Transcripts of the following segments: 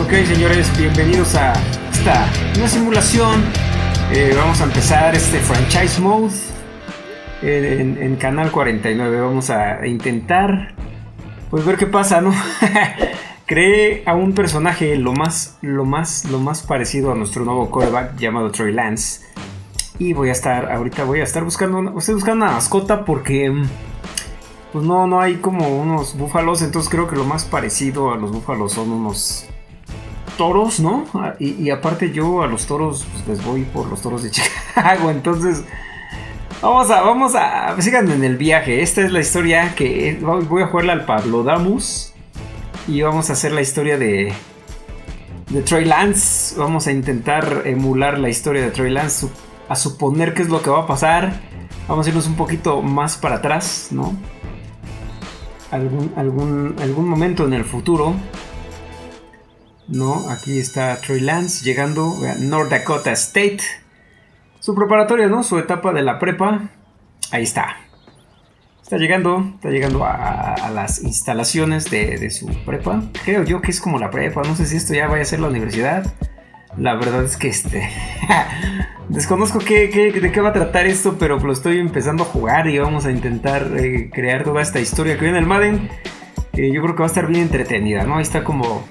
Ok, señores, bienvenidos a esta una simulación. Eh, vamos a empezar este franchise mode en, en Canal 49. Vamos a intentar, pues ver qué pasa, ¿no? Creé a un personaje lo más, lo más, lo más parecido a nuestro nuevo coreback llamado Troy Lance. Y voy a estar, ahorita voy a estar buscando, una, estoy buscando una mascota porque pues no, no hay como unos búfalos, entonces creo que lo más parecido a los búfalos son unos toros, ¿no? Ah, y, aparte yo a los toros pues les voy por los toros de Chicago, entonces vamos a, vamos a, síganme en el viaje, esta es la historia que voy a jugarla al Pablo Damus y vamos a hacer la historia de de Troy Lance, vamos a intentar emular la historia de Troy Lance, a suponer qué es lo que va a pasar, vamos a irnos un poquito más para atrás, ¿no? Algún, algún, algún momento en el futuro ¿no? Aquí está Troy Lance llegando a North Dakota State. Su preparatoria, ¿no? Su etapa de la prepa. Ahí está. Está llegando, está llegando a, las instalaciones de, su prepa. Creo yo que es como la prepa. No sé si esto ya vaya a ser la universidad. La verdad es que este. Desconozco qué, de qué va a tratar esto, pero lo estoy empezando a jugar y vamos a intentar eh, crear toda esta historia que viene el Madden. Yo creo que va a estar bien entretenida, ¿no? Ahí está como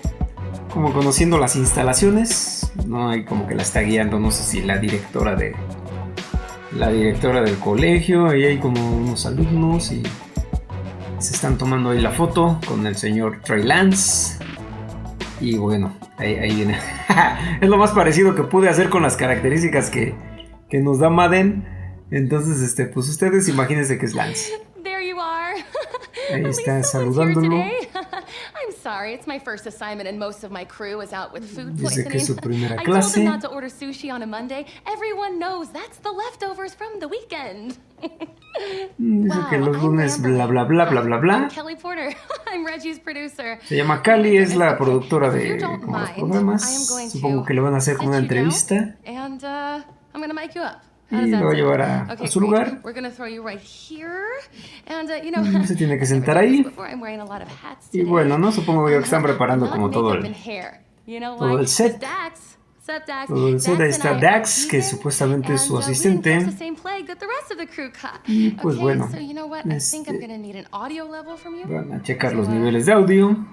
como conociendo las instalaciones. No hay como que la está guiando, no sé si la directora de la directora del colegio. Ahí hay como unos alumnos y se están tomando ahí la foto con el señor Trey Lance. Y bueno, ahí, viene. es lo más parecido que pude hacer con las características que, que nos da Madden. Entonces, este, pues ustedes imagínense que es Lance. Ahí está saludándolo. Sorry. It's my first assignment and most of my crew is out with food poisoning. que su primera clase. I told them not to order sushi on a Monday. Everyone knows that's the leftovers from the weekend. Mm, dice que los lunes bla bla bla bla bla bla. Kelly Porter. I'm Reggie's producer. Se llama Cali, es la productora de como los programas. Supongo que le van a hacer una entrevista. And uh, I'm gonna make you up y lo va a llevar a, su lugar. Uh, se tiene que sentar ahí. Y bueno, no supongo yo que están preparando como todo el, todo el set. Todo el set, ahí está Dax, que supuestamente es su uh, asistente. Y pues bueno, este, van a checar los niveles de audio.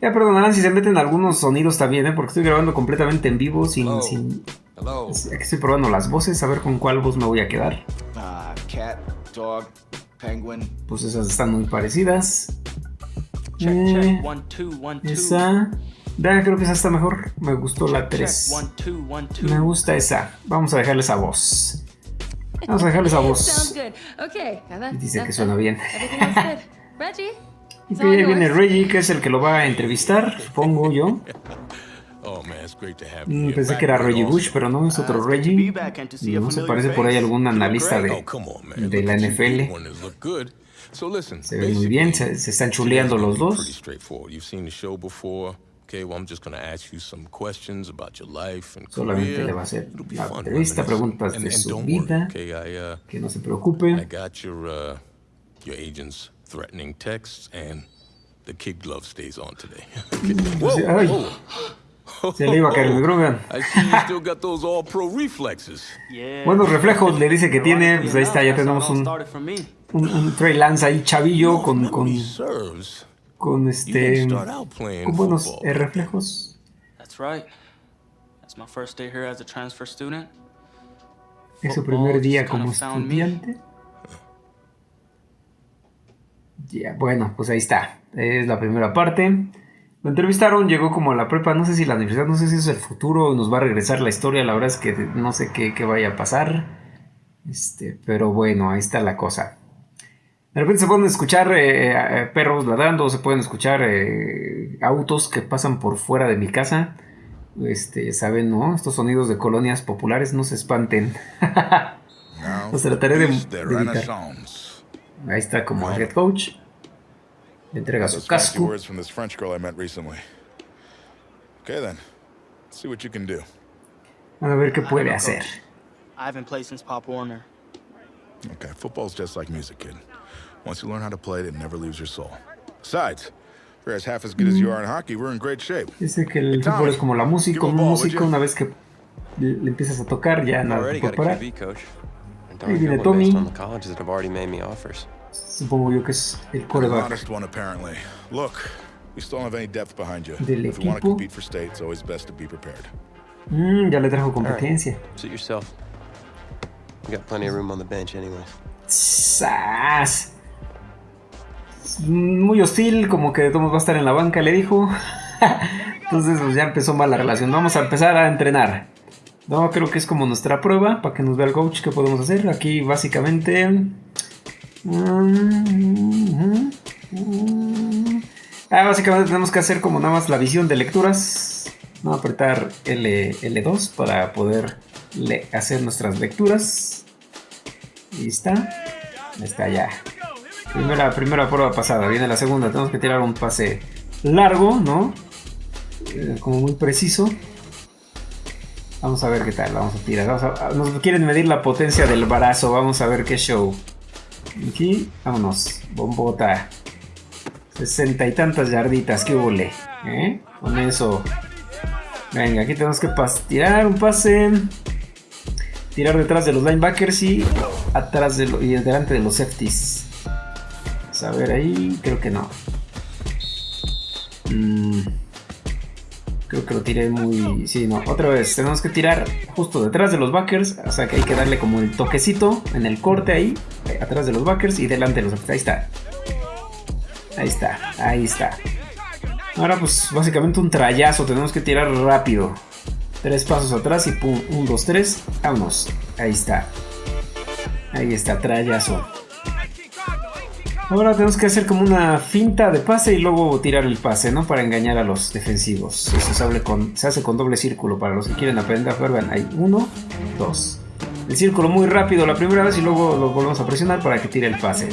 Ya perdonarán si se meten algunos sonidos también, ¿eh? porque estoy grabando completamente en vivo sin, sin Aquí estoy probando las voces, a ver con cuál voz me voy a quedar. Ah, pues esas están muy parecidas. Eh, esa. creo que esa está mejor. Me gustó la 3. Me gusta esa. Vamos a dejarle esa voz. Vamos a dejarle esa voz. dice que suena bien. y ahí viene Reggie, que es el que lo va a entrevistar, supongo yo. Oh, mm, pensé que era Reggie Bush, pero no, es otro uh, Reggie. No se parece por ahí algún analista de, oh, de la NFL. Se ve muy bien, se, se están chuleando los dos. Solamente le va a hacer la entrevista, preguntas de su vida. Uh, que no se preocupe. Uh, your agent's threatening texts and the kid glove stays on today. whoa, se le iba a caer el Grogan. Buenos reflejos le dice que tiene. Pues ahí está, ya tenemos un, un, un Trey Lance ahí chavillo con, con, con este. con buenos eh, reflejos. Es su primer día como estudiante. Ya, bueno, pues ahí está. Es la primera parte. Lo entrevistaron, llegó como a la prepa, no sé si la universidad, no sé si es el futuro, nos va a regresar la historia, la verdad es que no sé qué, vaya a pasar. Este, pero bueno, ahí está la cosa. De repente se pueden escuchar eh, eh, perros ladrando, se pueden escuchar eh, autos que pasan por fuera de mi casa. Este, saben, ¿no? Estos sonidos de colonias populares, no se espanten. Los trataré de, evitar. Ahí está como el head coach. Le entrega su casco. Words from this French girl I met recently. Okay then. Let's see what you can do. A ver qué puede hacer. I haven't played since Pop Warner. Okay, football's just like music, kid. Once you learn how to play it, it never leaves your soul. Besides, We're as half as good as you mm. are in hockey. We're in great shape. Dice que el fútbol es como la música, un músico, una vez que le le empiezas a tocar, ya nada Already te got puede a parar. QB coach. And Ahí darn viene good one based Tommy. Supongo yo que es el coreback. honest one, apparently. Look, we still don't have any depth behind you. Del If we want to equipo. compete for state, it's always best to be prepared. Mm, ya le trajo competencia. Suit yourself. You got plenty of room on the bench anyways. ¡Sas! Muy hostil, como que de todos va a estar en la banca, le dijo. Entonces pues ya empezó mal la relación. Vamos a empezar a entrenar. No, creo que es como nuestra prueba, para que nos vea el coach qué podemos hacer. Aquí básicamente... Ah, básicamente tenemos que hacer como nada más la visión de lecturas. No apretar L, L2 para poder hacer nuestras lecturas. Ahí está. Ahí está ya. Primera, primera prueba pasada. Viene la segunda. Tenemos que tirar un pase largo, ¿no? Eh, como muy preciso. Vamos a ver qué tal. Vamos a tirar. Nos quieren medir la potencia del brazo. Vamos a ver qué show. Aquí, vámonos. Bombota. Sesenta y tantas yarditas. ¿Qué huele? ¿Eh? Con eso. Venga, aquí tenemos que tirar un pase. Tirar detrás de los linebackers y atrás de y delante de los safeties. Vamos a ver ahí, creo que no. Creo que lo tiré muy... Sí, no, otra vez. Tenemos que tirar justo detrás de los backers. O sea que hay que darle como el toquecito en el corte ahí. eh, Atrás de los backers y delante de los. Ahí está. Ahí está, ahí está. Ahora pues básicamente un trayazo. Tenemos que tirar rápido. Tres pasos atrás y pum, un, dos, tres. Vámonos. Ahí está. Ahí está, trayazo. Ahora tenemos que hacer como una finta de pase y luego tirar el pase, ¿no? Para engañar a los defensivos. Eso se, hace con doble círculo. Para los que quieren aprender vean, hay uno, dos. El círculo muy rápido la primera vez y luego lo volvemos a presionar para que tire el pase.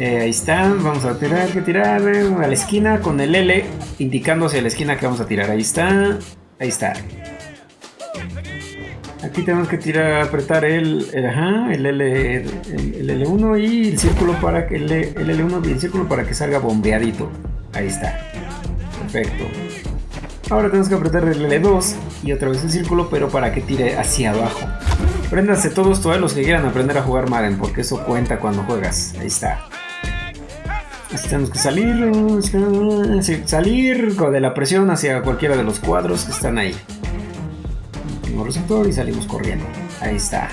Eh, ahí está, vamos a tirar, que tirar eh, a la esquina con el L indicando hacia la esquina que vamos a tirar. Ahí está, ahí está. Tenemos que tirar, apretar el, el, L, el, el L1 y el círculo para que el, el L1 y el círculo para que salga bombeadito. Ahí está. Perfecto. Ahora tenemos que apretar el L2 y otra vez el círculo, pero para que tire hacia abajo. Préndanse todos, todos los que quieran aprender a jugar Madden, porque eso cuenta cuando juegas. Ahí está. Tenemos que salir, salir de la presión hacia cualquiera de los cuadros que están ahí. Receptor y salimos corriendo. Ahí está.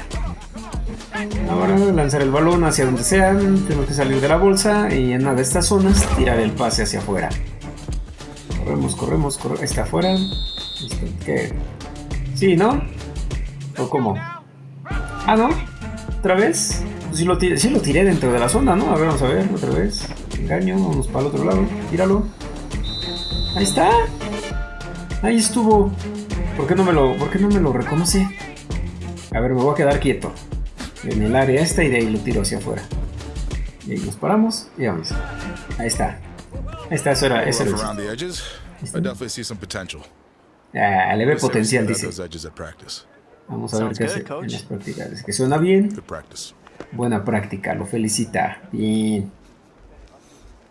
Ahora lanzar el balón hacia donde sean. Tenemos que salir de la bolsa y en una de estas zonas tirar el pase hacia afuera. Corremos, corremos, corremos. Está afuera. Listo, ¿Qué? Sí, ¿no? ¿O cómo? Ah, ¿no? ¿Otra vez? Pues sí lo, tiré, lo tiré dentro de la zona, ¿no? A ver, vamos a ver, otra vez. Engaño, vamos para el otro lado. Tíralo. Ahí está. Ahí estuvo. ¿Por qué no me lo, por qué no me lo reconoce? A ver, me voy a quedar quieto. En el área esta y de ahí lo tiro hacia afuera. Y ahí nos paramos y vamos. Ahí está. Ahí está, eso era, eso era. around the edges. I definitely see some potential. Ah, le ve potencial, dice. those edges at practice. Vamos a ver qué good, hace en las prácticas. Dice Que suena bien. Buena práctica, lo felicita. Bien.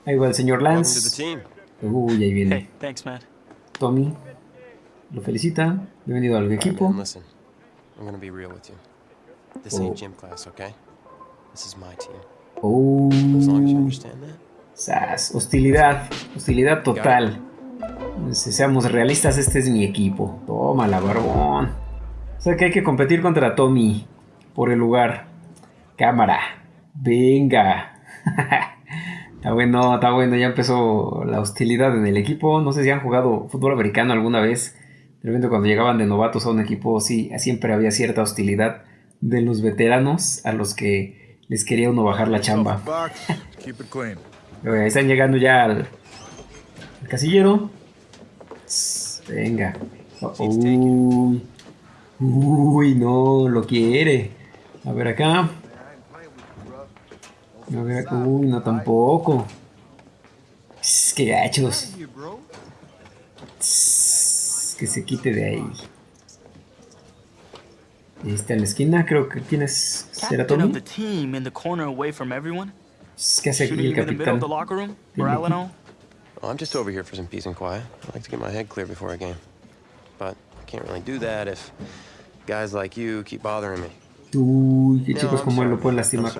Ahí va el señor Lance. Uy, ahí viene. Tommy. Lo felicita. Bienvenido al equipo. listen, I'm gonna be real with you. This Oh. ain't gym class, okay? This is my team. Oh, As long as you understand that. sas, hostilidad. Hostilidad total. Si seamos realistas, este es mi equipo. Toma la barbón. O sea que hay que competir contra Tommy por el lugar. Cámara. Venga. está bueno, está bueno. Ya empezó la hostilidad en el equipo. No sé si han jugado fútbol americano alguna vez. De repente cuando llegaban de novatos a un equipo, sí, siempre había cierta hostilidad de los veteranos a los que les quería uno bajar la chamba. Están llegando ya al, al casillero. Venga. Uy. Uy, no, lo quiere. A ver acá. A ver, uy, no tampoco. Qué gachos. Que se quite de ahí. Ahí está en la esquina, creo que quién es. ¿Será Tommy? ¿Qué hace aquí el capitán? of the locker room. Tiene Morale and all. Well, I'm just over here for some peace and quiet. I like to get my head clear before a game. But I can't really do that if guys like you keep bothering me. Uy, que chicos como él lo pueden I'm lastimar.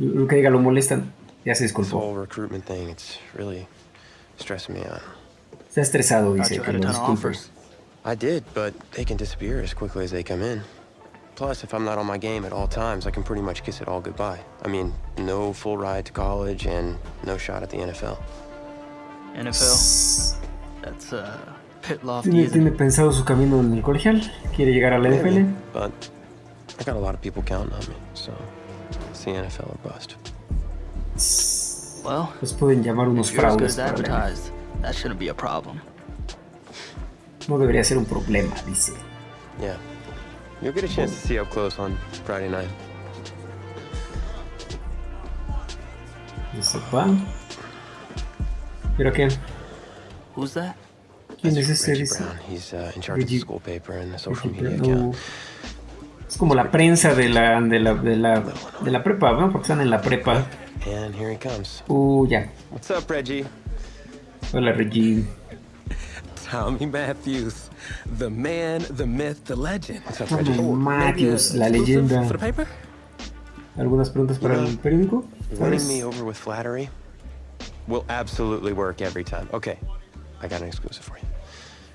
Lo que diga lo molestan. Ya se this disculpó. whole recruitment thing. It's really stressing me out. Está estresado, dice que lo ton disculpe. I did, but they can disappear as quickly as they come in. Plus, if I'm not on my game at all times, I can pretty much kiss it all goodbye. I mean, no full ride to college and no shot at the NFL. NFL. That's uh, pit lofty, Tiene, isn't tiene it? pensado su camino en el colegial. Quiere llegar a la Maybe, but I got a lot of people counting on me, so it's the NFL or bust. Well, Los pueden llamar unos if you're fraudes. para advertised, that shouldn't be a problem. No debería ser un problema, dice. Yeah. You'll get a chance to see up close on Friday night. Dice, va. ¿Pero qué? Who's that? ¿Quién es ese? Reggie Dice. Brown. He's uh, in charge of Reggie- the school paper and the social Reggie media account. Es como la prensa de la, de la, de la, de la prepa, ¿no? Porque están en la prepa. And here he comes. Uh, ya. What's up, Reggie? Hola, Reggie. Tommy Matthews, the man, the myth, the legend. Tommy Matthews, la Exclusive leyenda. For the paper? ¿Algunas preguntas para el periódico? Winning ¿Sabes? me over with flattery will absolutely work every time. Okay, I got an exclusive for you.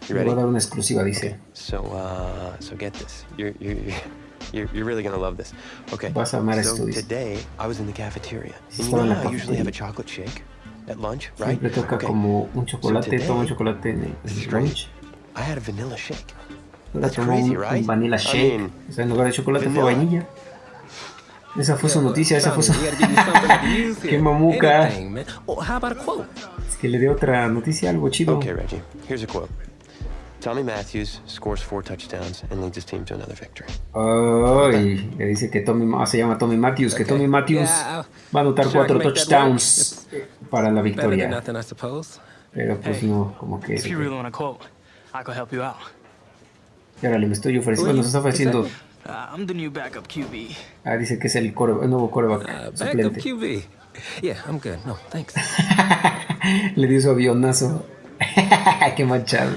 You Le voy a dar ready? una exclusiva, dice. So, uh, so get this. You're, you're, you're, you're really gonna love this. Okay. Vas a amar so esto, today I was in the cafeteria. And you know en la how I usually have a chocolate shake at lunch, right? Siempre toca Okay. como un chocolate, So today, toma un chocolate en el, lunch. I had a vanilla shake. Ahora That's crazy, un, right? un vanilla I shake. mean, o sea, en lugar de chocolate fue vanilla. vainilla. Esa fue su noticia, esa fue su... Qué mamuca. Oh? Es que le dio otra noticia, algo chido. Okay, Reggie. Here's a quote. Tommy Matthews scores four touchdowns and leads his team to another victory. Le dice que Tommy, ah, se llama Tommy Matthews, que. Tommy Matthews Yeah, va a anotar cuatro touchdowns para la victoria. nothing, I suppose. Pero pues Hey, no, como que... If you really want a quote, I could help you out. Y ahora le me estoy ofreciendo, nos está ofreciendo... Uh, I'm the new backup QB. Ah, dice que es el, core- el nuevo coreback Uh, backup suplente. QB. Yeah, I'm good. No, thanks. Le dio su avionazo. Qué manchado.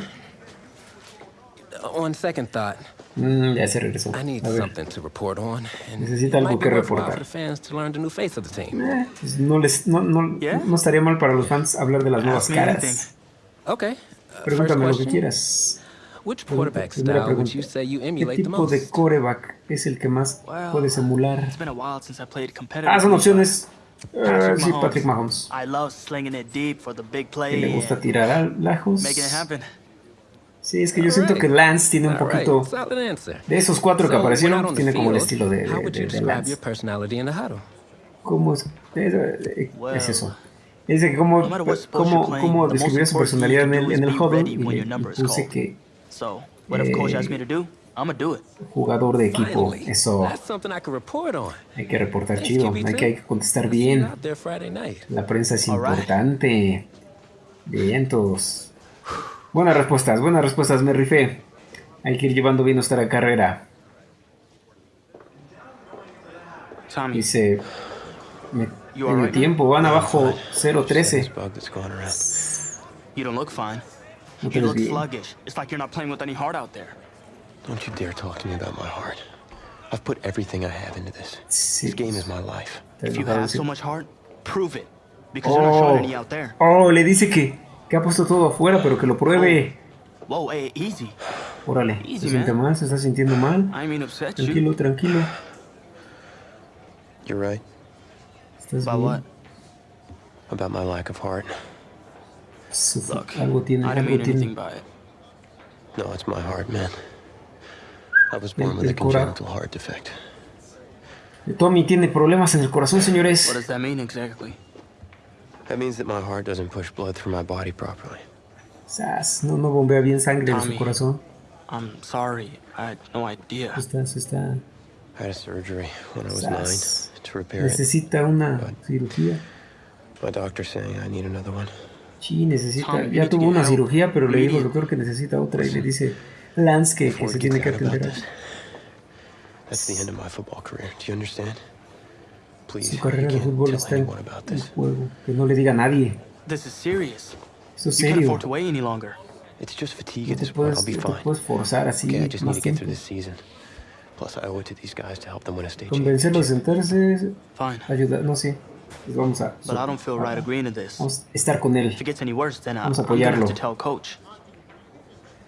On second thought, Mm, ya se regresó. I need A ver, something to report on. And Necesita it algo que reportar. for the fans to learn the new face of the team. eh, pues no, les, no, no, Yeah? no estaría mal para los fans hablar de las nuevas caras. anything. Okay. uh, Pregúntame lo que quieras. Which quarterback Primera style would pregunta. you say you ¿Qué emulate the tipo de most? coreback es el que más Well, puedes emular? It's been a while since I played competitive. Ah, son opciones. Eh, sí. Patrick Mahomes. I love slinging it deep for the big Que play le gusta tirar a lejos. Sí, es que yo siento que Lance tiene un poquito... De esos cuatro que aparecieron, tiene como el estilo de, de, de- Lance. ¿Cómo es? Es, eh, es eso. Dice que cómo, cómo, cómo describiría su personalidad en el, en el huddle y is puse que Eh, asks me to do, I'm gonna do it. jugador de equipo, eso That's something I can report on. hay que reportar chido, QB2. hay que, hay que contestar bien. La prensa es importante. Vientos. Buenas respuestas, buenas respuestas, me rifé. Hay que ir llevando bien nuestra carrera. Dice, me, alright, man? tiempo, van abajo This 0-13. bug that's going around. you don't look fine. No te You ves look bien. sluggish. It's like you're not playing with any heart out there. Don't you dare talk to me about my heart. I've put everything I have into this. Sí. This game is my life. Te If you have so much heart, prove it. Because you're not Oh, showing any out there. oh, le dice que, que ha puesto todo afuera, pero que lo pruebe. Whoa, hey, easy. Órale, Easy, se siente man. mal, se está sintiendo mal. I mean you. Tranquilo, tranquilo. You're right ¿Estás About bien? what? about my lack of heart. Look, algo tiene, I didn't algo mean anything by it. No, it's my heart, man. I was El- born with a el congenital heart defect. Tommy tiene problemas en el corazón, What señores. does that mean exactly? That means that my heart doesn't push blood through my body properly. Sas, no, no bombea bien sangre de su Tommy. corazón. I'm sorry. I had no idea. Está, está. I had a surgery when I was Sas. nine to repair it. Necesita una cirugía. My doctor's saying I need another one. Sí, necesita. Tommy, Ya tuvo una cirugía, pero le digo al doctor que necesita otra y le dice Lance que, que se it tiene que atender that's the end of my football career. Do you understand? Please, Su carrera de fútbol está en juego. Que no le diga a nadie. This is serious. Eso es You can't serio. afford to wait any longer. It's just fatigue No at te this point. puedes, I'll be fine. puedes forzar así Okay, I just need más to get tiempo. through this season. Plus, I owe it to these guys to help them win a state Convencerlos de championship. sentarse, Fine. ayudar, no sé. Pues vamos a, But I don't feel right agreeing to this. vamos a estar con él. If it gets any worse, then I, Vamos a apoyarlo. to tell coach.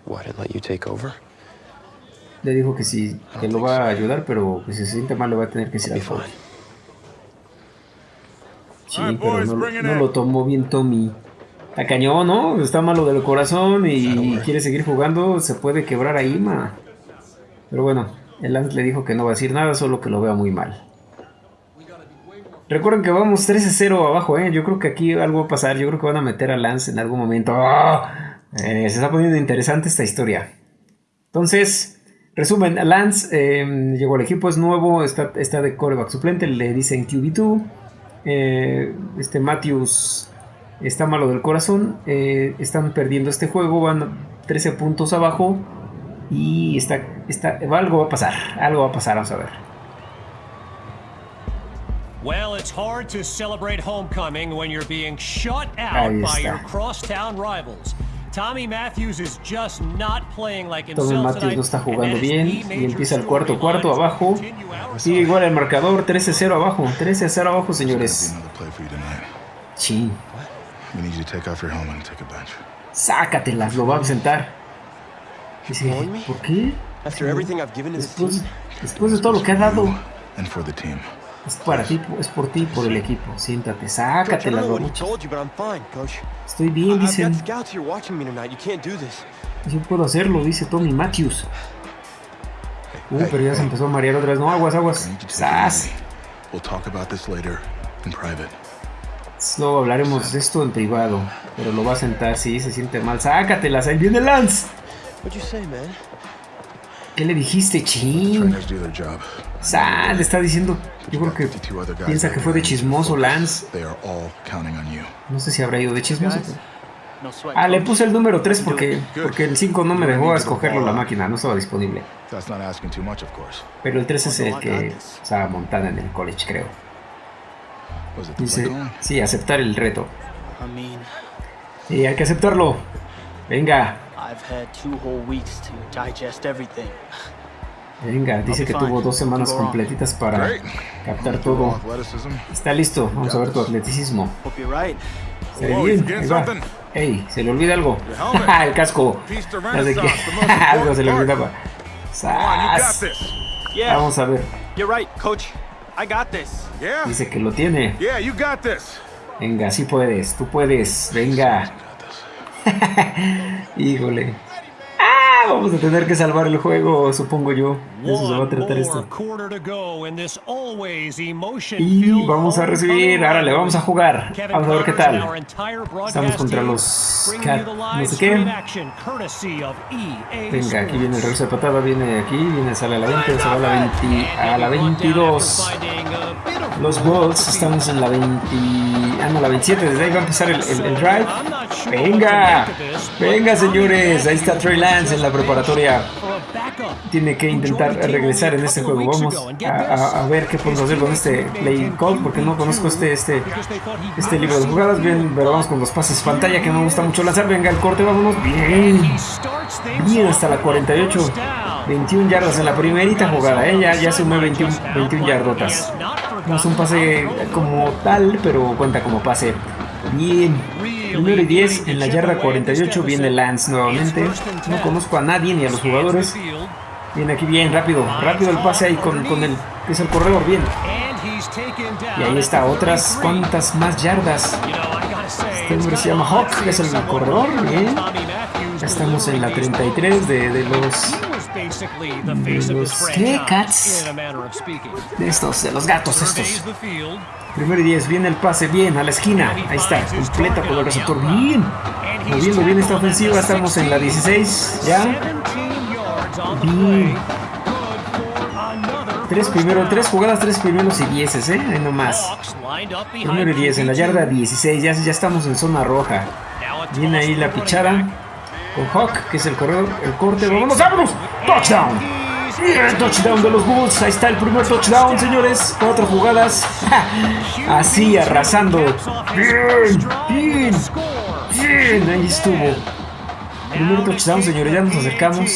What, and let you take over? Le dijo que sí, que lo va a ayudar, pero que si se siente mal le va a tener que decir Be al coach. Sí, pero no, lo tomó bien Tommy. Está cañón, ¿no? Está malo del corazón y quiere seguir jugando. Se puede quebrar ahí, ma. Pero bueno, el Lance le dijo que no va a decir nada, solo que lo vea muy mal. Recuerden que vamos 13-0 abajo, ¿eh? Yo creo que aquí algo va a pasar. Yo creo que van a meter a Lance en algún momento. ¡Ah! Eh, se está poniendo interesante esta historia. Entonces, resumen, Lance eh, llegó al equipo, es nuevo, está, está de coreback suplente, le dicen QB2. Eh, este Matthews está malo del corazón, eh, están perdiendo este juego, van 13 puntos abajo y está, está, algo va a pasar, algo va a pasar, vamos a ver. Well, it's hard to celebrate homecoming when you're being shut out by your crosstown rivals. Tommy Matthews is just not playing like Tommy himself Matthews no está jugando bien y empieza el cuarto cuarto to abajo. Sigue igual el marcador, 13-0 abajo, 13-0 abajo señores. gonna be another play for you tonight. Chin, We need you to take off your helmet and take a bench. sácatelas, lo va a sentar. Dice? ¿por qué? Después, después de todo lo que ha dado, Es para ti, es por ti y por el equipo. Siéntate, I'm fine, Coach. Estoy bien, dicen. Yo puedo hacerlo, dice Tommy Matthews. Uh, pero ya se empezó a marear otra vez. No, aguas, aguas. ¡Sas! easy. We'll talk about this later in private. Luego hablaremos de esto en privado. Pero lo va a sentar, sí, se siente mal. Sácatelas, ahí viene Lance. What'd you say, man? ¿Qué le dijiste, chin? Trainers do their job. Sa, le está diciendo. Yo creo que 52 other guys piensa que fue de chismoso Lance. No sé si habrá ido de chismoso. Ah, le puse el número 3 porque, porque el 5 no me dejó escogerlo la máquina, no estaba disponible. Pero el 3 es el que estaba montada en el college, creo. Dice, sí, aceptar el reto. Y hay que aceptarlo. Venga, I've had two whole weeks to digest everything. Venga. Dice que tuvo dos semanas completitas para captar todo. Está listo, vamos a ver tu atleticismo. Hope you're right. Se ve bien, ahí va. Ey, se le olvida algo. El casco. The most algo se le olvidaba. ¡Sas! this. Yeah, Vamos a ver. you're right, coach. I got this. Yeah? Dice que lo tiene. Yeah, you got this. Venga, sí puedes, tú puedes. Venga. Híjole. Ah, vamos a tener que salvar el juego, supongo yo. Eso se va a tratar esto. Y vamos a recibir, ahora le vamos a jugar. Vamos a ver qué tal. Estamos contra los Cat, no sé qué. EA Venga, aquí viene el regreso de patada, viene aquí, viene, sale a la 20, se va a la 20, a la 22. Los Bulls, estamos en la 20, ah no, la 27, desde ahí va a empezar el, el- el drive. Venga, venga señores, ahí está Trey Lance en la preparatoria. Tiene que intentar regresar en este juego. Vamos a, ver qué podemos hacer con este play call, porque no conozco este, este, este libro de jugadas. Bien, pero vamos con los pases pantalla que me gusta mucho lanzar. Venga, el corte, vámonos. Bien, bien hasta la 48. 21 yardas en la primerita jugada, ¿eh? ya, ya sumé 21, 21 yardotas. No es un pase como tal, pero cuenta como pase. Bien. Primero y 10 en la yarda 48 viene Lance nuevamente. No conozco a nadie ni a los jugadores. Viene aquí bien, rápido, rápido el pase ahí con, con el que es el corredor, bien. Y ahí está, otras cuantas más yardas. Este hombre se llama Hawk, que es el corredor, bien. Ya estamos en la 33 de, de los de los ¿qué? Cats. de estos, de los gatos estos. Primero y 10, viene el pase, bien, a la esquina. Ahí está, completa con el receptor, bien. Moviendo bien esta ofensiva, estamos en la 16, ya. Bien. Tres primero, tres jugadas, tres primeros y dieces, eh, ahí nomás. Primero y 10 en la yarda 16, ya, ya estamos en zona roja. Viene ahí la pichada con Hawk, que es el corredor, el corte. ¡Vámonos, vámonos! ¡Touchdown! Bien, touchdown de los Bulls. Ahí está el primer touchdown, señores. Cuatro jugadas. Así, arrasando. Bien, bien, Bien, ahí estuvo. Primer touchdown, señores. Ya nos acercamos.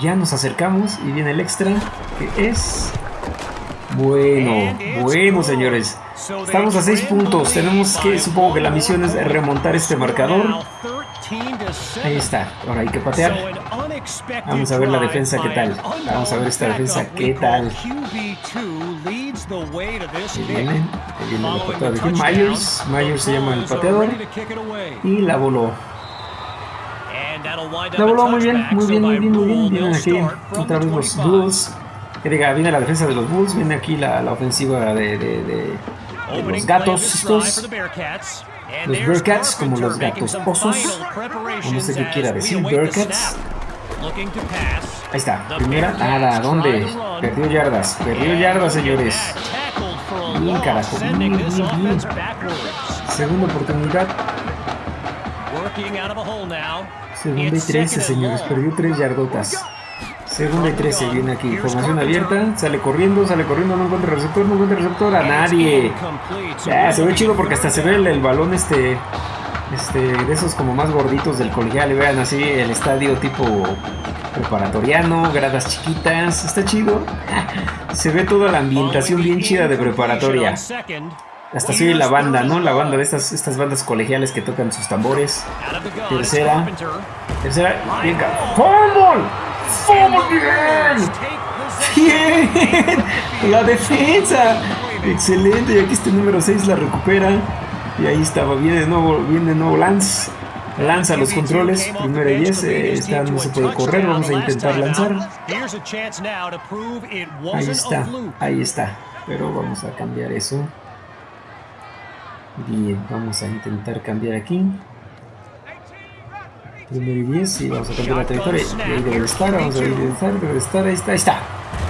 Ya nos acercamos. Y viene el extra. Que es. Bueno, bueno, señores. Estamos a 6 puntos. Tenemos que, supongo que la misión es remontar este marcador. Ahí está. Ahora hay que patear. Vamos a ver la defensa qué tal. Vamos a ver esta defensa qué tal. Ahí viene, ahí viene la patada de Myers. Myers se llama el pateador. Y la voló. La voló muy bien, muy bien, muy bien, muy bien. Vienen aquí otra vez los Bulls. Que diga, viene la defensa de los Bulls. Viene aquí la, la ofensiva de, de, de, de los gatos estos. Los Bearcats, como los gatos osos. O no sé qué quiera decir, Bearcats. Ahí está, primera, nada, ¿dónde? Perdió yardas, perdió yardas, señores. Bien, carajo, bien, bien, bien. Segunda oportunidad. Segunda y 13, señores, perdió 3 yardotas. Segunda y 13, viene aquí, formación abierta, sale corriendo, sale corriendo, no encuentra receptor, no encuentra receptor a nadie. Se ve chido porque hasta se ve el, balón este, este, de esos como más gorditos del colegial, vean así el estadio tipo preparatoriano, gradas chiquitas, está chido. Se ve toda la ambientación bien chida de preparatoria. Hasta ve la banda, ¿no? La banda de estas, estas bandas colegiales que tocan sus tambores. Tercera. Tercera. Bien, ¡Fumble! ¡Fumble bien! ¡Bien! La defensa. Excelente. Y aquí este número 6 la recupera. Y ahí estaba. Viene de nuevo, viene de nuevo Lance. Lanza los controles, primero y 10, eh, está, no se puede correr, vamos a intentar lanzar. Ahí está, ahí está, pero vamos a cambiar eso. Bien, vamos a intentar cambiar aquí. Primero y 10, y vamos a cambiar la trayectoria. Y estar, vamos a estar, ahí está, está.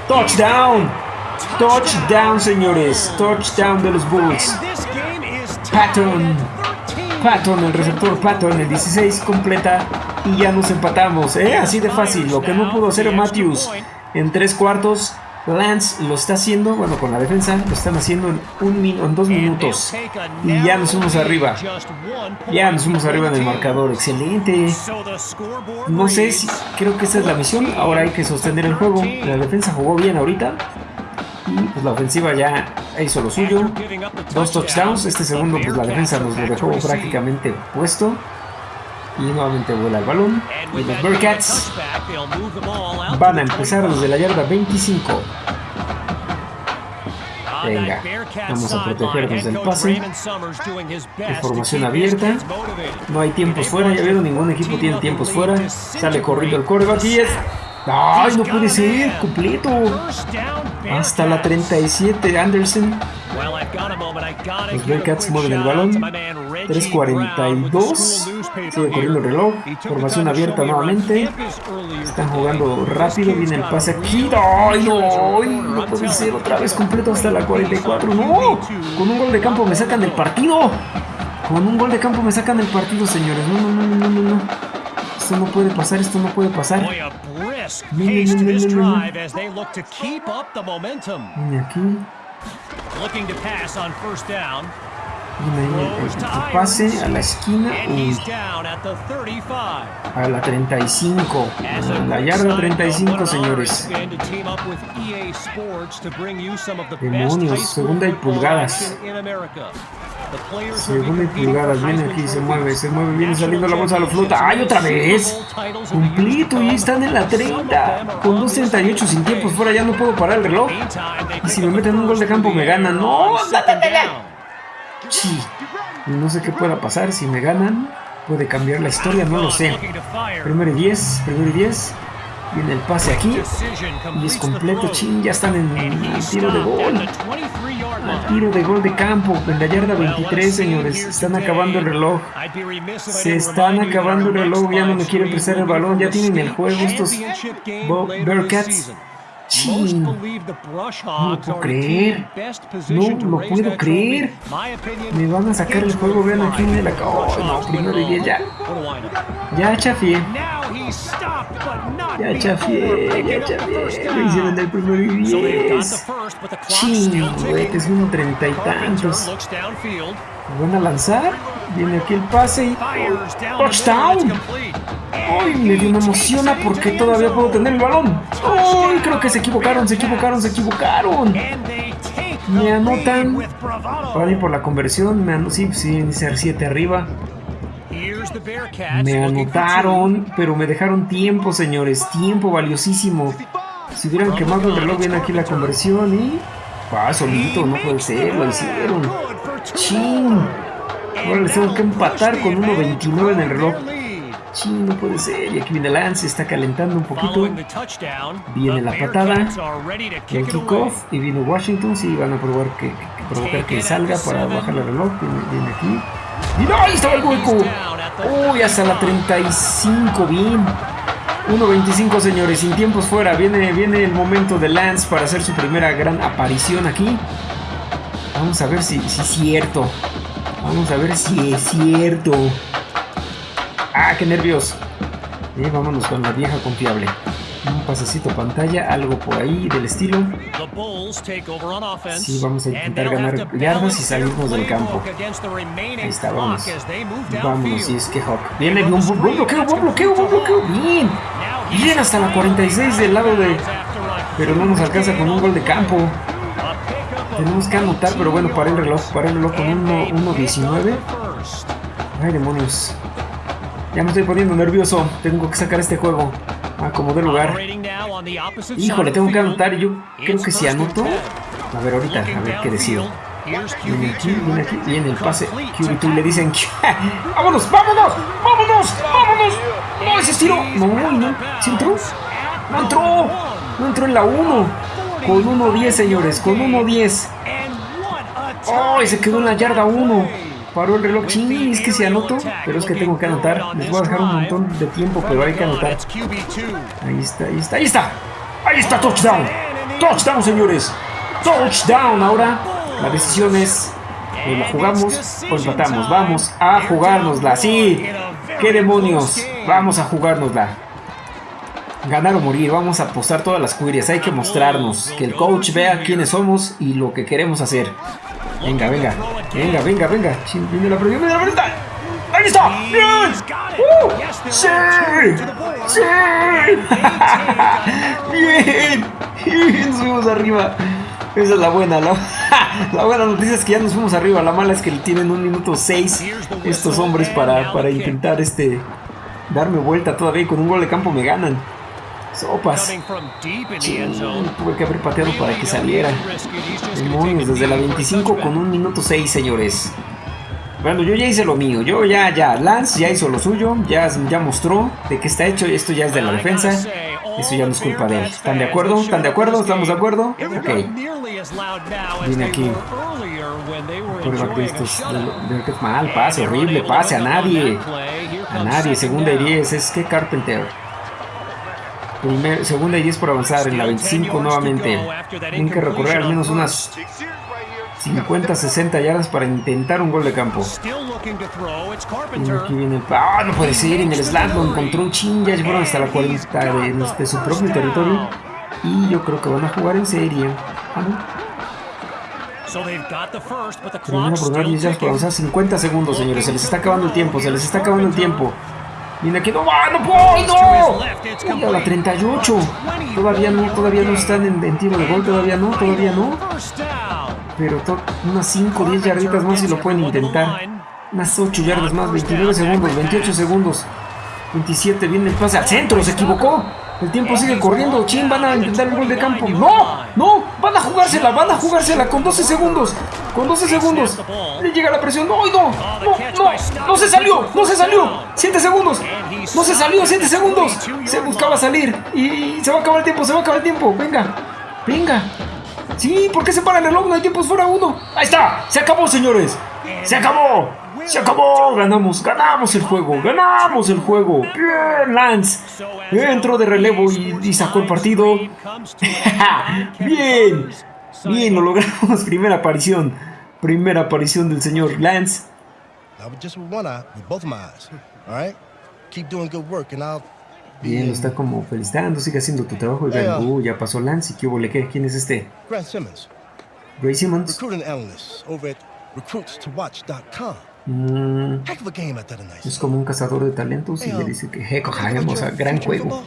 Touchdown, touchdown señores, touchdown de los Bulls. Patton. Patton, el receptor Patton, el 16 completa y ya nos empatamos. ¿eh? Así de fácil. Lo que no pudo hacer Matthews en tres cuartos, Lance lo está haciendo, bueno, con la defensa, lo están haciendo en, un en dos minutos. Y ya nos fuimos arriba. Ya nos fuimos arriba en el marcador. Excelente. No sé si, creo que esta es la misión. Ahora hay que sostener el juego. La defensa jugó bien ahorita. Y pues la ofensiva ya hizo lo suyo. Dos touchdowns. Este segundo, pues la defensa nos lo dejó prácticamente puesto. Y nuevamente vuela el balón. Y los Bearcats van a empezar desde la yarda 25. Venga, vamos a protegernos del pase. Formación abierta. No hay tiempos fuera. Ya vieron, ningún equipo tiene tiempos fuera. Sale corriendo el coreback y es. ¡Ay, no puede ser! ¡Completo! Hasta la 37 Anderson. Los Bearcats mueven el balón. 3.42. Sigue corriendo el reloj. Formación abierta nuevamente. Están jugando rápido. Viene el pase aquí. ¡Ay, no! ¡Ay, no puede ser! Otra vez completo hasta la 44. ¡No! Con un gol de campo me sacan del partido. Con un gol de campo me sacan del partido, señores. No, no, no, no, no, no. Esto no puede pasar. Esto no puede pasar. Viene, viene, viene, viene. Viene aquí. Looking to pass on first down. El pase a la esquina. And Uy, he's down at the 35. a la 35. A la yarda 35, señores. Demonios, segunda y pulgadas. Segunda y pulgadas, viene aquí, se mueve, se mueve, viene saliendo la bolsa, lo flota. ¡Ay, otra vez! Completo, y están en la 30. Con 2.38 sin tiempos fuera, ya no puedo parar el reloj. Y si me meten un gol de campo, me ganan. ¡No! Sí. No sé qué pueda pasar. Si me ganan, puede cambiar la historia, no lo sé. Primero y 10, primero y 10. Viene el pase aquí. Y es completo, chin, ya están en tiro de gol. Tiro de gol de campo, en la yarda 23, señores. Están acabando el reloj. Se están acabando el reloj, ya no me quieren prestar el balón. Ya tienen el juego estos Bearcats. Chin. No lo puedo creer. No lo puedo creer. Me van a sacar el juego, vean aquí en el acá. Oh, no, primero 10 ya. Ya chafié. Ya chafié, ya chafié. Lo hicieron el Ching, güey, que es uno treinta y tantos. downfield, Van a lanzar. Viene aquí el pase y. ¡Touchdown! ¡Ay! Me, me emociona porque todavía puedo tener el balón. ¡Ay! Creo que se equivocaron, se equivocaron, se equivocaron. Me anotan. Para por la conversión, me sí, sí, iniciar 7 arriba. Me anotaron, pero me dejaron tiempo, señores. Tiempo valiosísimo. Si hubieran quemado el reloj, viene aquí la conversión y. ¡Ah, solito! No puede ser, lo hicieron. ¡Chin! Ahora les tengo que empatar con 1.29 en el reloj. ¡Chin! No puede ser. Y aquí viene Lance, está calentando un poquito. Viene la patada. El kickoff y viene Washington. Sí, van a probar que, que- provocar que salga para bajar el reloj. Viene, viene aquí. ¡Y no! ¡Ahí estaba el hueco! ¡Uy! Hasta la 35. Bien. 1.25 señores, sin tiempos fuera. Viene, viene el momento de Lance para hacer su primera gran aparición aquí. Vamos a ver si, si es cierto. Vamos a ver si es cierto. ¡Ah, qué nervios! Eh, vámonos con la vieja confiable. Un pasecito pantalla, algo por ahí del estilo. Sí, vamos a intentar ganar yardas y their del campo. Ahí está, vamos. Vámonos, y es que Hawk. Viene un buen bloqueo, buen bloqueo, buen bloqueo. Bien. Bien hasta la 46 del lado de. Pero no nos alcanza con un gol de campo. Tenemos que anotar, pero bueno, para el reloj, para el reloj con 1.19. Ay, demonios. Ya me estoy poniendo nervioso. Tengo que sacar este juego. A como de lugar. Híjole, tengo que anotar. Yo creo que si anoto. A ver, ahorita, a ver qué decido. Viene aquí, viene aquí, viene el pase. QB2 y le dicen: ¡Vámonos, vámonos! ¡Vámonos! ¡Vámonos! ¡No, ese tiro! No, no. ¿Sí entró? ¡No entró! No entró en la 1. Con 1.10, señores, con 1.10. ¡Oh! Y se quedó en la yarda 1. Paró el reloj. Ching, es que si anoto. Pero es que tengo que anotar. Les voy a dejar un montón de tiempo, pero hay que anotar. Ahí está, ahí está, ahí está. Ahí está, touchdown. Touchdown, señores. Touchdown. Ahora la decisión es, ¿o la jugamos o empatamos? Vamos a jugárnosla. Sí. ¿Qué demonios? Vamos a jugárnosla. Ganar o morir. Vamos a apostar todas las cuirias. Hay que mostrarnos. Que el coach vea quiénes somos y lo que queremos hacer. Venga, venga. Venga, venga, venga. Chin, Viene la viene la presión. ¡Ahí está! ¡Bien! ¡Uh! ¡Sí! ¡Sí! ¡Bien! ¡Bien! Nos fuimos arriba. Esa es la buena. La, la buena noticia es que ya nos fuimos arriba. La mala es que tienen un minuto 6 estos hombres para, para intentar este darme vuelta todavía. Y con un gol de campo me ganan. Sopas. Ching, tuve que haber pateado para que saliera. Demonios, desde la 25 con un minuto 6, señores. Bueno, yo ya hice lo mío. Yo ya, ya. Lance ya hizo lo suyo. Ya, ya mostró de qué está hecho. Esto ya es de la defensa. Esto ya no es culpa de él. ¿Están de acuerdo? ¿Están de acuerdo? ¿Estamos de acuerdo? Ok. Viene aquí. Que estos. mal, pase, horrible, pase a nadie. A nadie. Segunda y 10. Es que Carpenter. Primer- segunda y 10 por avanzar en la 25 nuevamente. Tienen que recorrer al menos unas 50, 60 yardas para intentar un gol de campo. Y aquí viene el... ¡Ah, no puede ser! En el slam lo encontró un chin, ya fueron hasta la 40 de, de su propio territorio. Y yo creo que van a jugar en serie. Ah, no. Termina por ganar 10 yardas por avanzar 50 segundos, señores. Se les está acabando el tiempo, se les está acabando el tiempo. Viene aquí, no, ¡ah, no puedo, no! Uy, a la 38. Todavía no, todavía no están en, en tiro de gol, todavía no, todavía no. Pero unas 5 o 10 yarditas más y lo pueden intentar. Unas 8 yardas más, 29 segundos, 28 segundos. 27, viene el pase al centro, se equivocó. El tiempo sigue corriendo. Chin, van a intentar el gol de campo. ¡No! ¡No! Van a jugársela, van a jugársela con 12 segundos. Con 12 segundos. Le llega la presión. ¡No! ¡No! ¡No! ¡No! ¡No se salió! ¡No se salió! ¡7 segundos! ¡No se salió! ¡7 segundos! Se buscaba salir. Y se va a acabar el tiempo, se va a acabar el tiempo. Venga. Venga. Sí, ¿por qué se para el reloj? No hay tiempos fuera uno. Ahí está. Se acabó, señores. Se acabó. Se acabó. Ganamos. Ganamos el juego. Ganamos el juego. Bien, Lance. Entró de relevo y, y sacó el partido. Bien. Bien, lo logramos. Primera aparición. Primera aparición del señor Lance. Bien, lo está como felicitando, sigue haciendo tu trabajo. Y uh, ya pasó Lance. ¿Y qué hubo? ¿Quién es este? Grant Simmons, Ray Simmons. recruiting analyst over at recruitstowatch.com. Mm, es como un cazador de talentos y Hey, le dice que o sea, your gran juego.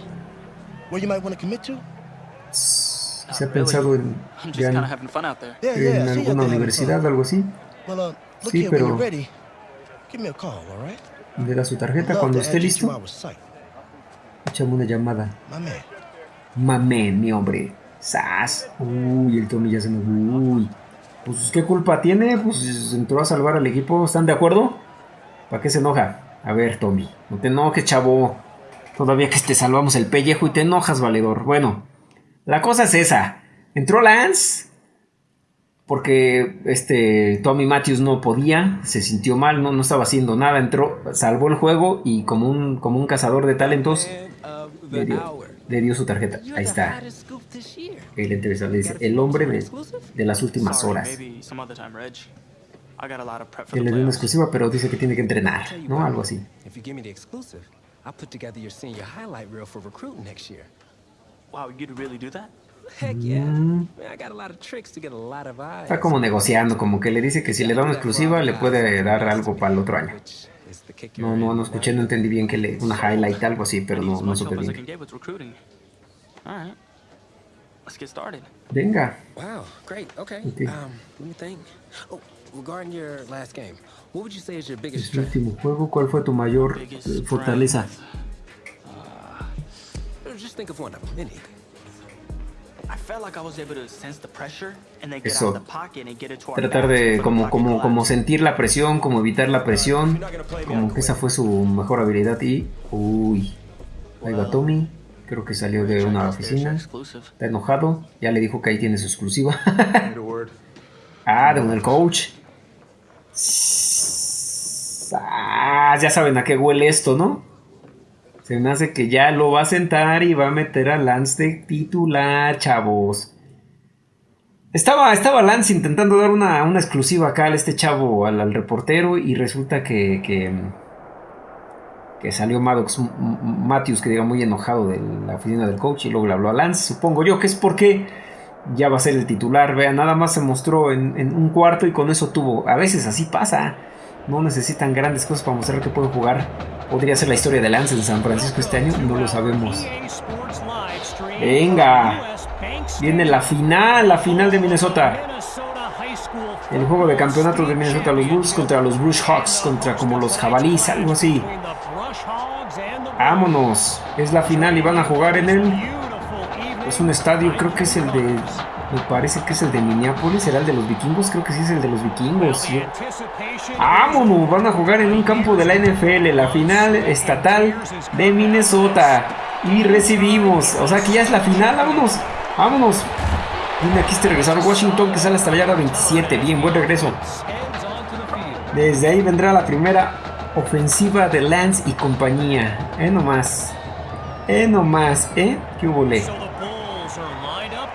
Se ha pensado en, I'm just ya en- kind of having fun out there. Yeah, en alguna universidad, fun. algo así. Uh, Sí, pero-? Le da su tarjeta. Cuando esté listo, échame una llamada. Mamén, mi hombre. Sas. Uy, el Tommy ya se me. Uy. Pues, ¿qué culpa tiene? Pues entró a salvar al equipo. ¿Están de acuerdo? ¿Para qué se enoja? A ver, Tommy. No te enojes, chavo. Todavía que te salvamos el pellejo y te enojas, valedor. Bueno, la cosa es esa. Entró Lance. Porque este Tommy Matthews no podía, se sintió mal, no, no estaba haciendo nada, entró, salvó el juego y como un, como un cazador de talentos, le dio. Le dio su tarjeta. Ahí está. El entrevistador le dice, el hombre de, las últimas horas. le dio una exclusiva, pero dice que tiene que entrenar, ¿no? Algo así. I'll put together your senior highlight reel for recruiting next year. Wow, you'd really do that? Heck yeah. Mm. Man, I got a lot of tricks to get a lot of eyes. Está como negociando, como que le dice que si le da una exclusiva le puede dar algo para el otro año. Kicker No, no, no escuché, no entendí bien que le una highlight, algo así, pero no, no supe bien. Venga, Wow, great. Okay. Um, let me think. Oh, regarding your last game, what would you say is your biggest strength? último juego, ¿cuál fue tu mayor Biggest eh, fortaleza? Uh, Just think of one of them. Anything. Our Tratar de como, como, como sentir la presión, como evitar la presión, como que esa fue su mejor habilidad y... Uy, ahí va Tommy, creo que salió de una oficina, está enojado, ya le dijo que ahí tiene su exclusiva. ah, de un el coach. Ah, ya saben a qué huele esto, ¿no? Se me hace que ya lo va a sentar y va a meter a Lance de titular, chavos. Estaba, estaba Lance intentando dar una, una exclusiva acá a este chavo, al, reportero, y resulta que, que, salió Maddox Matthews, que diga muy enojado de la oficina del coach, y luego le habló a Lance. Supongo yo que es porque ya va a ser el titular. Vean, nada más se mostró en un cuarto y con eso tuvo. A veces así pasa. No necesitan grandes cosas para mostrar que pueden jugar. Podría ser la historia de Lance en San Francisco este año, no lo sabemos. Venga. Viene la final, la final de Minnesota. El juego de campeonato de Minnesota, los Bulls contra los Bruce Hawks, contra como los jabalíes, algo así. Vámonos, es la final y van a jugar en el... Es un estadio, creo que es el de... Me parece que es el de Minneapolis, será el de los vikingos, creo que sí es el de los vikingos. Vámonos, van a jugar en un campo de la NFL, la final estatal de Minnesota. Y recibimos, o sea que ya es la final, vámonos, vámonos. Viene aquí este regresar Washington que sale hasta la yarda 27, bien, buen regreso. Desde ahí vendrá la primera ofensiva de Lance y compañía. Eh nomás, eh nomás, eh, ¿qué hubo?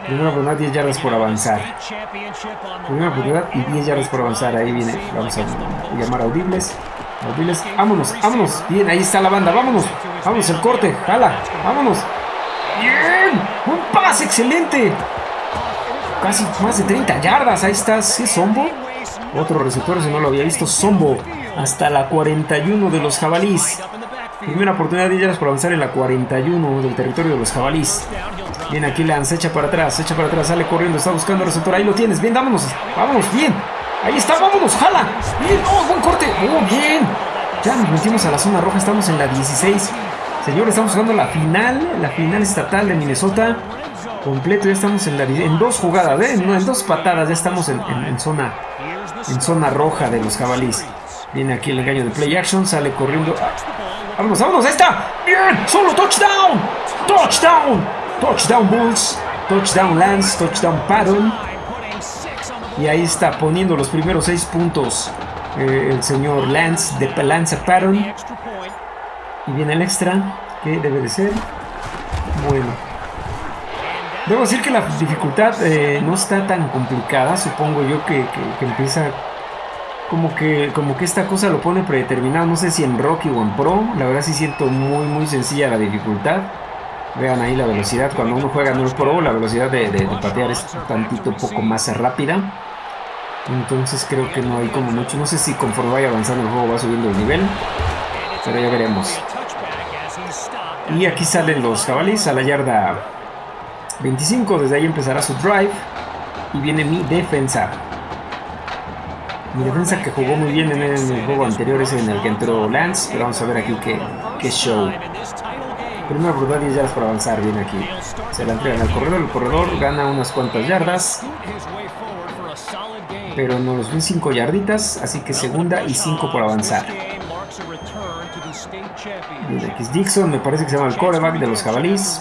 Primera oportunidad, 10 yardas por avanzar. Primera oportunidad y 10 yardas por avanzar. Ahí viene. Vamos a llamar audibles. Audibles. Vámonos, vámonos. Bien, ahí está la banda. Vámonos. Vámonos, el corte. Jala. Vámonos. Bien. Un pase excelente. Casi más de 30 yardas. Ahí está. ¿Sí Sombo? Otro receptor, si no lo había visto. Sombo. Hasta la 41 de los jabalís. Primera oportunidad de yardas por avanzar en la 41 del territorio de los jabalís. Bien, aquí Lance, echa para atrás, echa para atrás, sale corriendo, está buscando receptor, ahí lo tienes, bien, vámonos, vámonos, bien, ahí está, vámonos, jala, bien, oh, buen corte, oh, bien, ya nos metimos a la zona roja, estamos en la 16, señores, estamos jugando la final, la final estatal de Minnesota, completo, ya estamos en la, en dos jugadas, ¿eh? en, en dos patadas, ya estamos en, en- zona, en zona roja de los jabalís, viene aquí el engaño de play action, sale corriendo, vámonos, vámonos, ahí está, bien, solo touchdown, touchdown, Touchdown Bulls, touchdown Lance, touchdown Patton. Y ahí está poniendo los primeros seis puntos eh, el señor Lance de Lance Patton. Y viene el extra, que debe de ser. Bueno. Debo decir que la dificultad eh, no está tan complicada. Supongo yo que, que- que empieza como que, como que esta cosa lo pone predeterminado. No sé si en Rocky o en Pro. La verdad sí siento muy, muy sencilla la dificultad. Vean ahí la velocidad. Cuando uno juega en el Pro, la velocidad de, de- patear es tantito poco más rápida. Entonces creo que no hay como mucho. No sé si conforme vaya avanzando el juego va subiendo el nivel. Pero ya veremos. Y aquí salen los jabalíes a la yarda 25. Desde ahí empezará su drive. Y viene mi defensa. Mi defensa que jugó muy bien en el, juego anterior es en el que entró Lance. Pero vamos a ver aquí qué, qué show. Primera oportunidad 10 yardas para avanzar. Viene aquí. Se la entregan al corredor. El corredor gana unas cuantas yardas. Pero nos ven 5 yarditas. Así que segunda y 5 por avanzar. Viene aquí es Dixon. Me parece que se llama el quarterback de los jabalíes.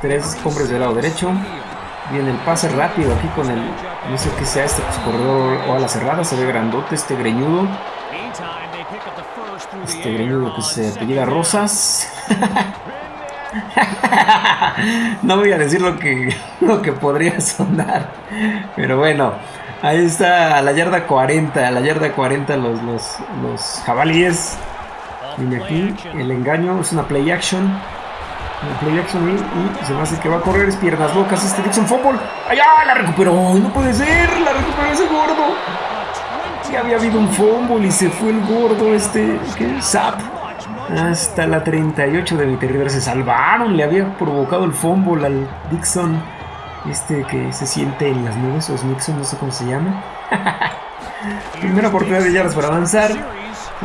Tres hombres del lado derecho. Viene el pase rápido aquí con el. No sé qué sea este pues, corredor o a la cerrada. Se ve grandote este greñudo. Este greñudo que se apellida Rosas. no voy a decir lo que, lo que podría sonar. Pero bueno. Ahí está a la yarda 40. A la yarda 40 los, los, los jabalíes. Viene aquí. El engaño es una play action. Una play action y, se me hace que va a correr. Es piernas locas. Este Dixon Fumble. ¡Ay, ay! La recuperó. No puede ser. La recuperó ese gordo. Ya había habido un fumble y se fue el gordo. Este. ¿Qué? Zap. Hasta la 38 de mi territorio. Se salvaron. Le había provocado el fumble al Dixon. Este que se siente en las nubes. O es Nixon. No sé cómo se llama. Primera oportunidad de yardas para avanzar.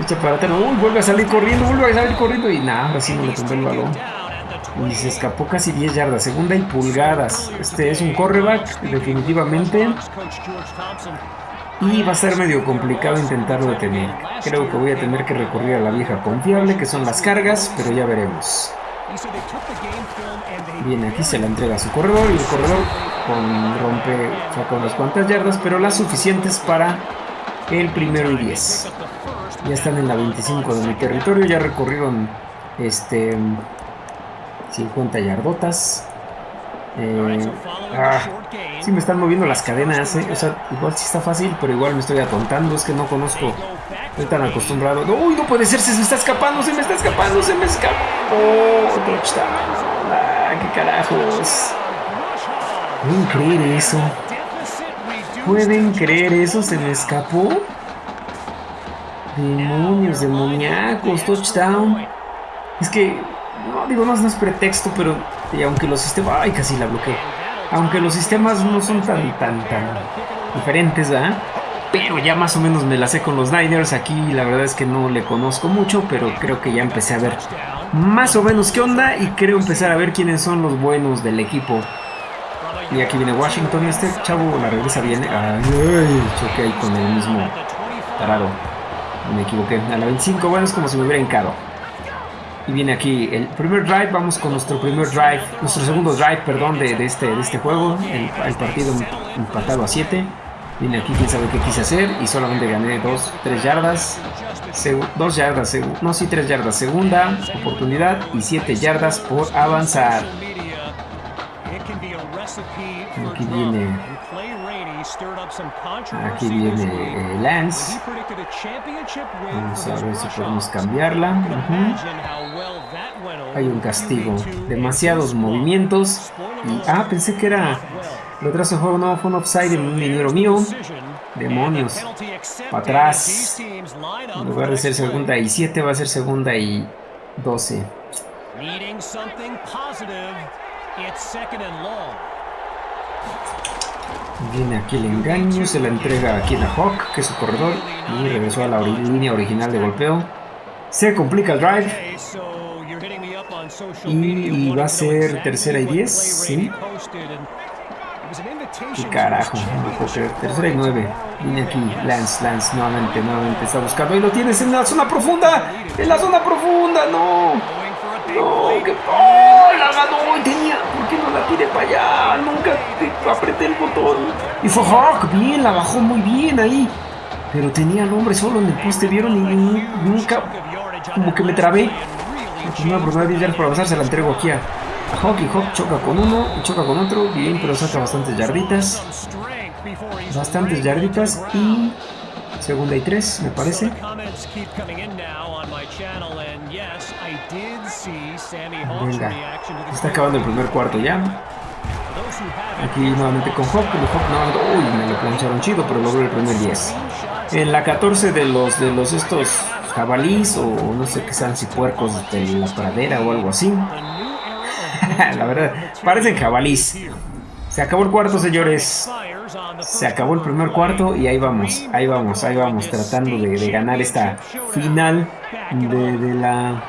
Echa para atrás. Uy, vuelve a salir corriendo. Vuelve a salir corriendo. Y nada, ahora sí no le tumbé el balón. Y se escapó casi 10 yardas. Segunda y pulgadas. Este es un correback, definitivamente. Y va a ser medio complicado intentarlo detener. Creo que voy a tener que recurrir a la vieja confiable, que son las cargas, pero ya veremos. Bien, aquí se la entrega a su corredor y el corredor con rompe, saca unas cuantas yardas, pero las suficientes para el primero y 10. Ya están en la 25 de mi territorio, ya recorrieron este 50 yardotas. Eh, ah, sí me están moviendo las cadenas, eh. o sea, igual sí está fácil, pero igual me estoy atontando, es que no conozco, estoy tan acostumbrado. Uy, no puede ser, se me está escapando, se me está escapando, se me escapó. touchdown. Ah, qué carajos. ¿Pueden creer eso? ¿Pueden creer eso? ¿Se me escapó? Demonios, demoníacos, touchdown. Es que, no digo, no, no es pretexto, pero y aunque los sistemas. Ay, casi la bloqueé. Aunque los sistemas no son tan, tan, tan diferentes, ¿verdad? Pero ya más o menos me la sé con los Niners. Aquí la verdad es que no le conozco mucho, pero creo que ya empecé a ver más o menos qué onda y creo empezar a ver quiénes son los buenos del equipo. Y aquí viene Washington, este chavo la regresa bien. Ay, choqué ahí con el mismo tarado. Me equivoqué. A la 25, bueno, es como si me hubiera hincado. Y viene aquí el primer drive. Vamos con nuestro primer drive, nuestro segundo drive, perdón, de, de este, de este juego. El, el partido empatado a 7. Viene aquí, quién sabe qué quise hacer. Y solamente gané 2, 3 yardas. 2 yardas, no, sí, 3 yardas. Segunda oportunidad y 7 yardas por avanzar. Aquí viene, aquí viene eh, Lance. Vamos a ver si podemos cambiarla. Ujú. Hay un castigo. Demasiados movimientos. Y, ah, pensé que era. Lo del juego no fue un offside en un minero mío. Demonios. Para atrás. En lugar de ser segunda y 7, va a ser segunda y 12. Viene aquí el engaño. Se la entrega aquí a Hawk, que es su corredor. Y regresó a la línea original de golpeo. Se complica el drive. Y- y va a ser tercera y what 10, play sí. Qué carajo, no Tercera y nueve. Viene aquí. Lance, Lance nuevamente, nuevamente está buscando. Ahí lo tienes en la zona profunda. En la zona profunda, no. No, ¡Oh! la ganó y tenía. ¿Por qué no la tiré para allá? Nunca te- apreté el botón. Y fue Hawk, bien, la bajó muy bien ahí. Pero tenía al hombre solo en el poste, vieron y nu- nunca como que me trabé. Primera oportunidad de para avanzar se la entrego aquí a Hawk y Hawk choca con uno y choca con otro. Bien, pero saca bastantes yarditas. Bastantes yarditas y segunda y tres, me parece. Venga, está acabando el primer cuarto ya. Aquí nuevamente con Hawk, pero Hawk no, uy, me lo plancharon chido, pero logró el primer 10. En la 14 de los de los estos jabalís o no sé qué sean si puercos de la pradera o algo así. la verdad, parecen jabalís. Se acabó el cuarto, señores. Se acabó el primer cuarto y ahí vamos, ahí vamos, ahí vamos, tratando de, ganar esta final de, la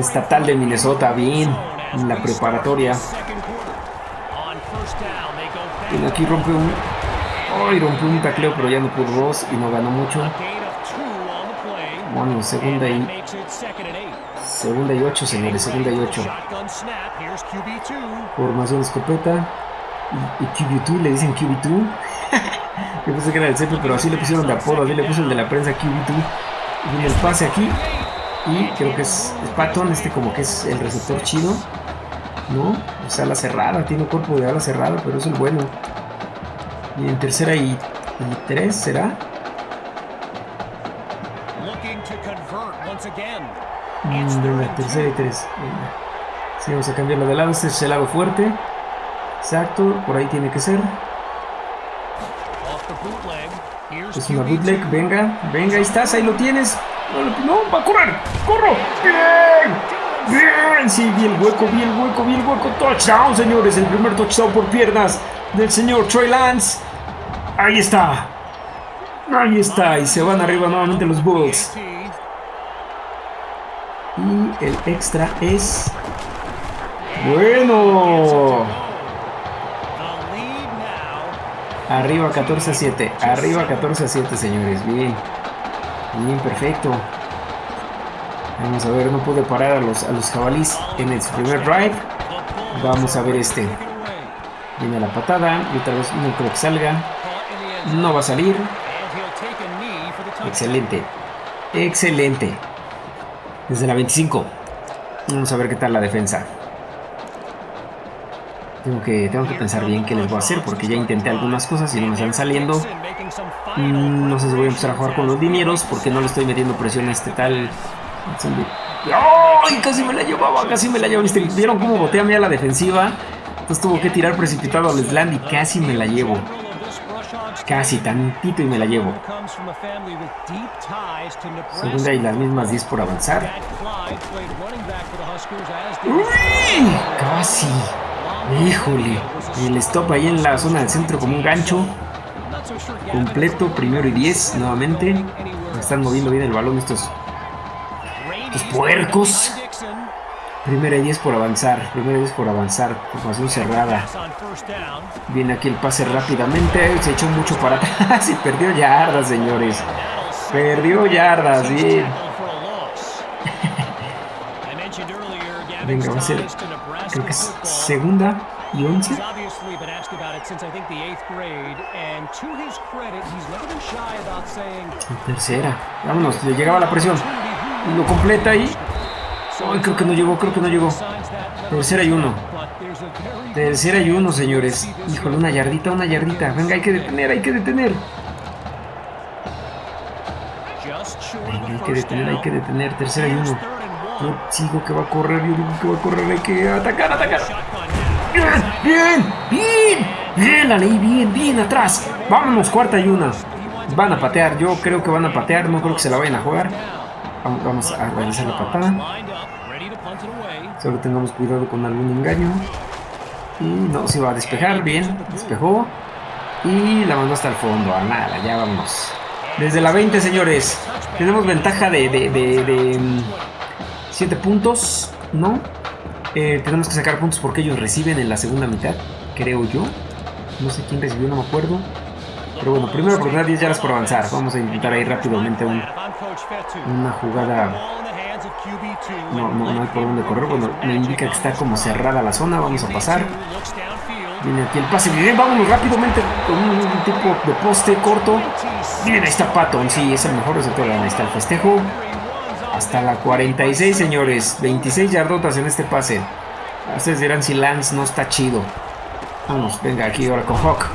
estatal de Minnesota. Bien, en la preparatoria. Y aquí rompe un... ¡Ay! rompió un tacleo, pero ya no pudo Ross y no ganó mucho. Bueno, segunda y... Segunda y ocho, señores, segunda y ocho. Formación escopeta. Y, y QB2, le dicen QB2. Yo pensé que era el CP, pero así le pusieron de apodo, así le puso el de la prensa QB2. Y viene el pase aquí. Y creo que es, es Patton, este como que es el receptor chido. ¿No? O sea, la cerrada, tiene cuerpo de ala cerrada, pero es el bueno. Y en tercera y, y tres, ¿será? Mm, tercera y tres. Sí, vamos a cambiarlo de lado. Este es el lado fuerte. Exacto, por ahí tiene que ser. Es una bootleg, venga, venga, ahí estás, ahí lo tienes. No, va a correr, corro. Bien, bien, sí, vi el hueco, vi el hueco, vi el hueco. Touchdown, señores, el primer touchdown por piernas del señor Troy Lance. Ahí está. Ahí está, y se van arriba nuevamente los Bulls. Y el extra es... Bueno. Arriba 14 a 7. Arriba 14 a 7, señores. Bien. Bien, perfecto. Vamos a ver, no pude parar a los, a los jabalís en el primer drive. Vamos a ver este. Viene la patada. Y otra vez no creo que salga. No va a salir. Excelente. Excelente. Desde la 25. Vamos a ver qué tal la defensa. Tengo que, tengo que pensar bien qué les voy a hacer porque ya intenté algunas cosas y no me están saliendo. Mm, no sé si voy a empezar a jugar con los dineros porque no le estoy metiendo presión a este tal... ¡Ay! Casi me la llevaba, casi me la llevaba. ¿Vieron cómo boté a mí a la defensiva? Entonces tuvo que tirar precipitado al slam y casi me la llevo. Casi, tantito y me la llevo. Segunda y las mismas 10 por avanzar. ¡Uy! Casi. Híjole. El stop ahí en la zona del centro como un gancho. Completo, primero y 10 nuevamente. Me están moviendo bien el balón estos, estos puercos. Primera y 10 por avanzar. Primera y 10 por avanzar. Formación cerrada. Viene aquí el pase rápidamente. Se echó mucho para atrás y perdió yardas, señores. Perdió yardas, bien. Venga, va a ser. Creo que es segunda y 11. Tercera. Vámonos, le llegaba la presión. Lo completa ahí. Ay, creo que no llegó, creo que no llegó. Tercera y uno. Tercera y uno, señores. Híjole, una yardita, una yardita. Venga, hay que detener, hay que detener. Venga, hay que detener, hay que detener. Tercera y uno. Yo sigo que va a correr, yo digo que va a correr, hay que atacar, atacar. Bien, bien, bien. Bien, la leí bien, bien atrás. Vámonos, cuarta y una. Van a patear, yo creo que van a patear, no creo que se la vayan a jugar. Vamos a realizar la patada. Solo tengamos cuidado con algún engaño. Y no, se va a despejar. Bien, despejó. Y la mandó hasta el fondo. A nada, ya vamos. Desde la 20, señores. Tenemos ventaja de, de, 7 puntos. ¿No? Eh, tenemos que sacar puntos porque ellos reciben en la segunda mitad. Creo yo. No sé quién recibió, no me acuerdo. Pero bueno, primero oportunidad 10 yardas por avanzar. Vamos a intentar ahí rápidamente un, una jugada. No, no, no hay por dónde correr. Bueno, me indica que está como cerrada la zona. Vamos a pasar. Viene aquí el pase. Bien, vámonos rápidamente con un, tipo de poste corto. Bien, ahí está Patton. Sí, es el mejor receptor. Ahí está el festejo. Hasta la 46, señores. 26 yardotas en este pase. Ustedes dirán si Lance no está chido. Vamos, venga aquí ahora con Hawk.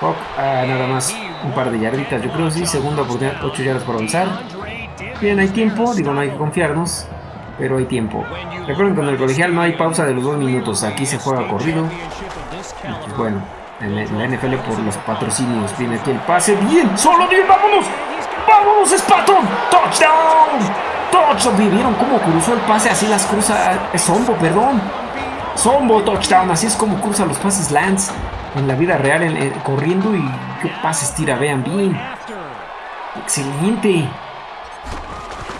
Hawk, ah, nada más un par de yarditas, yo creo sí. Segunda oportunidad, 8 yardas por avanzar. Bien, hay tiempo, digo, no hay que confiarnos, pero hay tiempo. Recuerden que en el colegial no hay pausa de los dos minutos, aquí se juega corrido. Y bueno, en la, NFL por los patrocinios viene aquí el pase. Bien, solo bien, vámonos. ¡Vámonos, Spaton! ¡Touchdown! ¡Touchdown! ¿Vieron cómo cruzó el pase? Así las cruza. Sombo, perdón. Sombo, touchdown. Así es como cruza los pases Lance en la vida real, en- en- corriendo y qué pases tira. Vean bien. Excelente.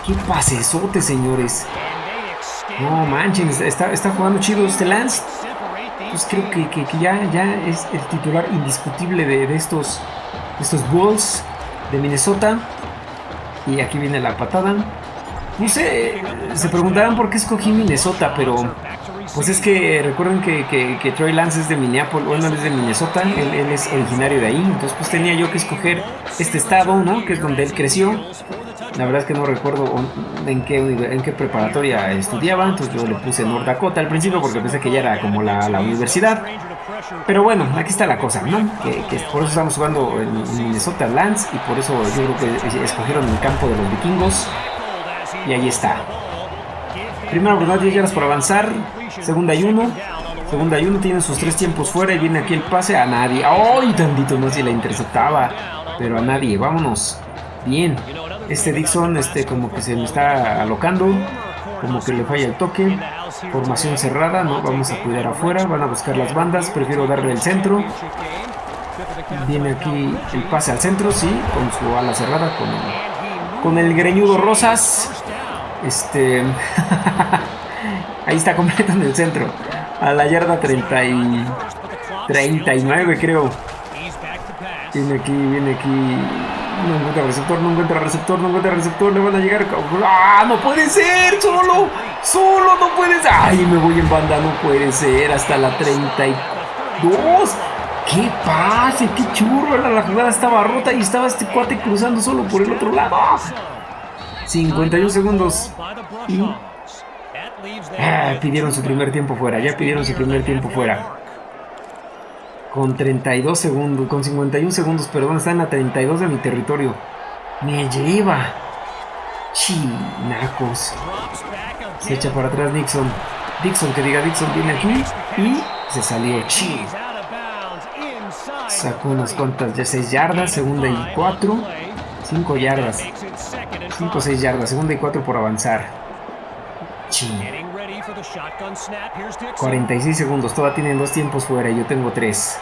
Qué pasesote, señores. No manchen, está, está jugando chido este Lance. Pues creo que, que- que ya, ya es el titular indiscutible de, de estos, estos Bulls de Minnesota. Y aquí viene la patada. No sé, se preguntarán por qué escogí Minnesota, pero pues es que recuerden que, que, Troy Lance es de Minneapolis, bueno, él es de Minnesota, él, es originario de ahí, entonces pues tenía yo que escoger este estado, ¿no? Que es donde él creció. La verdad es que no recuerdo en qué, en qué preparatoria estudiaba, entonces yo le puse North Dakota al principio porque pensé que ya era como la, la universidad. Pero bueno, aquí está la cosa, ¿no? Que, que por eso estamos jugando en Minnesota Lance y por eso yo creo que escogieron el campo de los vikingos. Y ahí está. Primera oportunidad, 10 yardas por avanzar. Segunda y uno. Segunda y uno, tienen sus tres tiempos fuera y viene aquí el pase a nadie. ¡Ay, tantito más si la interceptaba! Pero a nadie, vámonos. Bien. Este Dixon, este como que se me está alocando. Como que le falla el toque. Formación cerrada, no, vamos a cuidar afuera. Van a buscar las bandas, prefiero darle el centro. Viene aquí el pase al centro, sí, con su ala cerrada, con con el greñudo Rosas. Este. Ahí está completo en el centro. A la yarda 30 y 39, creo. Viene aquí, viene aquí. No encuentra receptor, no encuentra receptor, no encuentra receptor. Le van a llegar. ¡Ah! ¡No puede ser! ¡Solo! ¡Solo! ¡No puede ser! ¡Ay! Me voy en banda, no puede ser. Hasta la 32. ¡Qué pase! ¡Qué churro! La, la jugada estaba rota y estaba este cuate cruzando solo por el otro lado. 51 segundos. Y pidieron su primer tiempo fuera, ya pidieron su primer tiempo fuera. Con 32 segundos, con 51 segundos, perdón, está en la 32 de mi territorio. Me lleva. Chinacos. Se echa para atrás Dixon. Dixon, que diga Dixon, viene aquí y se salió. Chi. Sacó unas cuantas, ya 6 yardas, segunda y 4. 5 yardas. 5 o 6 yardas, segunda y 4 por avanzar. Chi. 46 segundos, todavía tienen dos tiempos fuera yo tengo tres.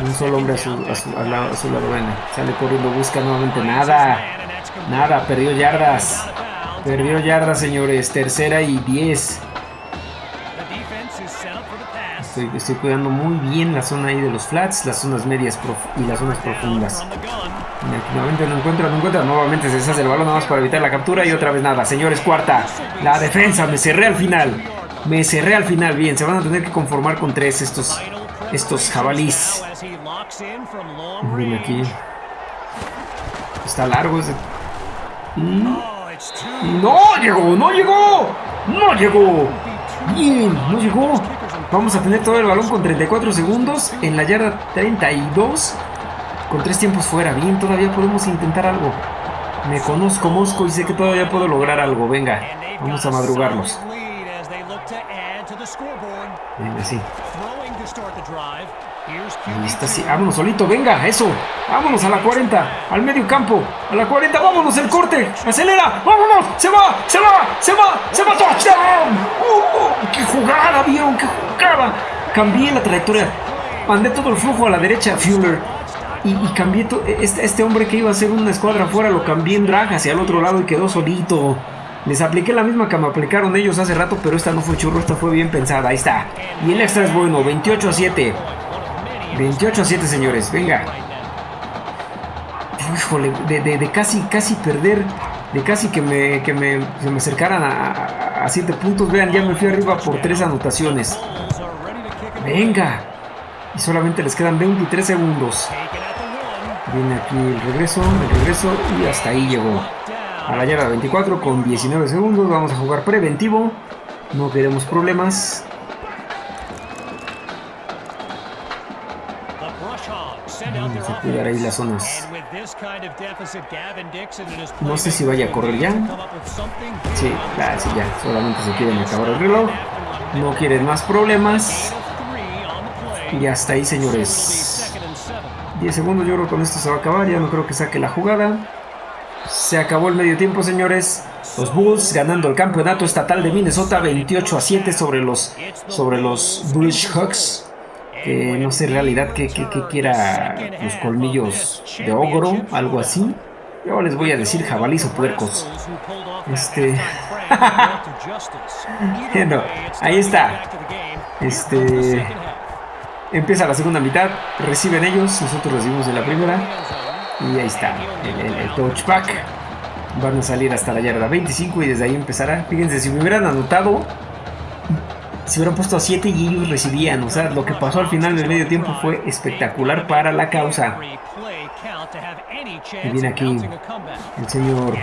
Un solo hombre a su, a su, al lado, a su lado, bueno, sale corriendo, busca nuevamente nada. Nada, perdió yardas. Perdió yardas, señores. Tercera y 10. Estoy, cuidando muy bien la zona ahí de los flats, las zonas medias y las zonas profundas. Nuevamente no encuentra, no encuentra. Nuevamente se deshace el balón nada más para evitar la captura y otra vez nada. Señores, cuarta. La defensa, me cerré al final. Me cerré al final. Bien, se van a tener que conformar con tres estos, estos jabalís. Bien aquí. Está largo ese. Y no llegó, no llegó. No llegó. Bien, no llegó. Vamos a tener todo el balón con 34 segundos en la yarda 32. Con tres tiempos fuera. Bien, todavía podemos intentar algo. Me conozco Mosco y sé que todavía puedo lograr algo. Venga, vamos a madrugarlos. Venga, sí. Ahí está, sí. Vámonos solito, venga, eso. Vámonos a la 40, al medio campo. A la 40, vámonos, el corte. Acelera, vámonos. Se va, se va, se va, se va. Touchdown. ¡Uh! ¡Qué jugada, vieron! ¡Qué jugada! Cambié la trayectoria. Mandé todo el flujo a la derecha, Fuller. Y, y cambié este, este hombre que iba a hacer una escuadra afuera, lo cambié en drag hacia el otro lado y quedó solito. Les apliqué la misma que me aplicaron ellos hace rato, pero esta no fue churro, esta fue bien pensada. Ahí está. Y el extra es bueno, 28 a 7. 28 a 7, señores, venga. Híjole, de, de- casi, casi perder, de casi que me, que me, se me acercaran a 7 puntos. Vean, ya me fui arriba por 3 anotaciones. Venga. Y solamente les quedan 23 segundos. Viene aquí el regreso, el regreso y hasta ahí llegó. A la yarda 24 con 19 segundos. Vamos a jugar preventivo. No queremos problemas. Cuidar ahí las zonas. No sé si vaya a correr ya. Sí, ah, sí, ya. Solamente se quieren acabar el reloj. No quieren más problemas. Y hasta ahí, señores. Second and seven. 10 segundos, yo creo que con esto se va a acabar. Ya no creo que saque la jugada. Se acabó el medio tiempo, señores. Los Bulls ganando el campeonato estatal de Minnesota 28 a 7 sobre los, sobre los British Hawks. Que no sé realidad que, quiera los colmillos de ogro, algo así. Yo les voy a decir jabalís o puercos. Este. Bueno, ahí está. Este. Empieza la segunda mitad, reciben ellos, nosotros recibimos en la primera. Y ahí está, el, el touchback. Van a salir hasta la yarda 25 y desde ahí empezará. Fíjense, si me hubieran anotado, se hubieran puesto a 7 y ellos recibían. O sea, lo que pasó al final del medio tiempo fue espectacular para la causa. Y viene aquí el señor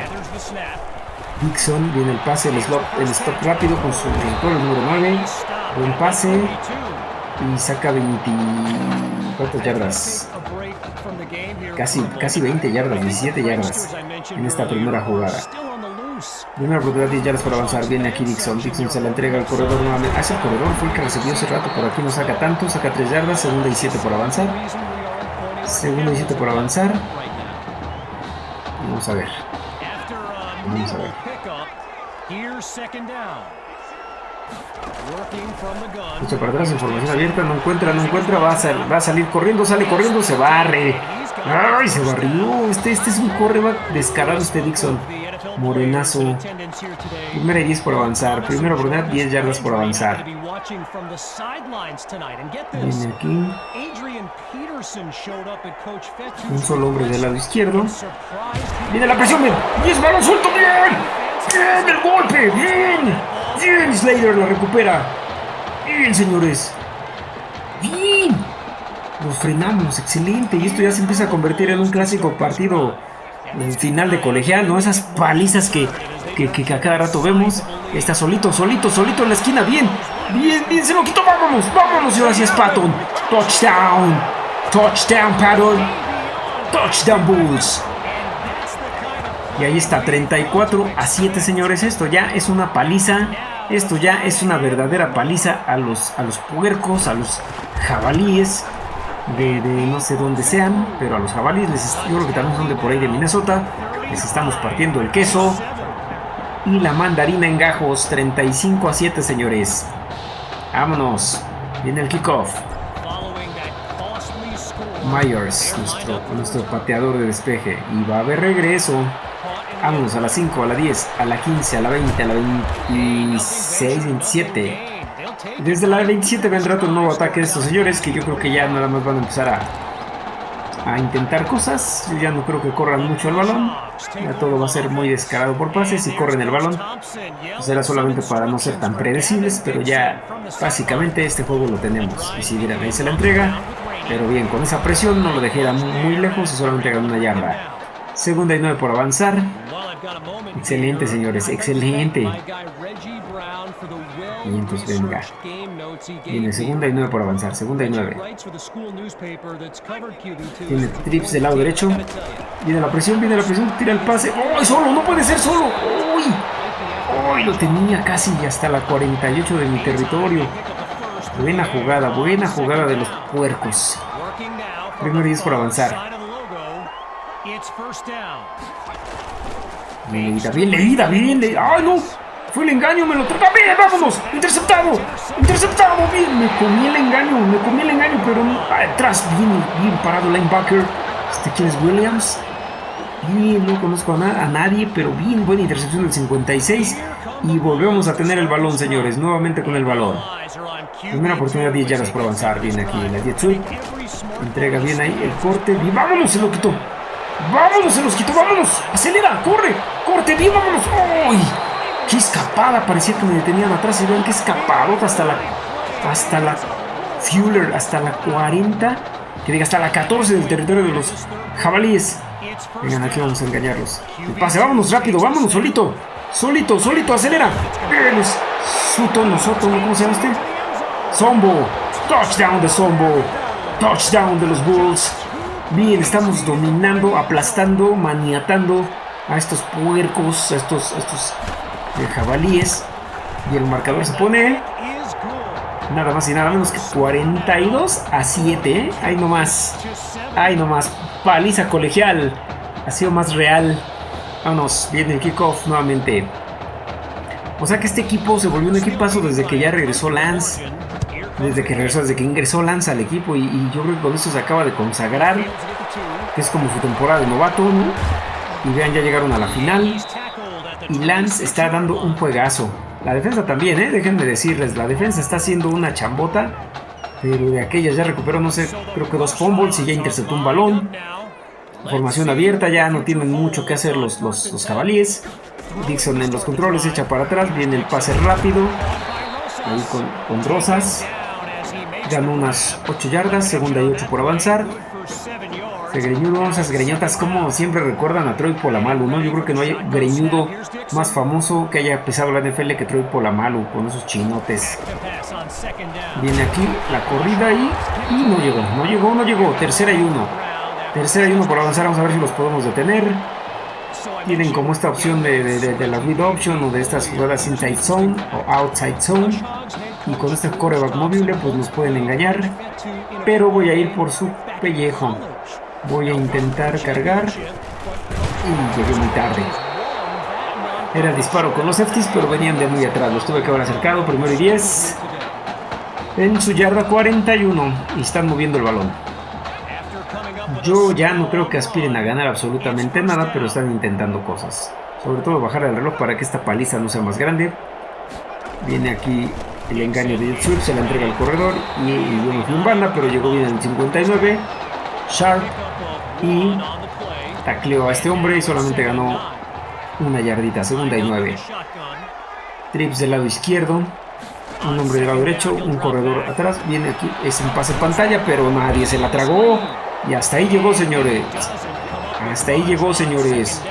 Dixon, viene el pase, el stop, el stop rápido con su receptor, el número 9. Buen pase y saca 20 ¿cuántas yardas? Casi, casi 20 yardas, 17 yardas en esta primera jugada. Primera oportunidad, 10 yardas para avanzar. Viene aquí Dixon. Dixon se la entrega al corredor nuevamente. Ah, ese corredor fue el que recibió hace rato. Por aquí no saca tanto. Saca 3 yardas. Segunda y 7 por avanzar. Segunda y 7 por avanzar. Vamos a ver. Vamos a ver. Echa para atrás, información abierta, no encuentra, no encuentra, va a salir corriendo, sale corriendo, se barre. ¡Ay, se barrió! Este, este es un correback descarado este Dixon. Morenazo. Primera y 10 por avanzar. Primera oportunidad, 10 yardas por avanzar. Viene aquí. Un solo hombre del lado izquierdo. Viene la presión, bien. ¡Y es balón suelto, bien! ¡Bien el golpe! ¡Bien! ¡Bien! Slater la recupera. ¡Bien, señores! ¡Bien! Los frenamos, excelente. Y esto ya se empieza a convertir en un clásico partido en final de colegial, ¿no? Esas palizas que, que, que, a cada rato vemos. Está solito, solito, solito en la esquina. Bien, bien, bien, se lo quitó. Vámonos, vámonos. Y ahora sí es Patton. Touchdown. Touchdown, Patton. Touchdown, Bulls. Y ahí está, 34 a 7, señores. Esto ya es una paliza. Esto ya es una verdadera paliza a los, a los puercos, a los jabalíes. De, no sé dónde sean, pero a los jabalíes, les, yo creo que también son de por ahí de Minnesota, les estamos partiendo el queso y la mandarina en gajos, 35 a 7 señores. Vámonos, viene el kickoff. Myers, nuestro, nuestro pateador de despeje, y va a haber regreso. Vámonos a la 5, a la 10, a la 15, a la 20, a la 26, 27. Desde la 27 vendrá otro nuevo ataque de estos señores que yo creo que ya nada más van a empezar a, a intentar cosas. Yo ya no creo que corran mucho el balón. Ya todo va a ser muy descarado por pases y corren el balón. Será solamente para no ser tan predecibles, pero ya básicamente este juego lo tenemos. Y si vieran ahí se la entrega. Pero bien, con esa presión no lo dejé muy lejos y solamente ganó una yarda. Segunda y nueve por avanzar. Excelente, señores, excelente. Y entonces venga. Viene segunda y nueve por avanzar. Segunda y nueve. Tiene trips del lado derecho. Viene la presión, viene la presión. Tira el pase. ¡Oh, solo! ¡No puede ser solo! ¡Uy! ¡Uy! Lo tenía casi hasta la 48 de mi territorio. Buena jugada, buena jugada de los puercos. Primero 10 por avanzar. Bien leída, bien leída, bien leída. ¡Ay, no! Fue el engaño, me lo trata. ¡Bien, vámonos! ¡Interceptado! ¡Interceptado! Bien, me comí el engaño, me comí el engaño, pero atrás, bien, bien parado linebacker. Este, ¿quién es Williams? Bien, no conozco a, na a, nadie, pero bien, buena intercepción del 56. Y volvemos a tener el balón, señores, nuevamente con el balón. Primera oportunidad, 10 yardas por avanzar. Viene aquí la jet sweep. Entrega bien ahí el corte. Bien, vámonos, se lo quitó. ¡Vámonos! ¡Se los quitó! ¡Vámonos! ¡Acelera! ¡Corre! ¡Corte bien! ¡Vámonos! ¡Uy! ¡Qué escapada! Parecía que me detenían atrás. Y vean qué escapadota hasta la... Hasta la... Fuller. Hasta la 40. Que diga, hasta la 14 del territorio de los jabalíes. Vengan, aquí vamos a engañarlos. El pase. ¡Vámonos! ¡Rápido! ¡Vámonos! ¡Solito! ¡Solito! ¡Solito! ¡Acelera! ¡Bien! Es Sutton, Soto, ¿cómo se llama este? Zombo. Touchdown de Zombo. Touchdown de los Bulls. Bien, estamos dominando, aplastando, maniatando a estos puercos, a estos, estos eh, jabalíes. Y el marcador se pone nada más y nada menos que 42 a 7. ¿eh? Ahí nomás. Ahí nomás. Paliza colegial. Ha sido más real. Vámonos, viene el kickoff nuevamente. O sea que este equipo se volvió un equipazo desde que ya regresó Lance. Desde que regresó, desde que ingresó Lance al equipo. Y, yo creo que con eso se acaba de consagrar. Que es como su temporada de novato, ¿no? Y vean, ya llegaron a la final. Y Lance está dando un juegazo. La defensa también, ¿eh? Déjenme decirles, la defensa está haciendo una chambota. Pero de aquellas ya recuperó, no sé, creo que dos fumbles y ya interceptó un balón. Formación abierta, ya no tienen mucho que hacer los, los, los jabalíes. Dixon en los controles, echa para atrás, viene el pase rápido. Ahí con Rosas. Ganó unas 8 yardas, segunda y 8 por avanzar. Se greñudo, esas greñotas como siempre recuerdan a Troy Polamalu, ¿no? Yo creo que no hay greñudo más famoso que haya pisado la NFL que Troy Polamalu con esos chinotes. Viene aquí la corrida y, no llegó, no llegó, no llegó. Tercera y uno. Tercera y uno por avanzar, vamos a ver si los podemos detener. Tienen como esta opción de, la read option o de estas jugadas inside zone o outside zone. Y con este coreback móvil pues nos pueden engañar. Pero voy a ir por su pellejo. Voy a intentar cargar. Y llegué muy tarde. Era el disparo con los safeties, pero venían de muy atrás. Los tuve que haber acercado. Primero y 10. En su yarda 41. Y están moviendo el balón. Yo ya no creo que aspiren a ganar absolutamente nada, pero están intentando cosas. Sobre todo bajar el reloj para que esta paliza no sea más grande. Viene aquí el engaño de Swift, se la entrega al corredor y, y un banda, pero llegó bien en el 59. Sharp y tacleó a este hombre y solamente ganó una yardita, segunda y nueve. Trips del lado izquierdo, un hombre del lado derecho, un corredor atrás. Viene aquí, es un pase pantalla, pero nadie se la tragó. Y hasta ahí llegó, señores. Hasta ahí llegó, señores.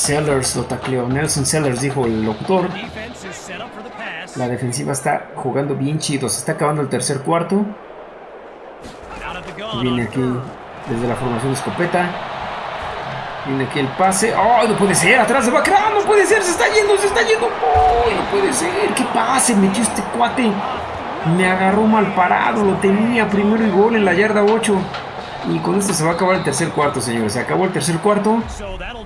Sellers lo tacleó. Nelson Sellers dijo el locutor. La defensiva está jugando bien chido. Se está acabando el tercer cuarto. Viene aquí desde la formación escopeta. Viene aquí el pase. ¡Oh, no puede ser! Atrás de Bacra. ¡No puede ser! ¡Se está yendo! ¡Se está yendo! ¡Oh, no puede ser! ¿Qué pase? Metió este cuate. Me agarró mal parado. Lo tenía primero y gol en la yarda 8. Y con esto se va a acabar el tercer cuarto, señores. Se acabó el tercer cuarto.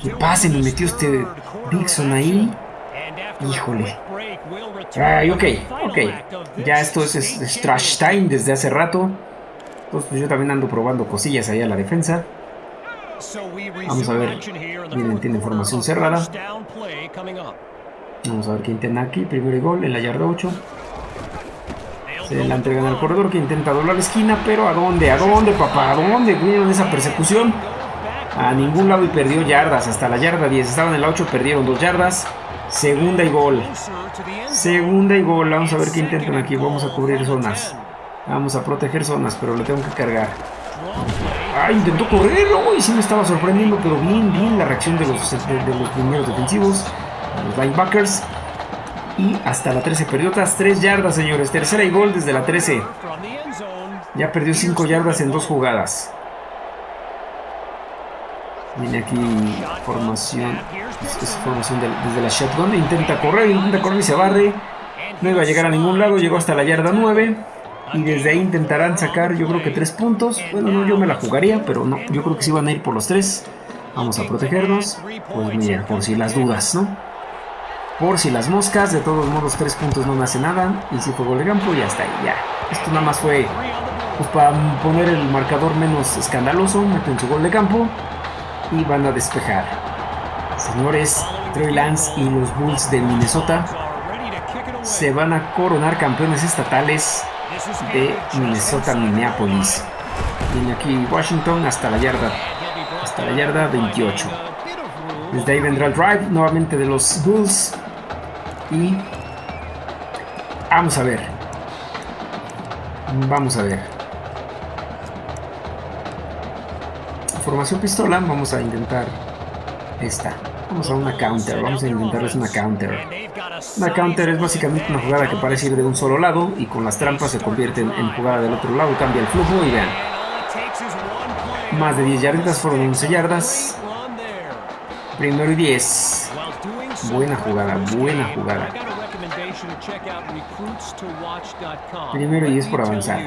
¿Qué pase? Me metió este Dixon ahí. Híjole. Ay, ok, ok. Ya esto es, trash time desde hace rato. Entonces pues yo también ando probando cosillas ahí a la defensa. Vamos a ver. Miren, tiene formación cerrada. Vamos a ver qué intenta aquí. Primero y gol en la yarda 8. Se la entregan al corredor que intenta doblar la esquina, pero ¿a dónde? ¿A dónde, papá? ¿A dónde? ¿Vieron esa persecución? A ningún lado y perdió yardas, hasta la yarda 10. Estaban en la 8, perdieron 2 yardas. Segunda y gol. Segunda y gol. Vamos a ver qué intentan aquí. Vamos a cubrir zonas. Vamos a proteger zonas, pero le tengo que cargar. Ah, intentó correr. Uy, sí me estaba sorprendiendo, pero bien, bien la reacción de los, de, de los primeros defensivos. Los linebackers. Y hasta la 13 perdió otras 3 yardas, señores. Tercera y gol desde la 13. Ya perdió 5 yardas en dos jugadas. Viene aquí formación. Es formación de, desde la shotgun. Intenta correr, intenta correr y se barre. No iba a llegar a ningún lado. Llegó hasta la yarda 9. Y desde ahí intentarán sacar, yo creo que 3 puntos. Bueno, no, yo me la jugaría, pero no. Yo creo que sí van a ir por los 3. Vamos a protegernos. Pues mira, por si las dudas, ¿no? Por si las moscas, de todos modos 3 puntos no me hace nada. Y si fue gol de campo, ya está ahí, ya. Esto nada más fue pues, para poner el marcador menos escandaloso. Meten su gol de campo y van a despejar. Señores, Troy Lance y los Bulls de Minnesota se van a coronar campeones estatales de Minnesota Minneapolis. Viene aquí Washington hasta la yarda, hasta la yarda 28. Desde ahí vendrá el drive nuevamente de los Bulls. Y vamos a ver. Vamos a ver. Formación pistola, vamos a intentar esta. Vamos a una counter, vamos a intentarles una counter. Una counter es básicamente una jugada que parece ir de un solo lado y con las trampas se convierte en, jugada del otro lado, cambia el flujo y vean. Más de 10 yarditas, fueron 11 yardas. Primero y 10. Buena jugada, buena jugada. A. Primero y diez por avanzar.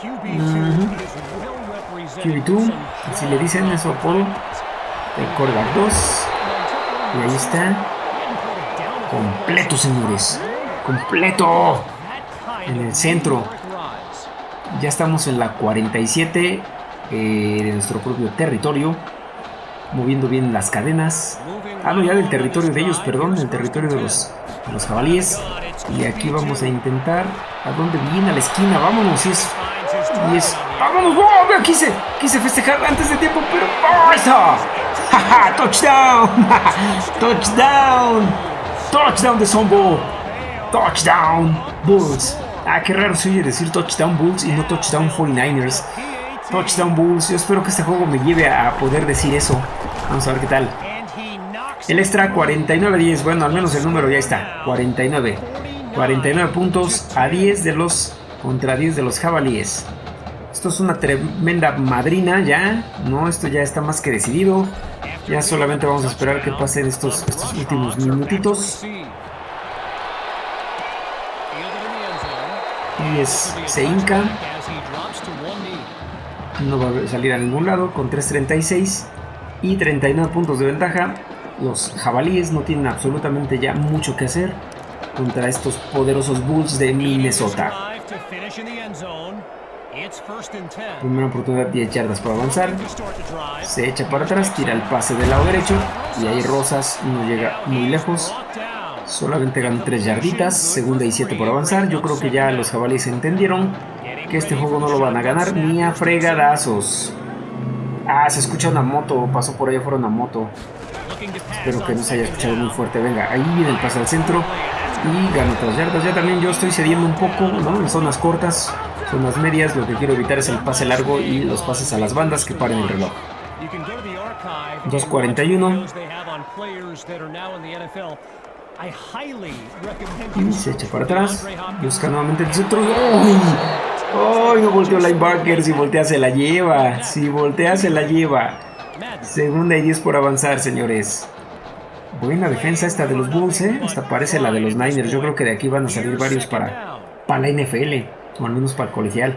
QB2 is well represented QB2, with some así le dicen es su apodo. El quarterback 2. Y ahí está. Completo, señores. Completo. En el centro. Ya estamos en la 47 eh, de nuestro propio territorio. Moviendo bien las cadenas. Ah, no, ya del territorio de ellos, perdón. Del territorio de los, de los jabalíes. Y aquí vamos a intentar. ¿A dónde viene? A la esquina. Vámonos. Y es. Y es. ¡Vámonos! Vea, Quise, quise festejar antes de tiempo, pero. ¡Oh! ¡Ja, ja! ¡Touchdown! ¡Touchdown! ¡Touchdown de Zombo! ¡Touchdown! Bulls. Ah, qué raro se oye decir Touchdown Bulls y no Touchdown 49ers. Touchdown Bulls. Yo espero que este juego me lleve a poder decir eso. Vamos a ver qué tal. El extra 49-10. Bueno, al menos el número ya está. 49. 49 puntos a 10 de los contra 10 de los jabalíes. Esto es una tremenda madrina ya. No, esto ya está más que decidido. Ya solamente vamos a esperar que pasen estos, estos últimos minutitos. Y es, se hinca. No va a salir a ningún lado con 3.36 y 39 puntos de ventaja. Los jabalíes no tienen absolutamente ya mucho que hacer contra estos poderosos Bulls de Minnesota. Primera oportunidad, 10 yardas para avanzar. Se echa para atrás, tira el pase del lado derecho. Y ahí Rosas no llega muy lejos. Solamente ganan 3 yarditas. Segunda y 7 por avanzar. Yo creo que ya los jabalíes entendieron que este juego no lo van a ganar ni a fregadazos. Ah, se escucha una moto. Pasó por ahí afuera una moto. Espero que no se haya escuchado muy fuerte. Venga, ahí viene el pase al centro. Y gana 3 yardas. Ya también yo estoy cediendo un poco, ¿no? En zonas cortas. Zonas medias, lo que quiero evitar es el pase largo y los pases a las bandas que paren el reloj. 2.41. Y se echa para atrás. Busca nuevamente el centro. ¡Uy! ¡Ay! No volteó linebacker. Si voltea se la lleva. Si voltea se la lleva. Segunda y 10 por avanzar, señores. Buena defensa esta de los Bulls, ¿eh? Esta parece la de los Niners. Yo creo que de aquí van a salir varios para, para la NFL. O al menos para el colegial.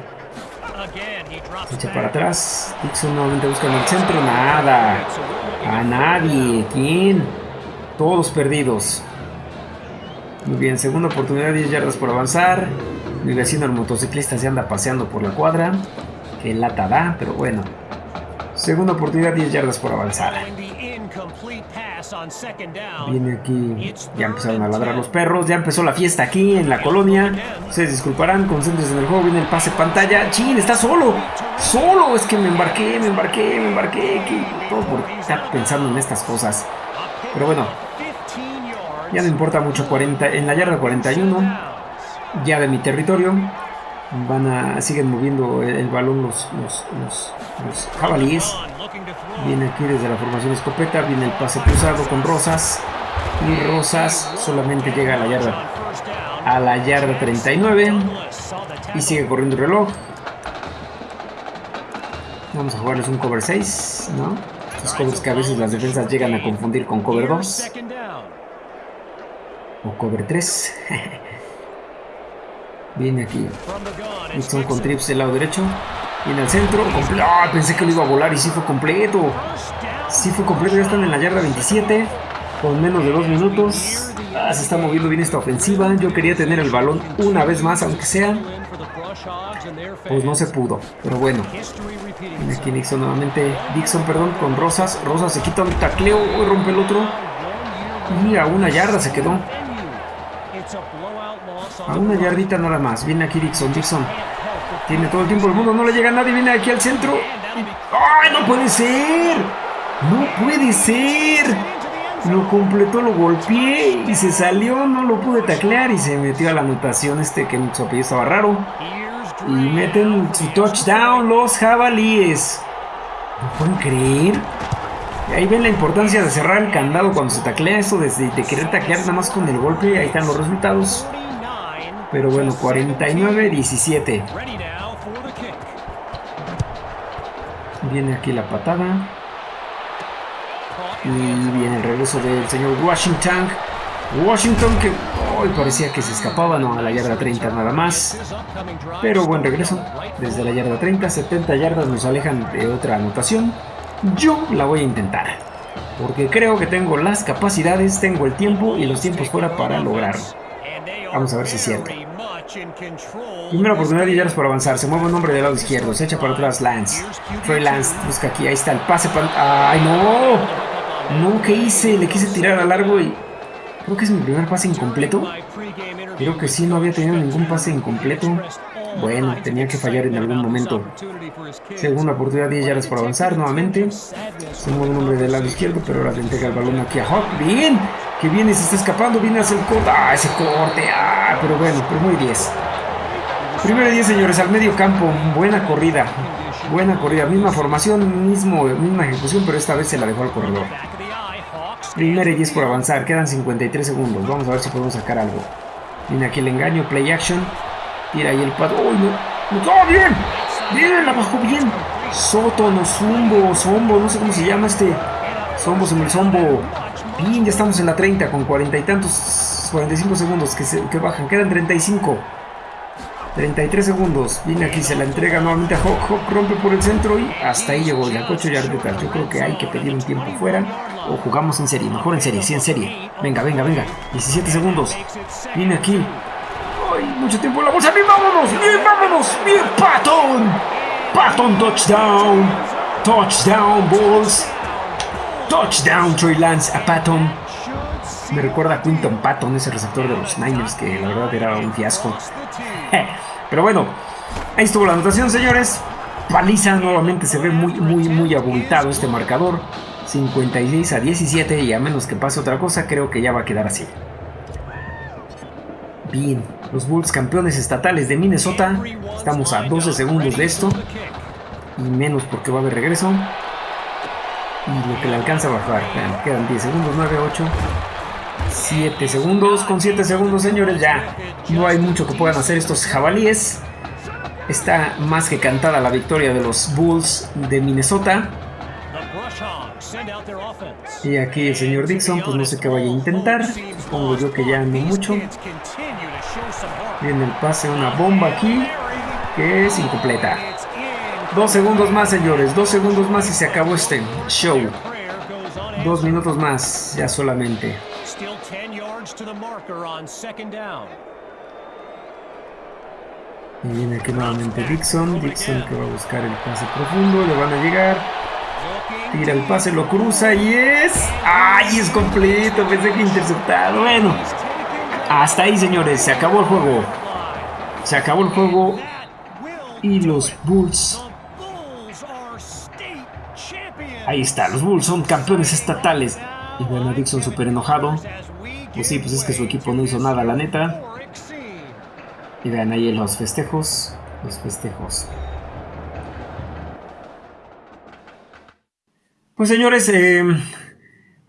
Echa para atrás. Dixon nuevamente busca en el centro. Nada. A nadie. ¿Quién? Todos perdidos. Muy bien, segunda oportunidad, 10 yardas por avanzar. Mi vecino el motociclista se anda paseando por la cuadra. Que lata da, pero bueno. Segunda oportunidad, 10 yardas por avanzar. Viene aquí, ya empezaron a ladrar los perros, ya empezó la fiesta aquí en la colonia. Ustedes disculparán, concéntrense en el juego, viene el pase pantalla. ¡Chin! ¡Está solo! ¡Solo! Es que me embarqué, me embarqué, me embarqué. Que todo por estar pensando en estas cosas. Pero bueno, ya no importa mucho 40, en la yarda 41, ya de mi territorio. Van a, siguen moviendo el, balón los, los, los, los jabalíes. Viene aquí desde la formación escopeta, viene el pase cruzado con Rosas. Y Rosas solamente llega a la yarda. A la yarda 39. Y sigue corriendo el reloj. Vamos a jugarles un cover 6, ¿no? Estos covers que a veces las defensas llegan a confundir con cover 2. O cover 3. Viene aquí. Nixon con trips del lado derecho. Viene al centro. ¡Ah! Pensé que lo iba a volar y sí fue completo. Sí fue completo. Ya están en la yarda 27. Con menos de dos minutos. Ah, se está moviendo bien esta ofensiva. Yo quería tener el balón una vez más, aunque sea. Pues no se pudo. Pero bueno. Viene aquí Nixon nuevamente. Dixon, perdón, con Rosas. Rosas se quita un tacleo. Rompe el otro. Y a una yarda se quedó. A una yardita nada más. Viene aquí Dixon. Dixon. Tiene todo el tiempo del mundo. No le llega nadie. Viene aquí al centro. ¡Ay, no puede ser! ¡No puede ser! Lo completó, lo golpeé y se salió. No lo pude taclear y se metió a la anotación este que su apellido estaba raro. Y meten su touchdown los jabalíes. ¿No pueden creer? Ahí ven la importancia de cerrar el candado cuando se taclea eso, de, de querer taclear nada más con el golpe. Ahí están los resultados. 49. Pero bueno, 49-17. Ready now for the kick. Viene aquí la patada. Y viene el regreso del señor Washington. Washington que hoy parecía que se escapaba, no, a la yarda 30 nada más. Pero buen regreso. Desde la yarda 30, 70 yardas nos alejan de otra anotación. Yo la voy a intentar. Porque creo que tengo las capacidades, tengo el tiempo y los tiempos fuera para lograrlo. Vamos a ver si es cierto. Primera oportunidad de yardas para avanzar. Se mueve un hombre del lado izquierdo. Se echa para atrás Lance. Trey Lance busca aquí. Ahí está el pase. para- ¡Ay, no! No, ¿qué hice? Le quise tirar a largo y. Creo que es mi primer pase incompleto. Creo que sí, no había tenido ningún pase incompleto. Bueno, tenía que fallar en algún momento. Segunda oportunidad, 10 yardas por avanzar nuevamente. Se un hombre del lado izquierdo, pero ahora le entrega el balón aquí a Hawk. ¡Bien! ¡Que viene! Se está escapando, viene hacia el corte. ¡Ah, ese corte! ¡Ah! Pero bueno, pero muy 10. Primero y 10, señores, al medio campo. Buena corrida. Buena corrida. Misma formación, mismo, misma ejecución, pero esta vez se la dejó al corredor. Primera y 10 por avanzar. Quedan 53 segundos. Vamos a ver si podemos sacar algo. Viene aquí el engaño, play action. Tira ahí el pato. ¡Uy, no! ¡No! ¡Oh, bien! ¡Bien! La bajó bien. Soto, no zumbo, zombo, no sé cómo se llama este. Zombo, se me zombo. Bien, ya estamos en la 30 con cuarenta y tantos, 45 segundos que, se- que bajan. Quedan 35. 33 segundos. Viene aquí, se la entrega nuevamente a Hawk. Hawk rompe por el centro y hasta ahí llegó. Ya 8 yardas. Yo creo que hay que pedir un tiempo fuera. O jugamos en serie. Mejor en serie, sí, en serie. Venga, venga, venga. 17 segundos. Viene aquí. Mucho tiempo en la bolsa. Bien, vámonos. Bien, vámonos. Bien, Patton. Patton, touchdown. Touchdown, Bulls. Touchdown, Troy Lance a Patton. Me recuerda a Quinton Patton, ese receptor de los Niners, que la verdad era un fiasco. Pero bueno, ahí estuvo la anotación, señores. Paliza nuevamente se ve muy, muy, muy abultado este marcador. 56 a 17 y a menos que pase otra cosa, creo que ya va a quedar así. Bien, los Bulls campeones estatales de Minnesota. Estamos a 12 segundos de esto. Y menos porque va a haber regreso. Y lo que le alcanza a bajar. Quedan 10 segundos, 9, 8. 7 segundos. Con 7 segundos, señores, ya no hay mucho que puedan hacer estos jabalíes. Está más que cantada la victoria de los Bulls de Minnesota. Y aquí el señor Dixon, pues no sé qué vaya a intentar. Supongo yo que ya no mucho. Kids continue to show some heart. Viene el pase, una bomba aquí, que es incompleta. Dos segundos más, señores. Dos segundos más y se acabó este show. Dos minutos más, ya solamente. Still 10 yards to the marker on second down. Y viene aquí nuevamente Dixon. Dixon que va a buscar el pase profundo. Le van a llegar. Tira el pase, lo cruza y es. ¡Ay! Es completo. Pensé que interceptado. Bueno, hasta ahí, señores. Se acabó el juego. Se acabó el juego. Y los Bulls. Ahí está, los Bulls son campeones estatales. Y bueno, Dixon súper enojado. Pues sí, pues es que su equipo no hizo nada, la neta. Y vean ahí los festejos. Los festejos. Pues señores, eh,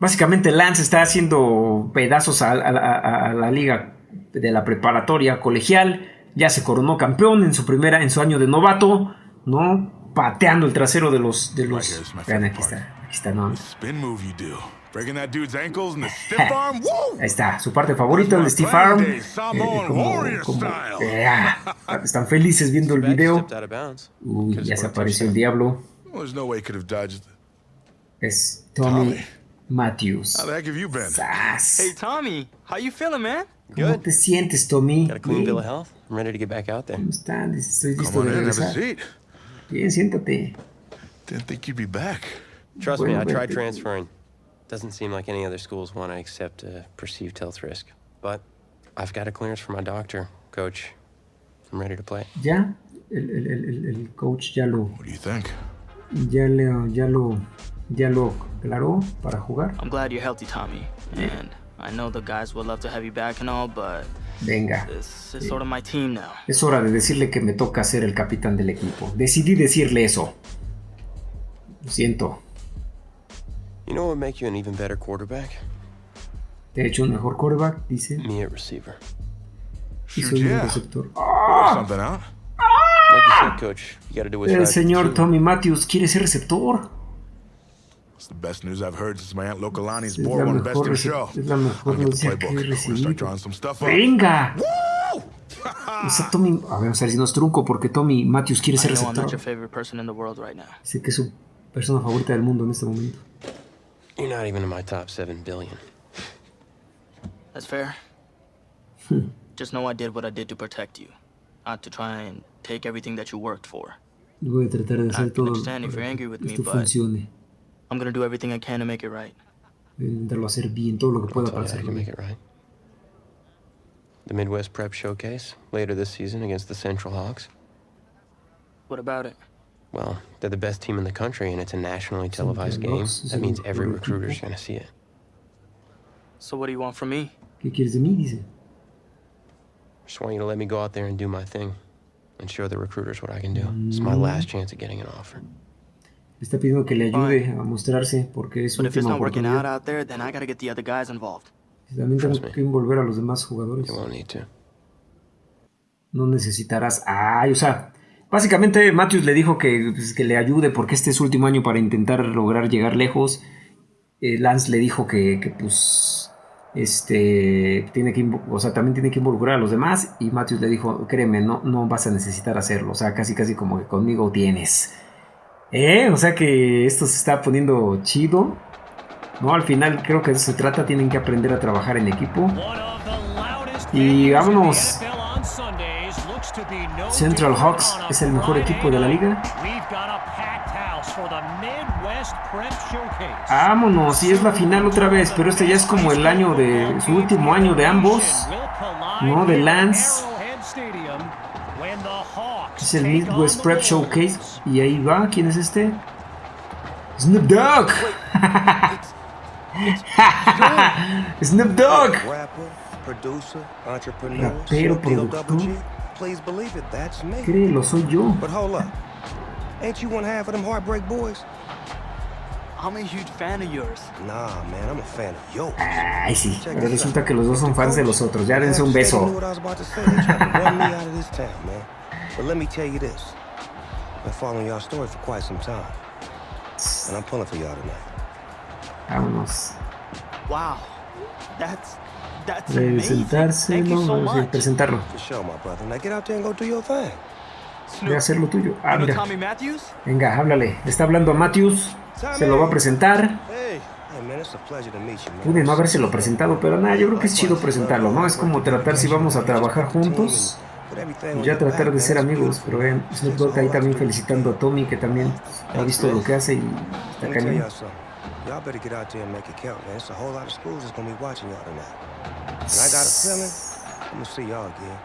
básicamente Lance está haciendo pedazos a, a- a- a la liga de la preparatoria colegial. Ya se coronó campeón en su primera, en su año de novato, ¿no? Pateando el trasero de los, de los. Vean, aquí está, aquí está, ¿no? Spin move you do. Breaking that dude's ankles and the stiff arm. Woo! Ahí está, su parte favorita, el Steve Arm. Eh, como- como- eh, ah, están felices viendo el video. Uy, ya se apareció el diablo. Well, there's no way he could have dodged. Es Tommy. Matthews. How the heck have you been? Sas. Hey, Tommy, how you feeling, man? ¿Cómo te sientes, Tommy? Got a clean bill of health. I'm ready to get back out there. ¿Cómo están? Dice, Estoy Come listo on de in, have a regresar. seat. Bien, siéntate. Didn't think you'd be back. Trust Bueno, me, I tried vete. transferring. Doesn't seem like any other schools want to accept a perceived health risk. But I've got a clearance from my doctor, coach. I'm ready to play. Ya, el, el- el- el- el coach ya lo, What do you think? ya le, ya lo, ya lo aclaró para jugar. I'm glad you're healthy, Tommy. And I know the guys would love to have you back and all, but Venga. this is sort of my team now. Es hora de decirle que me toca ser el capitán del equipo. Decidí decirle eso. Lo siento. You know what would make you an even better quarterback? Te he hecho un mejor quarterback, dice. Me at receiver. Y soy un receptor. Do what's El señor. Tommy Matthews quiere ser receptor. It's the best news I've heard since my aunt Lokalani's Es la board won Best in rece- Show. es la mejor I'll get the noticia que he playbook. We're gonna start drawing some stuff up. ¡Venga! O sea, Tommy, a ver, vamos a ver si nos trunco porque Tommy Matthews quiere I ser know I'm not your receptor. favorite person in the world right now. Dice que es su persona favorita del mundo en este momento. You're not even in my top seven billion. That's fair. Hmm. Just know I did what I did to protect you, not to try and take everything that you worked for. Y Voy a tratar de I hacer can todo understand if para you're angry que with me, esto but- funcione. I'm gonna do everything I can to make it right. Intentarlo hacer bien, todo lo que I'll pueda para hacerlo can make bien. it right. The Midwest Prep Showcase later this season against the Central Hawks. What about it? Well, they're the best team in the country, and it's a nationally televised game. That means every recruiter's gonna see it. So what do you want from me? ¿Qué quieres de mí? Dice. Just want you to let me go out there and do my thing, and show the recruiters what I can do. It's my mm. last chance at getting an offer. Está pidiendo que le ayude a mostrarse porque es su última oportunidad. También tengo que envolver a los demás jugadores. No necesitarás. Ay, o sea, básicamente Matthews le dijo que, pues, que le ayude porque este es su último año para intentar lograr llegar lejos. Eh, Lance le dijo que, que, pues, este, tiene que, o sea, también tiene que involucrar a los demás. Y Matthews le dijo, créeme, no, no vas a necesitar hacerlo. O sea, casi, casi como que conmigo tienes. ¿Eh? O sea que esto se está poniendo chido. No, al final creo que eso se trata. Tienen que aprender a trabajar en equipo. Y vámonos. Central Hawks es el mejor equipo de la liga. Vámonos, y es la final otra vez, pero este ya es como el año de su último año de ambos. ¿no? De Lance. Es el Midwest Prep Showcase y ahí va, ¿quién es este? Snoop Dogg. Snoop Dogg. Rapper, producer, entrepreneur, Rapero, productor. Créelo, soy yo. But hold up. Ain't you one half of them Heartbreak Boys? I'm a huge fan of yours. Nah, man, I'm a fan of yours. Ay, sí, pero resulta que los dos son fans de los otros. Ya dense un beso. But let me tell you this. I've been following y'all story for quite some time. And I'm pulling for y'all tonight. Vámonos. Wow, that's that's amazing. Thank you so much. presentarlo. For sure, my brother. Now get out there and go do your thing. Voy a hacer lo tuyo. Ah, mira. Venga, háblale. Le está hablando a Matthews. Se lo va a presentar. Hey. Hey, man, it's a pleasure to meet you, man. Pude no habérselo presentado, pero nada, yo creo que es chido presentarlo, ¿no? Es como tratar si vamos a trabajar juntos. Ya tratar de ser amigos, pero vean, Snoop Dogg ahí también felicitando a Tommy, que también ha visto lo que hace y está cañón. y'all something. Y'all better get out there and make it count, man. It's a whole lot of schools that's gonna be watching y'all tonight. And I got a feeling I'm gonna see y'all again.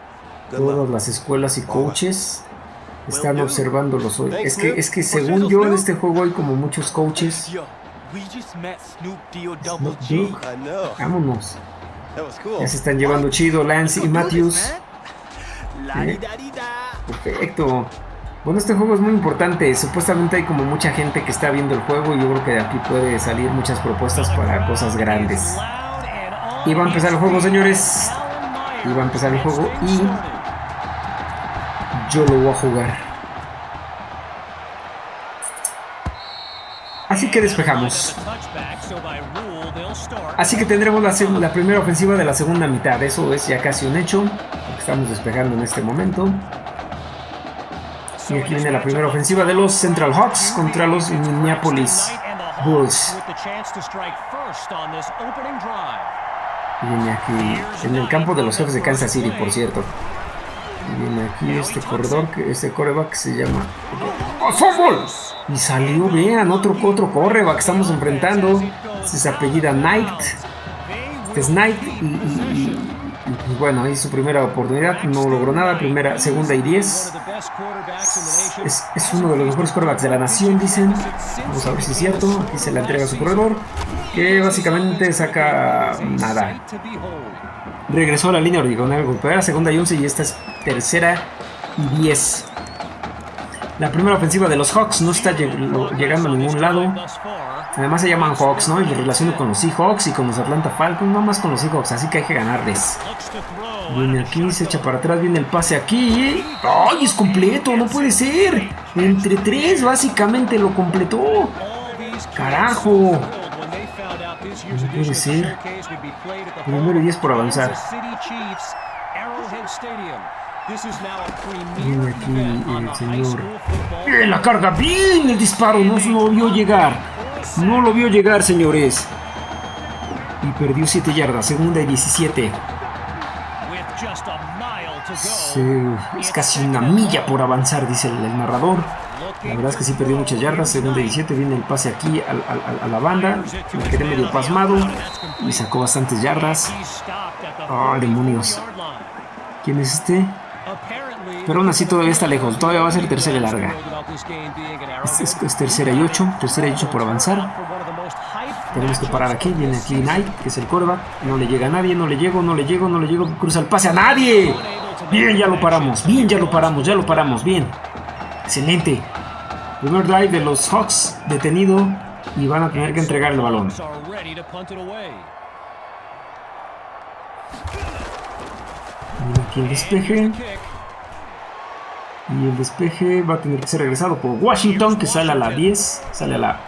Good Todas las escuelas y coaches están observándolos hoy. Es que, es que según yo en este juego hay como muchos coaches. Snoop. Dogg. Vámonos. Ya se están llevando chido Lance y Matthews. Perfecto. Bueno, este juego es muy importante. Supuestamente hay como mucha gente que está viendo el juego y yo creo que de aquí puede salir muchas propuestas para cosas grandes. Y va a empezar el juego, señores. Y va a empezar el juego y yo lo voy a jugar. Así que despejamos. Así que tendremos la, primera ofensiva de la segunda mitad. Eso es ya casi un hecho. Estamos despejando en este momento. Y aquí viene la primera ofensiva de los Central Hawks contra los Minneapolis Bulls. Viene aquí en el campo de los jefes de Kansas City, por cierto. Viene aquí este corredor, este coreback que se llama. ¡Oh! Y salió, vean, otro, otro coreback que estamos enfrentando. Este se apellida Knight. Este es Knight. Y, bueno, ahí su primera oportunidad. No logró nada. Primera, segunda y diez. Es, es uno de los mejores quarterbacks de la nación, dicen. Vamos a ver si es cierto. Aquí se la entrega a su corredor. Que básicamente saca nada. Regresó a la línea original. Golpear segunda y 11 y esta es tercera y 10. La primera ofensiva de los Hawks no está llegando a ningún lado. Además se llaman Hawks, ¿no? Y lo relaciono con los Seahawks y con los Atlanta Falcons, no más con los Seahawks, así que hay que ganarles. Viene aquí, se echa para atrás, viene el pase aquí. ¡Ay, es completo! ¡No puede ser! Entre tres, básicamente lo completó. ¡Carajo! No puede ser. Primero y 10 por avanzar. Viene aquí el señor. Bien la carga, bien el disparo, no lo vio llegar. No lo vio llegar, señores. Y perdió 7 yardas, segunda y 17. es casi una milla por avanzar, dice el, narrador. La verdad es que sí perdió muchas yardas. Segunda y 17 viene el pase aquí a, la banda. Me quedé medio pasmado. Y sacó bastantes yardas. ¡Ah, demonios! ¿Quién es este? Pero aún así todavía está lejos. Todavía va a ser tercera y larga. Es, tercera y ocho. Tercera y ocho por avanzar. Tenemos que parar aquí. Viene aquí Knight, que es el coreback. No le llega a nadie. No le llego, no le llego, no le llego. Cruza el pase a nadie. Bien, ya lo paramos. Bien, ya lo paramos. Ya lo paramos. Bien. Excelente. Primer drive de los Hawks detenido. Y van a tener que entregar el balón. Aquí el despeje. Y el despeje va a tener que ser regresado por Washington, que sale a la 10, sale a la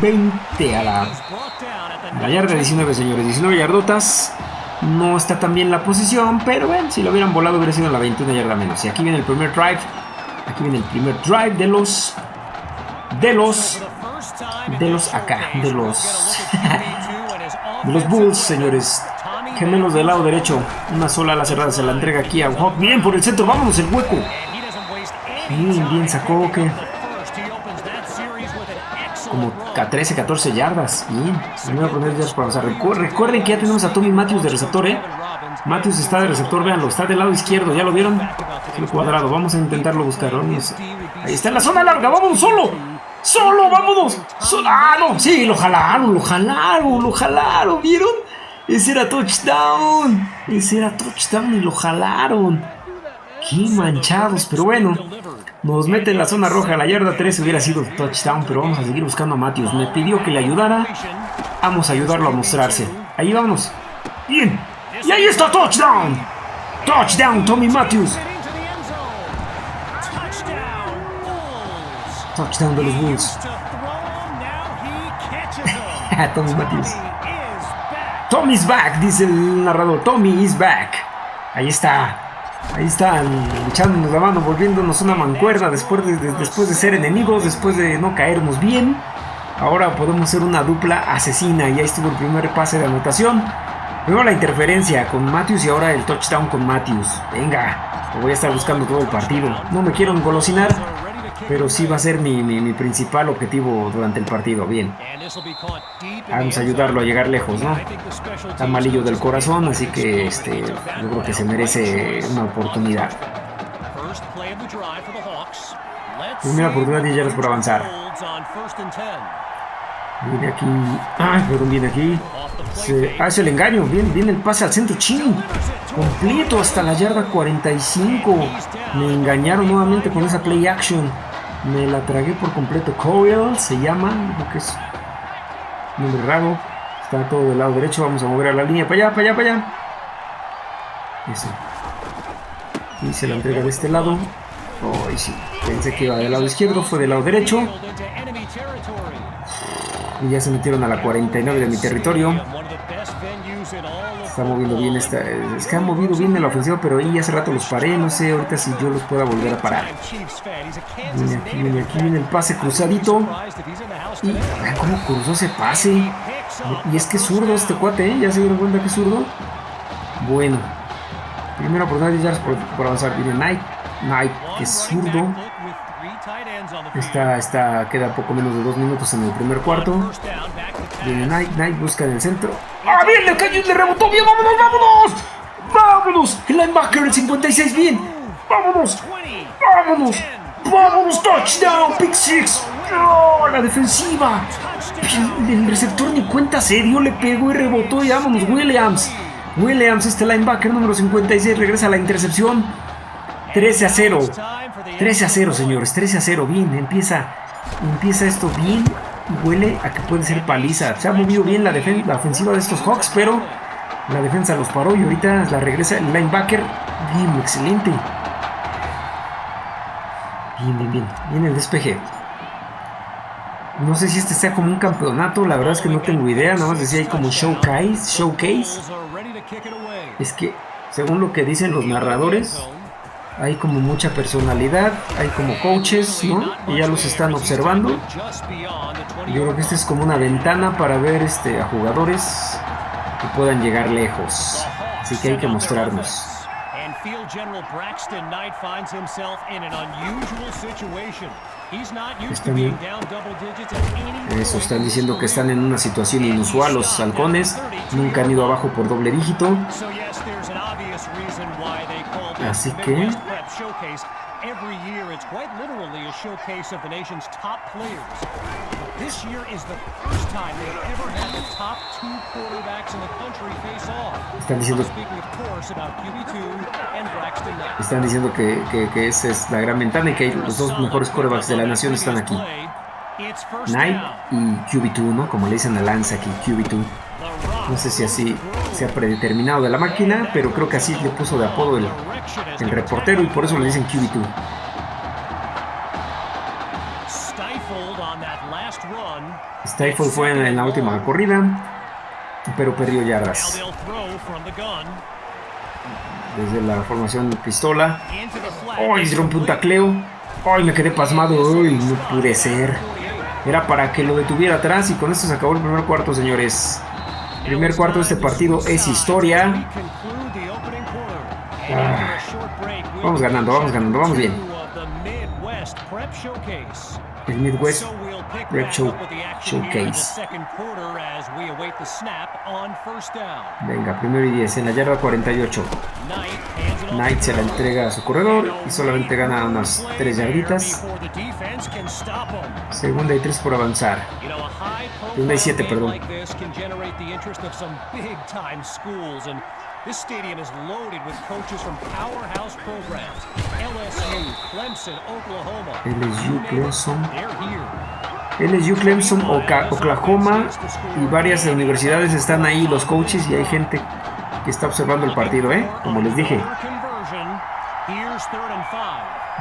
20, a la, a la yarda 19, señores. 19 yardotas. No está tan bien la posición, pero bueno, si lo hubieran volado hubiera sido la 21 yarda menos. Y aquí viene el primer drive. Aquí viene el primer drive de los... De los... De los acá, de los... de los Bulls, señores. Gemelos del lado derecho. Una sola a la cerrada se la entrega aquí a Hawk. Bien por el centro, vámonos el hueco. Bien, bien sacó que como a 13, 14 yardas. Bien, primero poner yardas para avanzar. Recuerden que ya tenemos a Tommy Matthews de receptor, ¿eh? Matthews está de receptor, véanlo, está del lado izquierdo, ¿ya lo vieron? El cuadrado, vamos a intentarlo buscar. Ahí está en la zona larga, vámonos solo. Solo, vámonos. ah, no, sí, lo jalaron, lo jalaron, lo jalaron, ¿vieron? Ese era touchdown. Ese era touchdown y lo jalaron. Qué manchados, pero bueno. Nos mete en la zona roja, la yarda 3 hubiera sido touchdown, pero vamos a seguir buscando a Matthews. Me pidió que le ayudara. Vamos a ayudarlo a mostrarse. Ahí vamos. Bien. Y ahí está touchdown. Touchdown, Tommy Matthews. Touchdown de los Bulls. Tommy Matthews. Tommy's back, dice el narrador. Tommy is back. Ahí está. Ahí están echándonos la mano, volviéndonos una mancuerna después de, después de ser enemigos, después de no caernos bien. Ahora podemos ser una dupla asesina y ahí estuvo el primer pase de anotación. Luego la interferencia con Matthews y ahora el touchdown con Matthews. Venga, lo voy a estar buscando todo el partido. No me quiero engolosinar, pero sí va a ser mi, principal objetivo durante el partido. Bien. Vamos a ayudarlo a llegar lejos, ¿no? Está malillo del corazón, así que este, yo creo que se merece una oportunidad. Primera oportunidad de yardas por avanzar. Viene aquí. Ah, perdón, viene aquí. Se hace el engaño. Viene, viene el pase al centro. Chin. Completo hasta la yarda 45. Me engañaron nuevamente con esa play action. Me la tragué por completo. Coil se llama. que es nombre raro. Está todo del lado derecho. Vamos a mover a la línea. Para allá, para allá, para allá. Eso. Y se la entrega de este lado. Oh, sí. Pensé que iba del lado izquierdo. Fue del lado derecho. Y ya se metieron a la 49 de mi territorio. Está moviendo bien esta. Es que ha movido bien la ofensiva, pero ahí hace rato los paré. No sé ahorita si yo los pueda volver a parar. Viene aquí, viene aquí, viene el pase cruzadito. Y cómo cruzó ese pase. Y es que es zurdo este cuate, ¿eh? ¿Ya se dieron cuenta que es zurdo? Bueno. Primero oportunidad ya por, por avanzar. Viene Knight. Knight, que es zurdo. Está, está, queda poco menos de dos minutos en el primer cuarto. Viene Knight, Knight busca en el centro. ¡Ah, bien! Le cayó y le rebotó. ¡Bien! ¡Vámonos, vámonos! ¡Vámonos! El linebacker, el 56, bien. ¡Vámonos! ¡Vámonos! ¡Vámonos! ¡Touchdown! ¡Pick six! ¡Oh, la defensiva! El receptor ni cuenta serio le pegó y rebotó y vámonos, Williams. Williams, este linebacker número 56, regresa a la intercepción. 13 a 0. 13 a 0, señores. 13 a 0. Bien, empieza, empieza esto bien. Huele a que puede ser paliza. Se ha movido bien la, defen- la ofensiva de estos Hawks, pero la defensa los paró y ahorita la regresa el linebacker. Bien, excelente. Bien, bien, bien. Bien el despeje. No sé si este sea como un campeonato, la verdad es que no tengo idea, nada más decía ahí como showcase, showcase. Es que, según lo que dicen los narradores, hay como mucha personalidad, hay como coaches, ¿no? Y ya los están observando. Yo creo que esta es como una ventana para ver este, a jugadores que puedan llegar lejos. Así que hay que mostrarnos. Están Eso están diciendo que están en una situación inusual los halcones. Nunca han ido abajo por doble dígito. Así que- Midwest Prep Showcase. Every year, it's quite literally a showcase of the nation's top players. This year is the first time they've ever had the top two quarterbacks in the country face off. Están diciendo- I'm speaking, of course, about QB2 and Braxton Knight. Están diciendo que, que- que esa es la gran ventana y que los dos mejores quarterbacks de la nación están aquí. Knight y QB2, ¿no? Como le dicen a Lance aquí, QB2. No sé si así se ha predeterminado de la máquina, pero creo que así le puso de apodo el, el reportero y por eso le dicen QB2. Stifled on that last run. Stifle fue en, en la última corrida, pero perdió yardas. Desde la formación pistola. The flat. ¡Ay! rompe un tacleo. ¡Ay! Me quedé pasmado. ¡Ay! No pude ser. Era para que lo detuviera atrás y con esto se acabó el primer cuarto, señores. Primer cuarto de este partido es historia. Ah. Vamos ganando, vamos ganando, vamos bien. El Midwest Back Show- Showcase. Venga, primero y 10 en la yarda 48. Knight se la entrega a su corredor y solamente gana unas 3 yarditas. 'em. Segunda y 3 por avanzar. Segunda y siete, profile perdón. this stadium is loaded with coaches from powerhouse programs. LSU, Clemson, Oklahoma. LSU, Clemson. They're here. LSU, Clemson, Oklahoma y varias universidades están ahí, los coaches y hay gente que está observando el partido, ¿eh? Como les dije.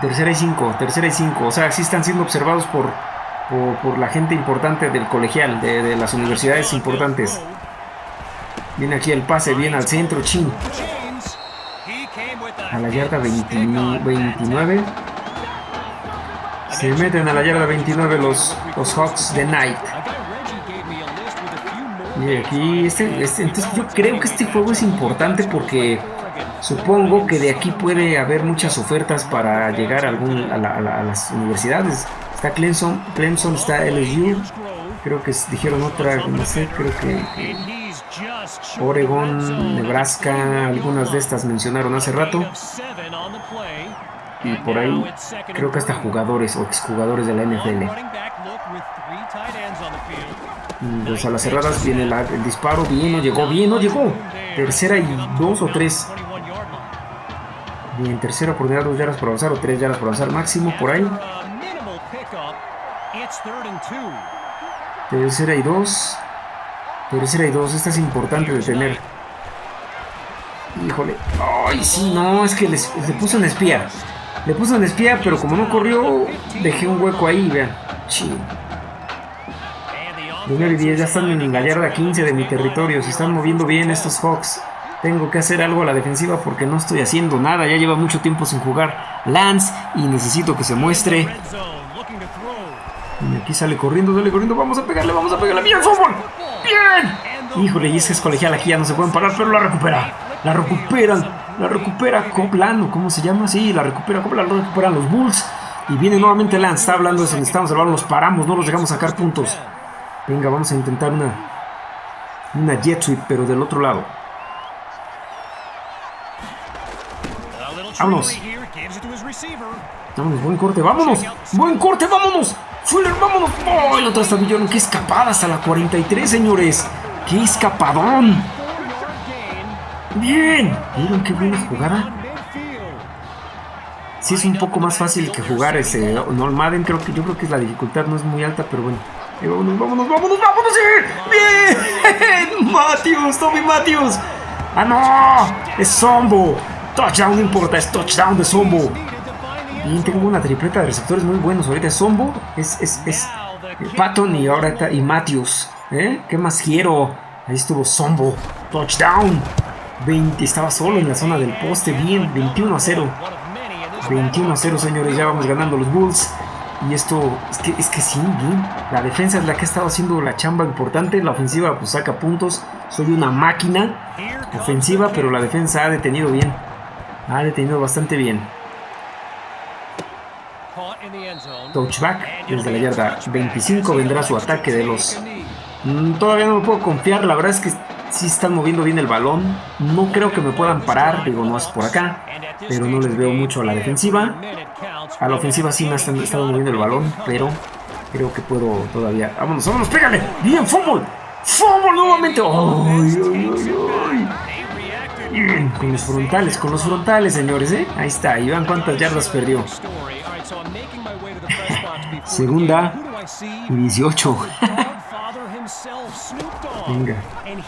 Tercera y 5, tercera y 5. O sea, sí están siendo observados por, por, la gente importante del colegial, de, las universidades importantes. Viene aquí el pase, bien al centro, chin. A la yarda 20 29. Se meten a la yarda 29 los, los Hawks de Knight. Y aquí, este, este- entonces yo creo que este juego es importante porque supongo que de aquí puede haber muchas ofertas para llegar a, algún, a, a la- a las universidades. Está Clemson, Clemson, está LSU, creo que dijeron otra, no sé, creo que, Oregon. Nebraska, algunas de estas mencionaron hace rato. Y por ahí creo que hasta jugadores o exjugadores de la NFL. field. Mm, Pues a las cerradas viene el disparo, bien, no llegó, bien, no llegó. Tercera y dos o tres. 21 yard line. Bien, tercera oportunidad, dos yardas por avanzar o tres yardas por avanzar máximo por ahí. Tercera y dos. Tercera y dos, esta es importante de tener. Híjole. Ay, sí, no, es que les- le puso en espía. Le puso en espía, pero como no corrió, dejé un hueco ahí, vean. The Primero y 10, ya están en la yarda 15 de mi territorio. Se están moviendo bien estos Hawks. Tengo que hacer algo a la defensiva porque no estoy haciendo nada. Ya lleva mucho tiempo sin jugar Lance y necesito que se muestre. Y aquí sale corriendo, sale corriendo. Vamos a pegarle, vamos a pegarle. ¡Bien, fútbol! ¡Bien! Híjole, y ese es colegial aquí ya no se pueden parar, pero la recupera. La recuperan. La recupera Copland, ¿o cómo se llama? Sí, la recupera Copland, la recuperan los Bulls. Y viene nuevamente Lance. Está hablando de eso. Necesitamos el los paramos, no los dejamos sacar puntos. Venga, vamos a intentar una. Una jet sweep, pero del otro lado. A Vámonos. Vámonos, buen corte, vámonos. Buen corte, vámonos. Fuller, vámonos. ¡Oh! El otro estabillón. Qué escapada hasta la 43, señores. Qué escapadón. Bien. ¿Vieron qué buena jugada? midfield. sí es un poco más fácil que jugar ese no Madden creo que yo creo que la dificultad no es muy alta pero bueno. Eh, vámonos vámonos vámonos vámonos bien. Matthews Tommy Matthews. Ah no. Es Sombo touchdown no importa es touchdown de Sombo bien tengo una tripleta de receptores muy buenos ahorita. Es Sombo es es es Patton y ahora está y Matthews ¿eh? qué más quiero ahí estuvo Sombo touchdown 20 estaba solo en la zona del poste bien 21 a 0 21 a 0, señores. Ya vamos ganando los Bulls. Y esto, es que, es que sí, La defensa es la que ha estado haciendo la chamba importante. La ofensiva, pues saca puntos. Soy una máquina ofensiva, pero la defensa ha detenido bien. Ha detenido bastante bien. Touchback desde la yarda 25 vendrá su ataque de los... Mm, todavía no me puedo confiar, la verdad es que sí están moviendo bien el balón. No creo que me puedan parar, digo, no es por acá pero no les veo mucho a la defensiva. A la ofensiva sí me han estado moviendo el balón, pero creo que puedo todavía. ¡Vámonos, vámonos, pégale! ¡Bien, fútbol! ¡Fútbol nuevamente! ¡Ay, ay, ay, Bien, con los frontales, con los frontales, señores, ¿eh? Ahí está, y vean cuántas yardas perdió. Segunda y 18. Venga,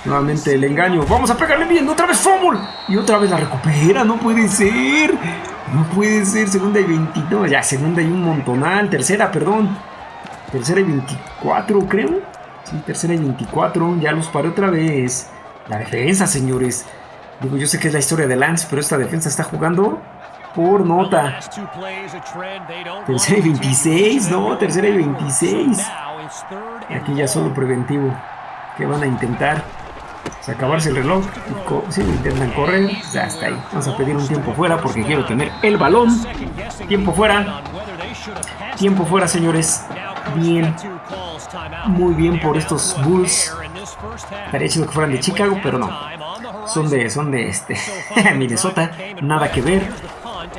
nuevamente el engaño. Vamos a pegarle bien, otra vez fumble. Y otra vez la recupera, no puede ser. No puede ser, segunda y 22. Ya, segunda y un montonal. Tercera, perdón. Tercera y 24, creo. Sí, tercera y 24. Ya los paré otra vez. La defensa, señores. Digo, yo sé que es la historia de Lance, pero esta defensa está jugando por nota. Tercera y 26, no, tercera y 26. Aquí ya solo preventivo. Que van a intentar? Pues, acabarse el reloj. Si intentan correr, ya está ahí. Vamos a pedir un tiempo fuera porque quiero tener el balón. Tiempo fuera. Tiempo fuera, señores. Bien. Muy bien por estos Bulls. Estaría chido que fueran de Chicago, pero no. Son de, son de este, Minnesota. Nada que ver.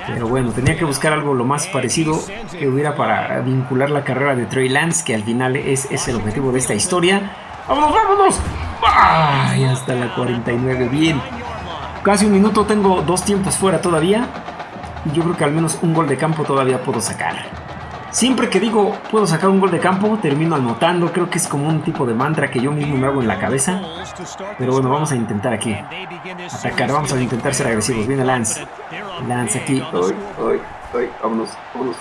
Pero bueno, tenía que buscar algo lo más parecido que hubiera para vincular la carrera de Trey Lance, que al final es, es el objetivo de esta historia. ¡Vámonos, vámonos! ¡Ay! Hasta la 49, bien. Casi un minuto, tengo dos tiempos fuera todavía. Y yo creo que al menos un gol de campo todavía puedo sacar. Siempre que digo puedo sacar un gol de campo, termino anotando. Creo que es como un tipo de mantra que yo mismo me hago en la cabeza. Pero bueno, vamos a intentar aquí. Atacar, vamos a intentar ser agresivos. Viene Lance. Lance aquí. ¡Ay, ay, ay! Vámonos, vámonos.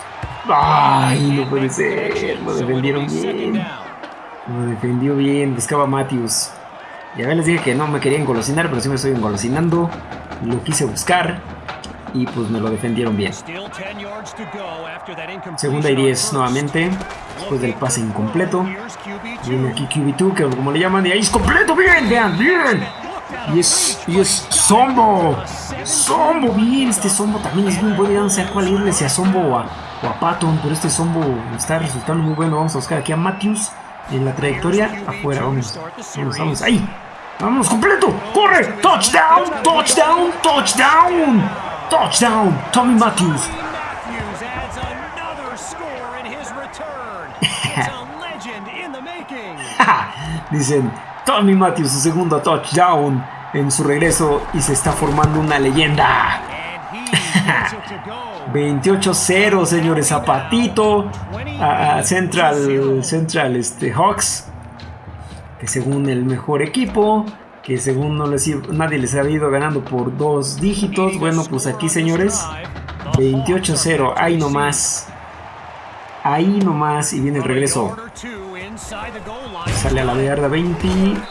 ¡Ay, no puede ser! Lo defendieron bien. Lo defendió bien. Buscaba a Matthews. Ya les dije que no me quería engolosinar, pero sí me estoy engolosinando. Lo quise buscar y pues me lo defendieron bien. Segunda y 10 nuevamente, después del pase incompleto. Viene aquí QB2, que como le llaman, y ahí es completo, bien, vean, bien. Y es, y es Sombo. Sombo, bien, este Sombo también es muy bueno, ya no sé a cuál irle, si a Sombo o a, Patton, pero este Sombo está resultando muy bueno. Vamos a buscar aquí a Matthews en la trayectoria, afuera, vamos, vamos, vamos, ahí. Vamos, completo, corre, touchdown, touchdown, touchdown. Touchdown, Tommy Matthews. Dicen, Tommy Matthews, su segundo touchdown en su regreso y se está formando una leyenda. 28-0, señores. Zapatito a, Central, Central este, Hawks. Que según el mejor equipo que según no les, nadie les ha ido ganando por dos dígitos. Bueno, pues aquí señores, 28-0, ahí nomás. Ahí nomás y viene el regreso. Sale a la yarda 21,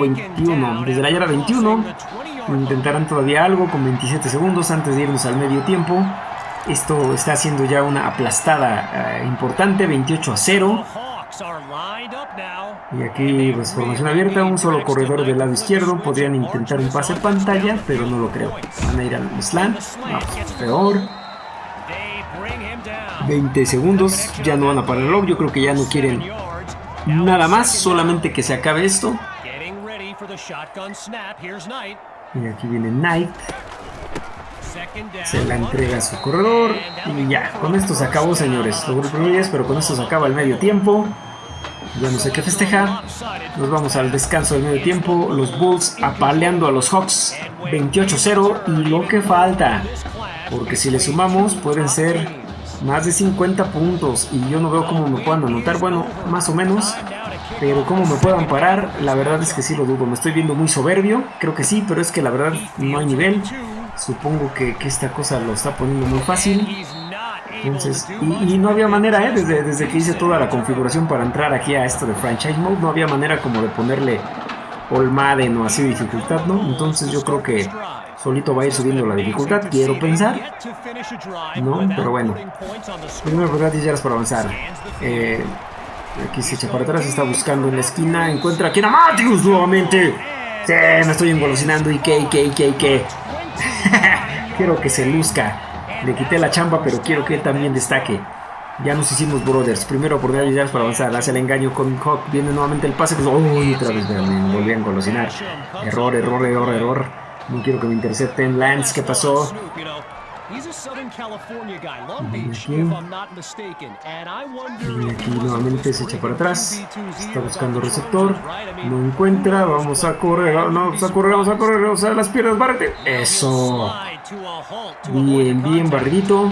21. Desde la yarda 21 intentarán todavía algo con 27 segundos antes de irnos al medio tiempo. Esto está haciendo ya una aplastada eh, importante, 28 a 0. Y aquí, pues formación abierta, un solo corredor del lado izquierdo. Podrían intentar un pase pantalla, pero no lo creo. Van a ir al slant. peor. 20 segundos, ya no van a parar el log. Yo creo que ya no quieren nada más, solamente que se acabe esto. Y aquí viene Knight. Se la entrega a su corredor. Y ya, con esto se acabó, señores. Logró pero con esto se acaba el medio tiempo. Ya no sé qué festejar. Nos vamos al descanso del medio tiempo. Los Bulls apaleando a los Hawks 28-0 y lo que falta. Porque si le sumamos pueden ser más de 50 puntos y yo no veo cómo me puedan anotar, bueno, más o menos. Pero cómo me puedan parar, la verdad es que sí lo dudo. Me estoy viendo muy soberbio, creo que sí, pero es que la verdad no hay nivel. Supongo que, que esta cosa lo está poniendo muy fácil. Entonces, y, no había manera, ¿eh? desde, desde que hice toda la configuración para entrar aquí a esto de Franchise Mode, no había manera como de ponerle All Madden o así dificultad, ¿no? Entonces yo creo que solito va a ir subiendo la dificultad, quiero pensar. No, pero bueno. Primero oportunidad 10 yardas para avanzar. Eh, aquí se echa para atrás, está buscando en la esquina, encuentra aquí a Matthews nuevamente. Sí, me estoy engolosinando y qué, y qué, y qué, y qué. quiero que se luzca. Le quité la chamba, pero quiero que él también destaque. Ya nos hicimos brothers. Primero por yardas para avanzar. Hace el engaño con Hawk. Viene nuevamente el pase. Uy, otra vez me volví a engolosinar. Error, error, error, error. No quiero que me intercepten. Lance, ¿qué pasó? Y aquí nuevamente se echa para atrás. Está buscando receptor. No encuentra. Vamos a correr. Vamos a correr. Vamos a correr. Vamos a las piernas. Bárrete. Eso. Bien, bien barridito.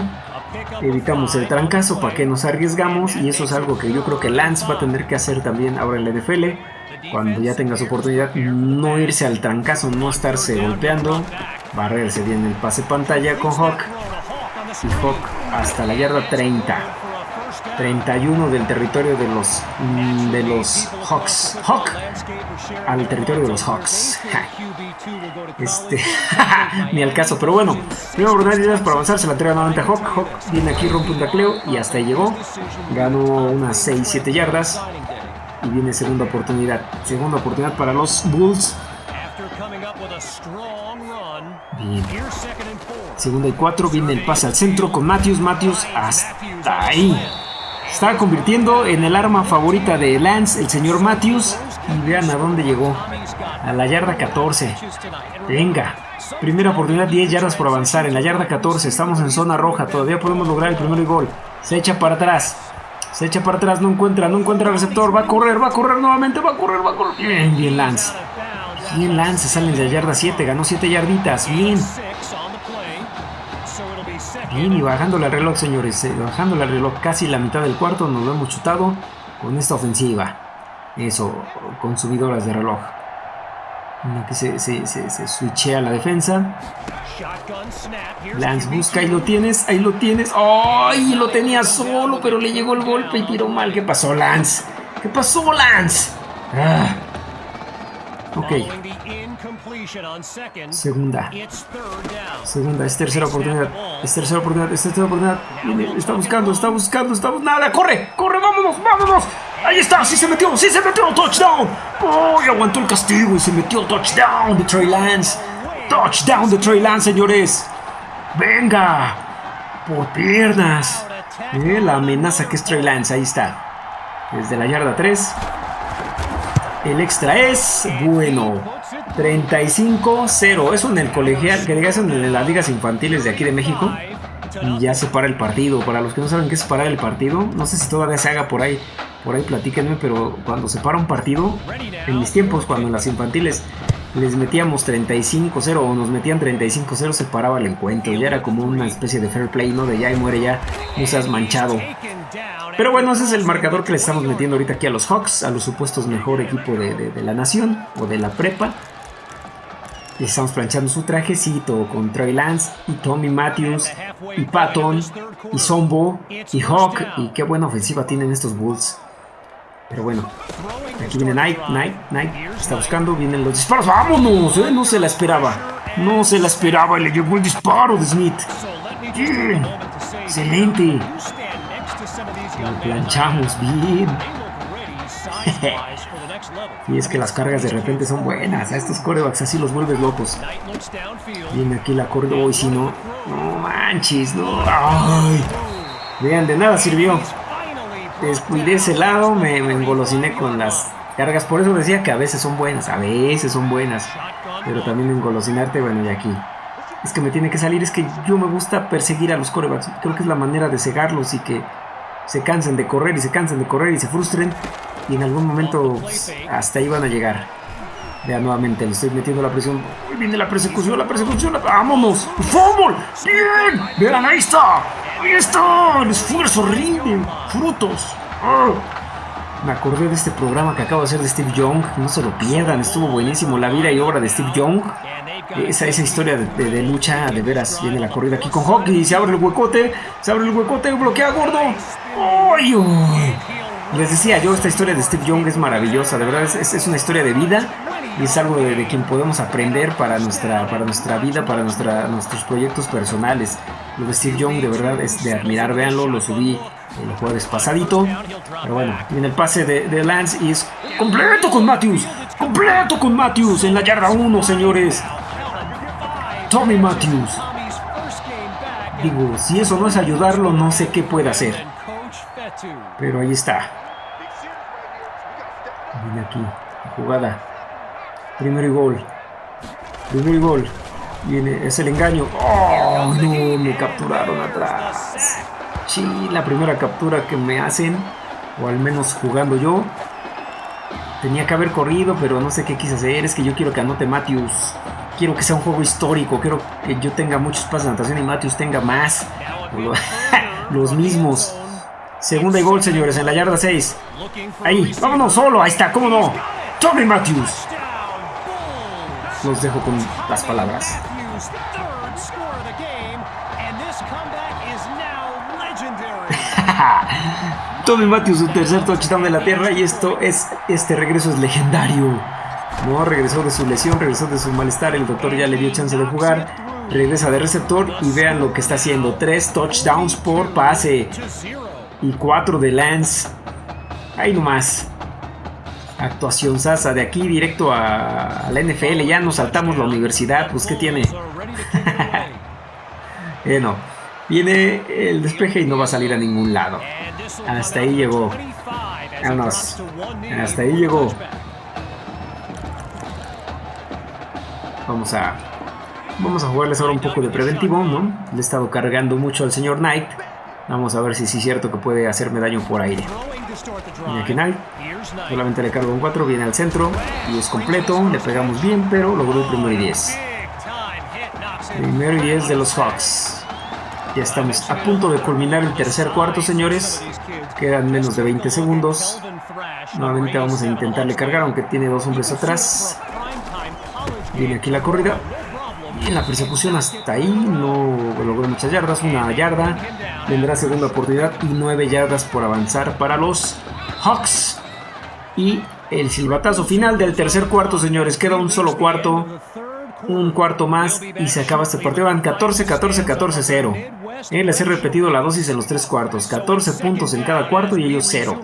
Evitamos el trancazo para que nos arriesgamos. Y eso es algo que yo creo que Lance va a tener que hacer también ahora en la NFL. Cuando ya tenga su oportunidad, no irse al trancazo, no estarse golpeando. Barrerse bien el pase pantalla con Hawk. Y Hawk hasta la yarda 30. 31 del territorio de los de los Hawks. Hawk al territorio de los Hawks. Este, ni al caso, pero bueno. Primera oportunidad para avanzar, se la entrega nuevamente a Hawk. Hawk viene aquí, rompe un tacleo y hasta ahí llegó. Ganó unas 6-7 yardas. Y viene segunda oportunidad. Segunda oportunidad para los Bulls. Bien. Segunda y cuatro. Viene el pase al centro con Matthews. Matthews hasta ahí. Estaba convirtiendo en el arma favorita de Lance, el señor Matthews. Y vean a dónde llegó. A la yarda 14. Venga. Primera oportunidad, 10 yardas por avanzar. En la yarda 14. Estamos en zona roja. Todavía podemos lograr el primer gol. Se echa para atrás. Se echa para atrás, no encuentra, no encuentra receptor. Va a correr, va a correr nuevamente, va a correr, va a correr. Bien, bien Lance. Bien Lance, sale de la yarda 7, ganó 7 yarditas. Bien. Bien, y bajándole al reloj, señores. Eh, bajándole al reloj casi la mitad del cuarto. Nos lo hemos chutado con esta ofensiva. Eso, consumidoras de reloj. Aquí se, se, se, se switchea la defensa. Lance busca, ahí lo tienes, ahí lo tienes. ¡Ay! lo tenía solo, pero le llegó el golpe y tiró mal. ¿Qué pasó, Lance? ¿Qué pasó, Lance? Ah. Ok. Segunda. Segunda, es tercera oportunidad. Es tercera oportunidad, es tercera oportunidad. Está buscando, está buscando, está buscando. ¡Nada! ¡Corre! ¡Corre! ¡Vámonos! ¡Vámonos! Ahí está, sí se metió, sí se metió, touchdown. Oh, y aguantó el castigo y se metió touchdown de Trey Lance. Touchdown de Trey Lance, señores. Venga, por piernas. La amenaza que es Trey Lance, ahí está. Desde la yarda 3. El extra es bueno. 35-0. Eso en el colegial, que digas en las ligas infantiles de aquí de México. Y ya se para el partido. Para los que no saben qué es parar el partido, no sé si todavía se haga por ahí. Por ahí platíquenme, pero cuando se para un partido, en mis tiempos, cuando en las infantiles les metíamos 35-0 o nos metían 35-0, se paraba el encuentro. Ya era como una especie de fair play, ¿no? De ya y muere ya, no seas manchado. Pero bueno, ese es el marcador que le estamos metiendo ahorita aquí a los Hawks, a los supuestos mejor equipo de, de, la nación o de la prepa. Le estamos planchando su trajecito con Trey Lance y Tommy Matthews y Patton y Zombo y Hawk. Y qué buena ofensiva tienen estos Bulls. Pero bueno, aquí viene Knight, Knight, Knight. Está buscando, vienen los disparos. ¡Vámonos! ¿eh? No se la esperaba. No se la esperaba le llegó el disparo de Smith. Excelente. Lo planchamos bien. y es que las cargas de repente son buenas. A estos corebacks así los vuelves locos. Viene aquí la corda. Uy, si no. No manches, no. Ay. Vean, de nada sirvió. Descuidé ese lado, me, me engolosiné con las cargas. Por eso decía que a veces son buenas. A veces son buenas. Pero también engolosinarte, bueno, y aquí. Es que me tiene que salir. Es que yo me gusta perseguir a los corebacks. Creo que es la manera de cegarlos y que se cansen de correr y se cansen de correr y se frustren y en algún momento hasta ahí van a llegar. Vea nuevamente, le estoy metiendo la presión. Uy, viene la persecución, la persecución. la- ¡Vámonos! ¡Fútbol! ¡Bien! ¡Vean, ahí está! ¡Ahí está! El esfuerzo rinde frutos. ¡Ah! Me acordé de este programa que acabo de hacer de Steve Young. No se lo pierdan, estuvo buenísimo. La vida y obra de Steve Young. Esa, esa historia de, lucha, de veras, viene la corrida aquí con Hockey. Se abre el huecote, se abre el huecote, bloquea gordo. ¡Ay! Les decía yo, esta historia de Steve Young es maravillosa, de verdad es- es una historia de vida y es algo de, de quien podemos aprender para nuestra, para nuestra vida, para nuestra, nuestros proyectos personales. Lo de Steve Young de verdad es de admirar, véanlo, lo subí el jueves pasadito. Pero bueno, viene el pase de, de Lance y es completo con Matthews, completo con Matthews en la yarda 1, señores. Tommy Matthews. Digo, si eso no es ayudarlo, no sé qué puede hacer. Pero ahí está. Viene aquí. Jugada. Primero y gol. Primero y gol. Viene. Es el engaño. ¡Oh! No, me capturaron atrás. Sí, la primera captura que me hacen. O al menos jugando yo. Tenía que haber corrido, pero no sé qué quise hacer. Es que yo quiero que anote Matthews. Quiero que sea un juego histórico. Quiero que yo tenga muchos pases de natación y Matthews tenga más. Los mismos. Segunda y gol, señores, en la yarda 6. Ahí, vámonos solo. Ahí está, cómo no. Tommy Matthews. Los dejo con las palabras. Tommy Matthews, su tercer touchdown de la tierra. Y esto es, este regreso es legendario. No, regresó de su lesión, regresó de su malestar. El doctor ya le dio chance de jugar. Regresa de receptor y vean lo que está haciendo. Tres touchdowns por pase. Y cuatro de Lance. Ahí nomás. Actuación sasa. De aquí directo a, la NFL. Ya nos saltamos la universidad. Pues qué tiene. Eh, no. Viene el despeje y no va a salir a ningún lado. Hasta ahí llegó. Vámonos. Hasta ahí llegó. Vamos a. Vamos a jugarles ahora un poco de preventivo, ¿no? Le he estado cargando mucho al señor Knight. Vamos a ver si sí es cierto que puede hacerme daño por aire. Aquí Knight. Solamente le cargo un 4, viene al centro. Y es completo. Le pegamos bien, pero logró el primero y 10. Primero y 10 de los Hawks. Ya estamos a punto de culminar el tercer cuarto, señores. Quedan menos de 20 segundos. Nuevamente vamos a intentarle cargar, aunque tiene dos hombres atrás. Viene aquí la corrida. Y la persecución hasta ahí no logró muchas yardas. Una yarda. Vendrá segunda oportunidad y nueve yardas por avanzar para los Hawks. Y el silbatazo final del tercer cuarto, señores. Queda un solo cuarto. Un cuarto más y se acaba este partido. Van 14, 14, 14, 0. Eh, les he repetido la dosis en los tres cuartos. 14 puntos en cada cuarto y ellos 0.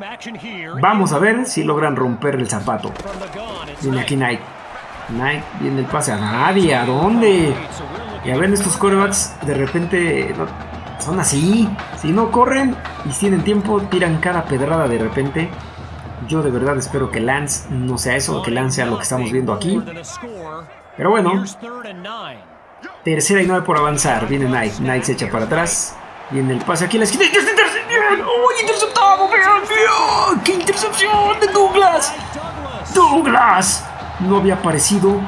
Vamos a ver si logran romper el zapato. Viene aquí Knight. Knight viene el pase a nadie. ¿A dónde? Y a ver, estos corebacks de repente son así. Si no corren y tienen tiempo, tiran cada pedrada de repente. Yo de verdad espero que Lance no sea eso, que Lance sea lo que estamos viendo aquí. Pero bueno, tercera y nueve por avanzar. Viene Knight. Knight se echa para atrás. Viene el pase aquí la esquina. ¡Uy, interceptado! ¡Qué intercepción de Douglas! ¡Douglas! No había aparecido.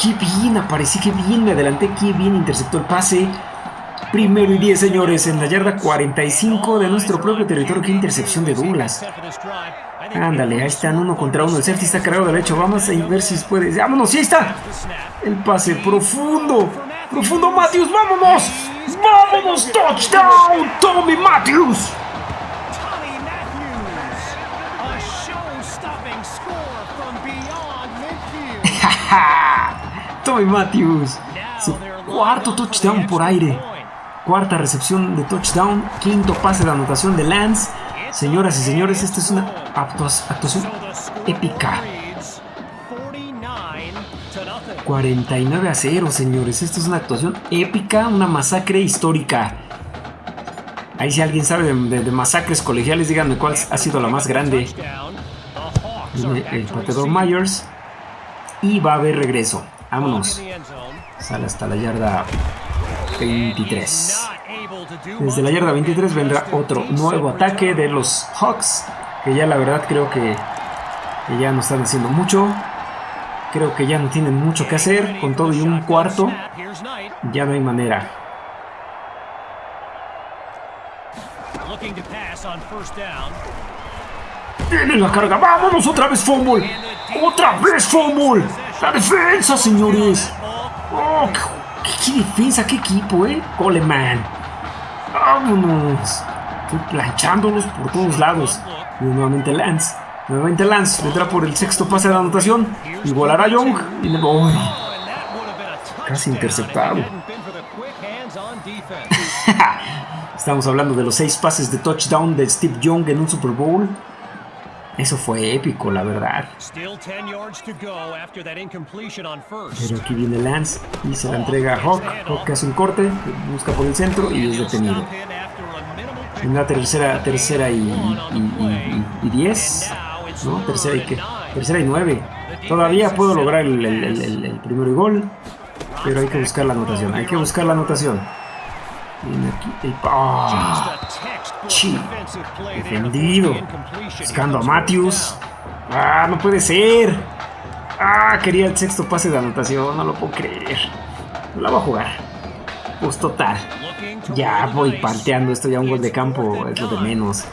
¡Qué bien aparecí! ¡Qué bien me adelanté! ¡Qué bien interceptó el pase! Primero y 10, señores, en la yarda 45 de nuestro propio territorio. ¡Qué intercepción de Douglas! Ándale, ahí están uno contra uno. El safety está cargado derecho. Vamos a ver si puede. ¡Vámonos! ¡Sí ahí está! El pase profundo. Profundo, Matthews. ¡Vámonos! ¡Vámonos! ¡Touchdown! ¡Tommy Matthews! Tommy Matthews. Su cuarto touchdown por aire. Cuarta recepción de touchdown. Quinto pase de anotación de Lance. Señoras y señores, esta es una actua- actuación épica. 49 a 0, señores. Esta es una actuación épica, una masacre histórica. Ahí si alguien sabe de, de- masacres colegiales, díganme cuál ha sido la más grande. El pateador Myers. Y va a haber regreso. Vámonos. Sale hasta la yarda 23. Desde la yarda 23 vendrá otro nuevo ataque de los Hawks. Que ya la verdad creo que, ya no están haciendo mucho. Creo que ya no tienen mucho que hacer. Con todo y un cuarto, ya no hay manera. looking to pass on first down. Tiene la carga. ¡Vámonos otra vez, fumble! ¡Otra vez, fumble! ¡La defensa, señores! ¡Oh, qué, qué defensa! ¡Qué equipo, eh! Coleman. ¡Vámonos! Estoy planchándolos por todos lados. Y nuevamente Lance. Nuevamente Lance. Vendrá por el sexto pase de anotación. Igualará a Young. Y le... Touchdown Casi interceptado. Estamos hablando de los seis pases de touchdown de Steve Young en un Super Bowl. Eso fue épico, la verdad. Still 10 yards to go after that incompletion on first. Pero aquí viene Lance y se la entrega a Hawk. Hawk hace un corte, busca por el centro y es detenido. En la tercera, tercera y, y, y- y- y diez. ¿No? Tercera y qué? Tercera y nueve. Todavía puedo lograr el, el, el- primero gol. Pero hay que buscar la anotación. Hay que buscar la anotación. Viene aquí el. ¡Ah! There. Defendido. Buscando a Matthews. ¡Ah! No puede ser. ¡Ah! Quería el sexto pase de anotación. No lo puedo creer. No la va a jugar. Pues total. Ya voy parteando esto. Ya un gol de campo es lo de menos.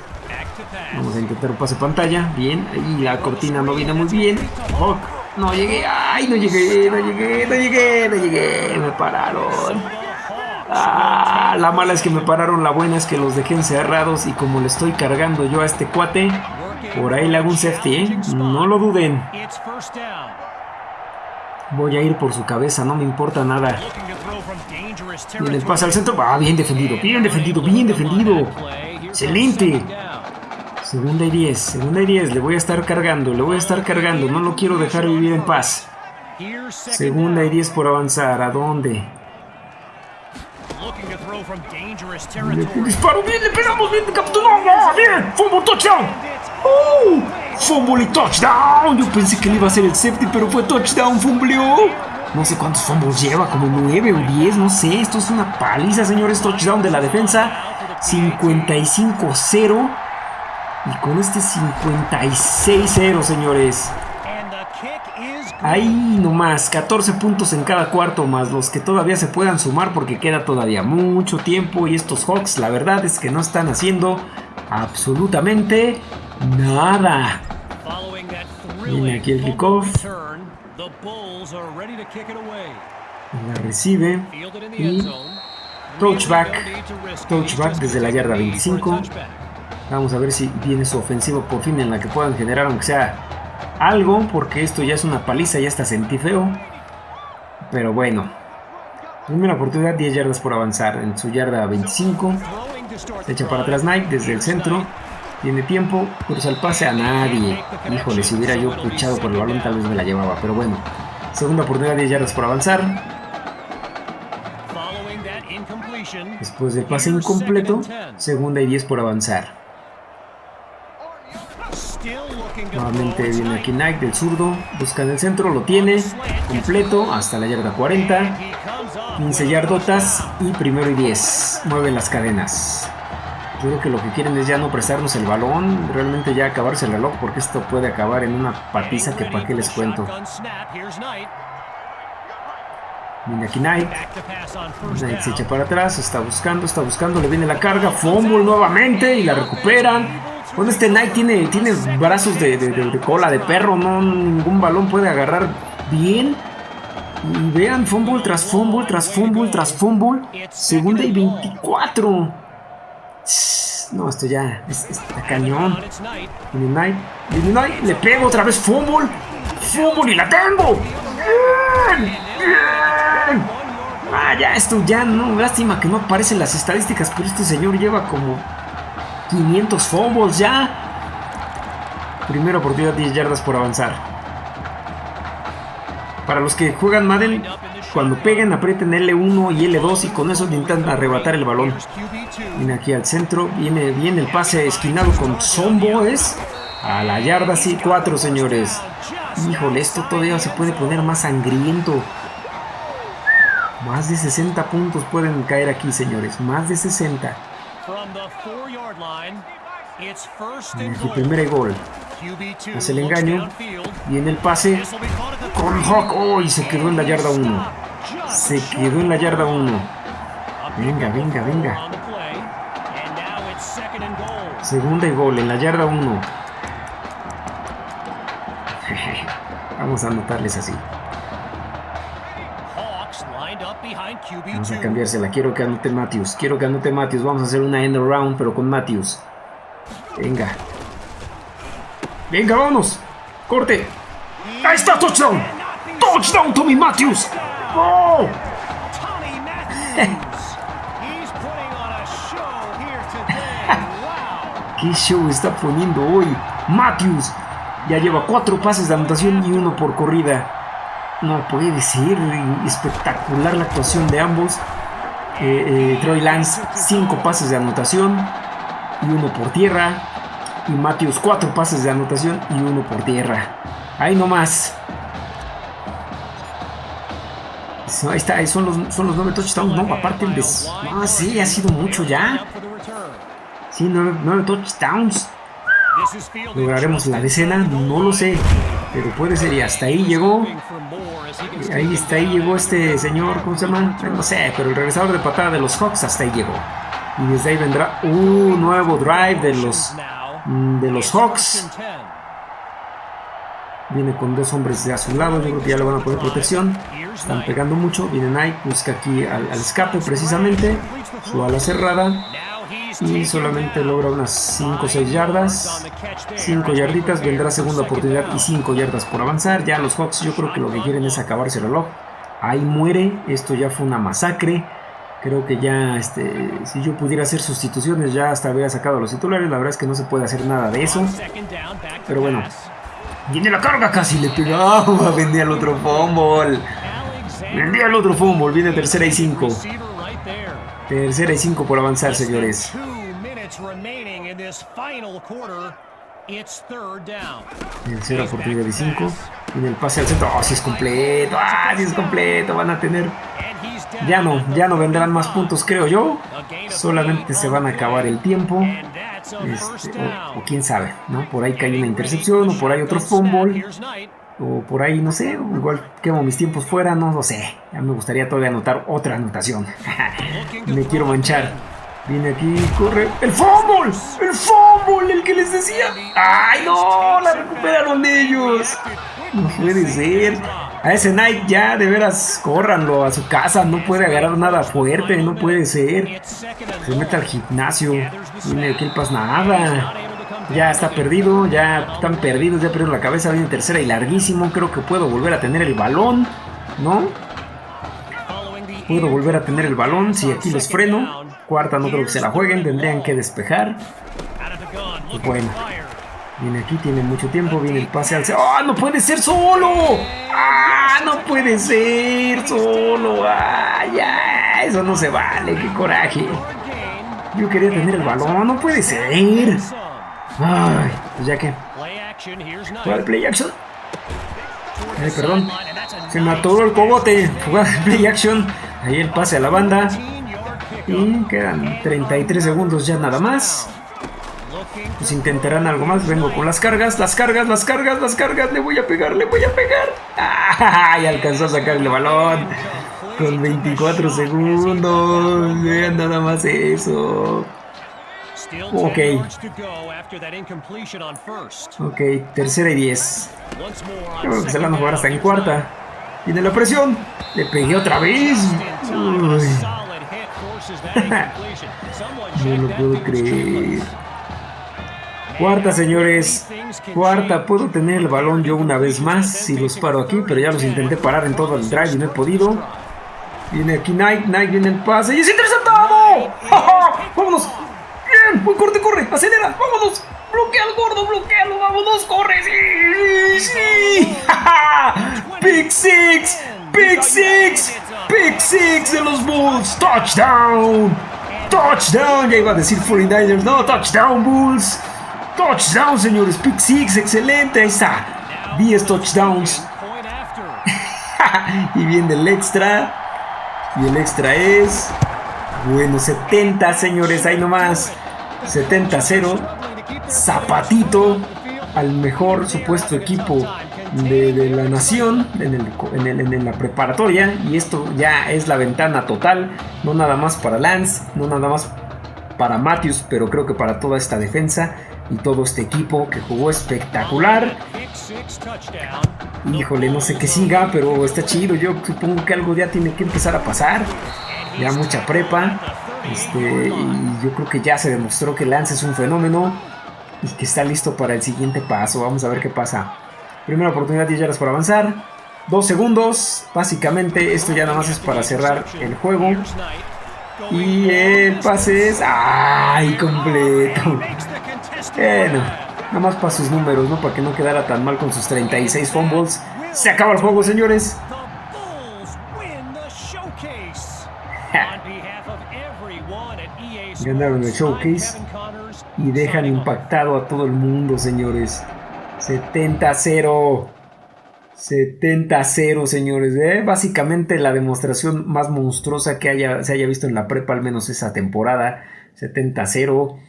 Vamos a intentar un pase pantalla. Bien. Y la cortina no viene muy bien. No llegué. ¡Ay! No llegué. No llegué. No llegué. No llegué. Me pararon. Ah, la mala es que me pararon, la buena es que los dejé encerrados y como le estoy cargando yo a este cuate, por ahí le hago un safety, ¿eh? No lo duden. Voy a ir por su cabeza, no me importa nada. Viene el pase al centro. Ah, bien defendido, bien defendido, bien defendido. Excelente. Segunda y 10, segunda y 10. Le voy a estar cargando, le voy a estar cargando. No lo quiero dejar vivir en paz. Segunda y down. 10 por avanzar. ¿A dónde? Looking to throw from dangerous Le- territory. Disparo bien, le pegamos bien, capturamos. Bien, fumble touchdown. ¡Uh! Fumble y touchdown. Yo pensé que le iba a ser el safety, pero fue touchdown, fumbleó. No sé cuántos fumbles lleva, como 9 o 10, no sé. Esto es una paliza, señores. Touchdown de la defensa. 55-0. Y con este 56-0, señores. And the kick is good. Ahí nomás, 14 puntos en cada cuarto, más los que todavía se puedan sumar porque queda todavía mucho tiempo y estos Hawks la verdad es que no están haciendo absolutamente nada. Viene aquí el kickoff. La recibe y touchback, touchback desde la yarda take a knee for a 25. touchback. Vamos a ver si viene su ofensiva por fin en la que puedan generar aunque sea algo, porque esto ya es una paliza, ya está sentí feo. Pero bueno. Primera oportunidad, 10 yardas por avanzar. En su yarda 25. Throwing to start Se echa para atrás Knight desde el centro. Tiene tiempo, cruza el pase a nadie. Híjole, si hubiera yo luchado por el balón tal vez me la llevaba, pero bueno. Segunda oportunidad, 10 yardas por avanzar. Después del pase incompleto, segunda y 10 por avanzar. still looking to Nuevamente viene aquí Knight del zurdo, busca en el centro, lo tiene, completo hasta la yarda 40. He comes up 15 with a yardotas y primero y 10. Mueve las cadenas. Creo que lo que quieren es ya no prestarnos el balón, realmente ya acabarse el reloj, porque esto puede acabar en una patiza que para qué les cuento. Shotgun snap. Here's Knight. Viene aquí Knight. Knight se echa para atrás, está buscando, está buscando, le viene la carga, fumble nuevamente y la recuperan. Bueno, este Knight tiene, tiene brazos de, de- de- de cola de perro, no ningún balón puede agarrar bien. Y vean, fumble tras fumble, tras fumble, tras fumble. Segunda y 24. No, esto ya es- está cañón. Knight. Knight, le pego otra vez fumble. Fumble y la tengo. Bien, bien. Ah, ya, esto ya no, lástima que no aparecen las estadísticas, pero este señor lleva como 500 fumbles ya. Primera oportunidad, 10 yardas por avanzar. Para los que juegan Madden, cuando peguen, aprieten L1 y L2 y con eso intentan arrebatar el balón. Here's QB2. Viene aquí al centro, viene bien el pase esquinado con Zombo, es a la yarda sí, 4 señores. Híjole, esto todavía se puede poner más sangriento. Más de 60 puntos pueden caer aquí, señores. Más de 60. From the four-yard line, it's first Viene and aquí goal. primer gol. QB2 Hace el engaño. Viene el pase. Con 30. Hawk. ¡Oh! Y se quedó en la yarda 1. Just Se quedó en la yarda 1. a Venga, venga, venga. Segunda y gol en la yarda 1. Vamos a anotarles así. Vamos a QB2. cambiársela. Quiero que anote Matthews. Quiero que anote Matthews. Vamos a hacer una end around, pero con Matthews. Venga. Venga, vámonos. Corte. Ahí está, touchdown. Touchdown, Tommy Matthews. ¡Oh! ¿Qué show está poniendo hoy? Matthews. Ya lleva cuatro pases de anotación y uno por corrida. No puede ser. Espectacular la actuación de ambos. Eh, eh, Troy Lance, cinco pases de anotación y uno por tierra. Y Matthews, cuatro pases de anotación y uno por tierra. Ahí nomás. Ahí está, son los, son los nueve touchdowns. No, aparte el de. Ah, sí, ha sido mucho ya. Sí, nueve, nueve touchdowns. ¿Lograremos la decena? No lo sé. Pero puede ser. Y hasta ahí llegó. Ahí está, ahí llegó este señor, ¿cómo se llama? No sé, pero el regresador de patada de los Hawks hasta ahí llegó. Y desde ahí vendrá un nuevo drive de los, mm, de los Hawks. And 10. Viene con dos hombres de a su lado, yo creo que ya le van a poner protección. Están pegando mucho, viene Knight, busca aquí al escape precisamente. Su ala cerrada. Y solamente logra unas 5 o 6 yardas. 5 yarditas, vendrá segunda oportunidad y 5 yardas por avanzar. Ya los Hawks yo creo que lo que quieren es acabarse el reloj. Ahí muere, esto ya fue una masacre. Creo que ya, este, si yo pudiera hacer sustituciones, ya hasta habría sacado a los titulares. La verdad es que no se puede hacer nada de eso. Pero bueno, viene la carga, casi le pegaba. Vendía el otro fumble. Vendía el otro fumble. Viene tercera y 5. Tercera y 5 por avanzar, señores. Tercera oportunidad de 5. Viene el pase al centro. ¡Oh, si es completo! ¡Ah, si es completo! Van a tener. Ya no, ya no vendrán más 35. puntos, creo yo. Solamente se van a acabar el tiempo. Este, o, o quién sabe, ¿no? Por ahí cae una intercepción, o por ahí otro fumble. O por ahí, no sé, igual quemo mis tiempos fuera, no lo sé. Ya me gustaría todavía anotar otra anotación. me quiero manchar. Viene aquí, corre. ¡El fumble! ¡El fumble! El que les decía. ¡Ay, no! La recuperaron ellos. No puede ser. A ese Knight ya, de veras, córranlo a su casa. No puede agarrar nada fuerte, no puede ser. Se mete al gimnasio. Viene aquí el Not nada. Ya está perdido, ya están perdidos, ya perdieron la cabeza. Viene tercera y larguísimo. Creo que puedo volver a tener el balón, ¿no? Puedo volver a tener el balón si aquí los freno. Cuarta, no creo que se la jueguen, tendrían que despejar. Gun, looking Bueno. Viene aquí, tiene mucho tiempo, viene el pase al... ¡Ah, no puede ser solo! ¡Ah, no puede ser solo! ¡Ah, ya! Eso no se vale, qué coraje. Yo quería tener el balón, no puede ser. Ay, pues ya que... De play action. Ay, perdón. Se me atoró el cogote. Jugada de play action. Ahí el pase a la banda. 15-yard pickup. Y quedan 33 segundos ya nada más. Pues intentarán algo más. Vengo con las cargas, las cargas, las cargas, las cargas. Le voy a pegar, le voy a pegar. ¡Ay! Alcanzó a sacar el balón. Con 24 segundos. Vean nada más eso. Ok. 10 yards to go after that incompletion on first. Ok, tercera y 10. Once more on Yo creo que se la van a jugar hasta en cuarta. Knight. Tiene la presión. Le pegué otra vez. Uy, no lo puedo creer. Cuarta, señores. Cuarta, puedo tener el balón yo una vez más si los paro aquí, pero ya los intenté parar en todo el drive y no he podido. Viene aquí Knight, Knight viene el pase y es interceptado. ¡Ja, ja! ¡Vámonos! ¡Bien! ¡Buen corte, corre! ¡Acelera! ¡Vámonos! ¡Bloquea al gordo! ¡Bloquealo! ¡Vámonos! ¡Corre! ¡Sí! ¡Sí! ¡Big Six! ¡Big Six! ¡Big Six de los Bulls! ¡Touchdown! ¡Touchdown! Ya iba a decir 49ers. No, touchdown, Bulls. Touchdown, señores. Pick Six, excelente. Ahí está. 10 touchdowns. Y viene el extra. Y el extra es. Bueno, 70, señores. Ahí nomás. 70-0. Zapatito. al mejor supuesto equipo de, la nación en, la preparatoria y esto ya es la ventana total, no nada más para Lance, no nada más para Matthews, pero creo que para toda esta defensa y todo este equipo que jugó espectacular. Híjole, no sé qué siga, pero está chido. Yo supongo que algo ya tiene que empezar a pasar. Ya mucha prepa. Este, y yo creo que ya se demostró que Lance es un fenómeno y que está listo para el siguiente paso. Vamos a ver qué pasa. Primera oportunidad, 10 yardas por avanzar. Dos segundos. Básicamente esto ya nada más es para cerrar el juego. Y el pase es... ¡Ay, completo! Bueno, nada más para sus números, ¿no? Para que no quedara tan mal con sus 36 fumbles. Se acaba el juego, señores. Ganaron el showcase y dejan impactado a todo el mundo, señores. 70-0. 70-0, señores. ¿eh? Básicamente la demostración más monstruosa que haya, se haya visto en la prepa, al menos esa temporada. 70-0.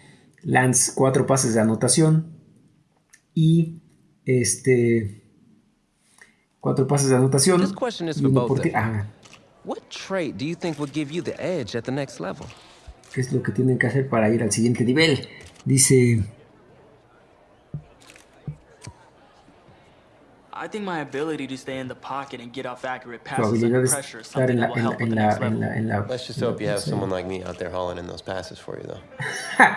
Lance, cuatro pases de anotación. Y este. Cuatro pases de anotación. ¿Qué es lo que tienen que hacer para ir al siguiente nivel? Dice. I think my ability to stay in the pocket and get off accurate passes under pressure is something that will help in the next level. Let's just hope you have someone like me out there hauling in those passes for you, though.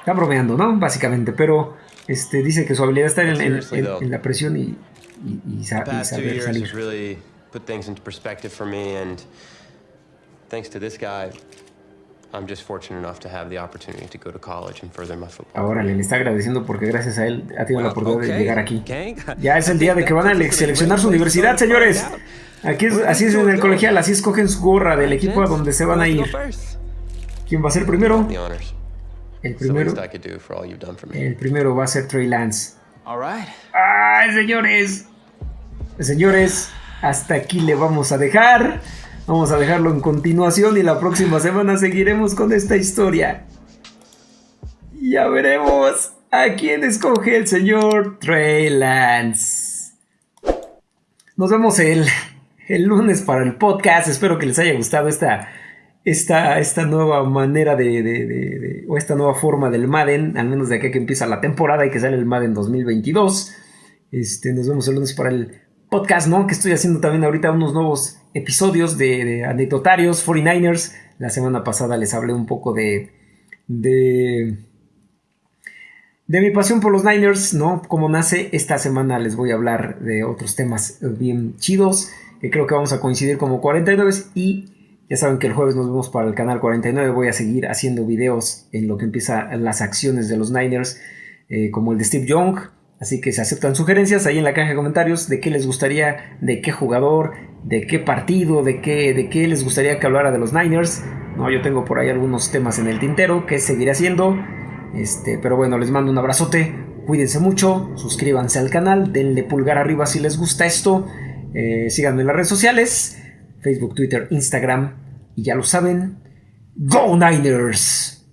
Está bromeando, ¿no? Básicamente, pero este, dice que su habilidad está en, en, en, en la presión y, y, y, sa y saber salir. Really put things into perspective for me and thanks to this guy, Ahora le está agradeciendo porque gracias a él ha tenido la oportunidad de llegar aquí. Ya es el día de que van a seleccionar su universidad, señores. Aquí es, así es en el colegial, así escogen su gorra del equipo a donde se van a ir. ¿Quién va a ser primero? El primero, el primero va a ser Trey Lance. ¡Ay, señores! Señores, hasta aquí le vamos a dejar. Vamos a dejarlo en continuación y la próxima semana seguiremos con esta historia. Ya veremos a quién escoge el señor Trey Lance. Nos vemos el, el lunes para el podcast. Espero que les haya gustado esta esta, esta nueva manera de, o esta nueva forma del Madden, al menos de aquí que empieza la temporada y que sale el Madden 2022. Este, nos vemos el lunes para el podcast, ¿no? Que estoy haciendo también ahorita unos nuevos episodios de, de anecdotarios 49ers. La semana pasada les hablé un poco de, de, de mi pasión por los Niners, ¿no? Cómo nace. Esta semana les voy a hablar de otros temas bien chidos, que creo que vamos a coincidir como 49 y ya saben que el jueves nos vemos para el canal 49. Voy a seguir haciendo videos en lo que empieza las acciones de los Niners, eh, como el de Steve Young. Así que se aceptan sugerencias ahí en la caja de comentarios de qué les gustaría, de qué jugador, de qué partido, de qué, de qué les gustaría que hablara de los Niners. No, yo tengo por ahí algunos temas en el tintero que seguiré haciendo. Este, pero bueno, les mando un abrazote. Cuídense mucho, suscríbanse al canal, denle pulgar arriba si les gusta esto. Eh, síganme en las redes sociales. Facebook, Twitter, Instagram. Y ya lo saben, Go Niners!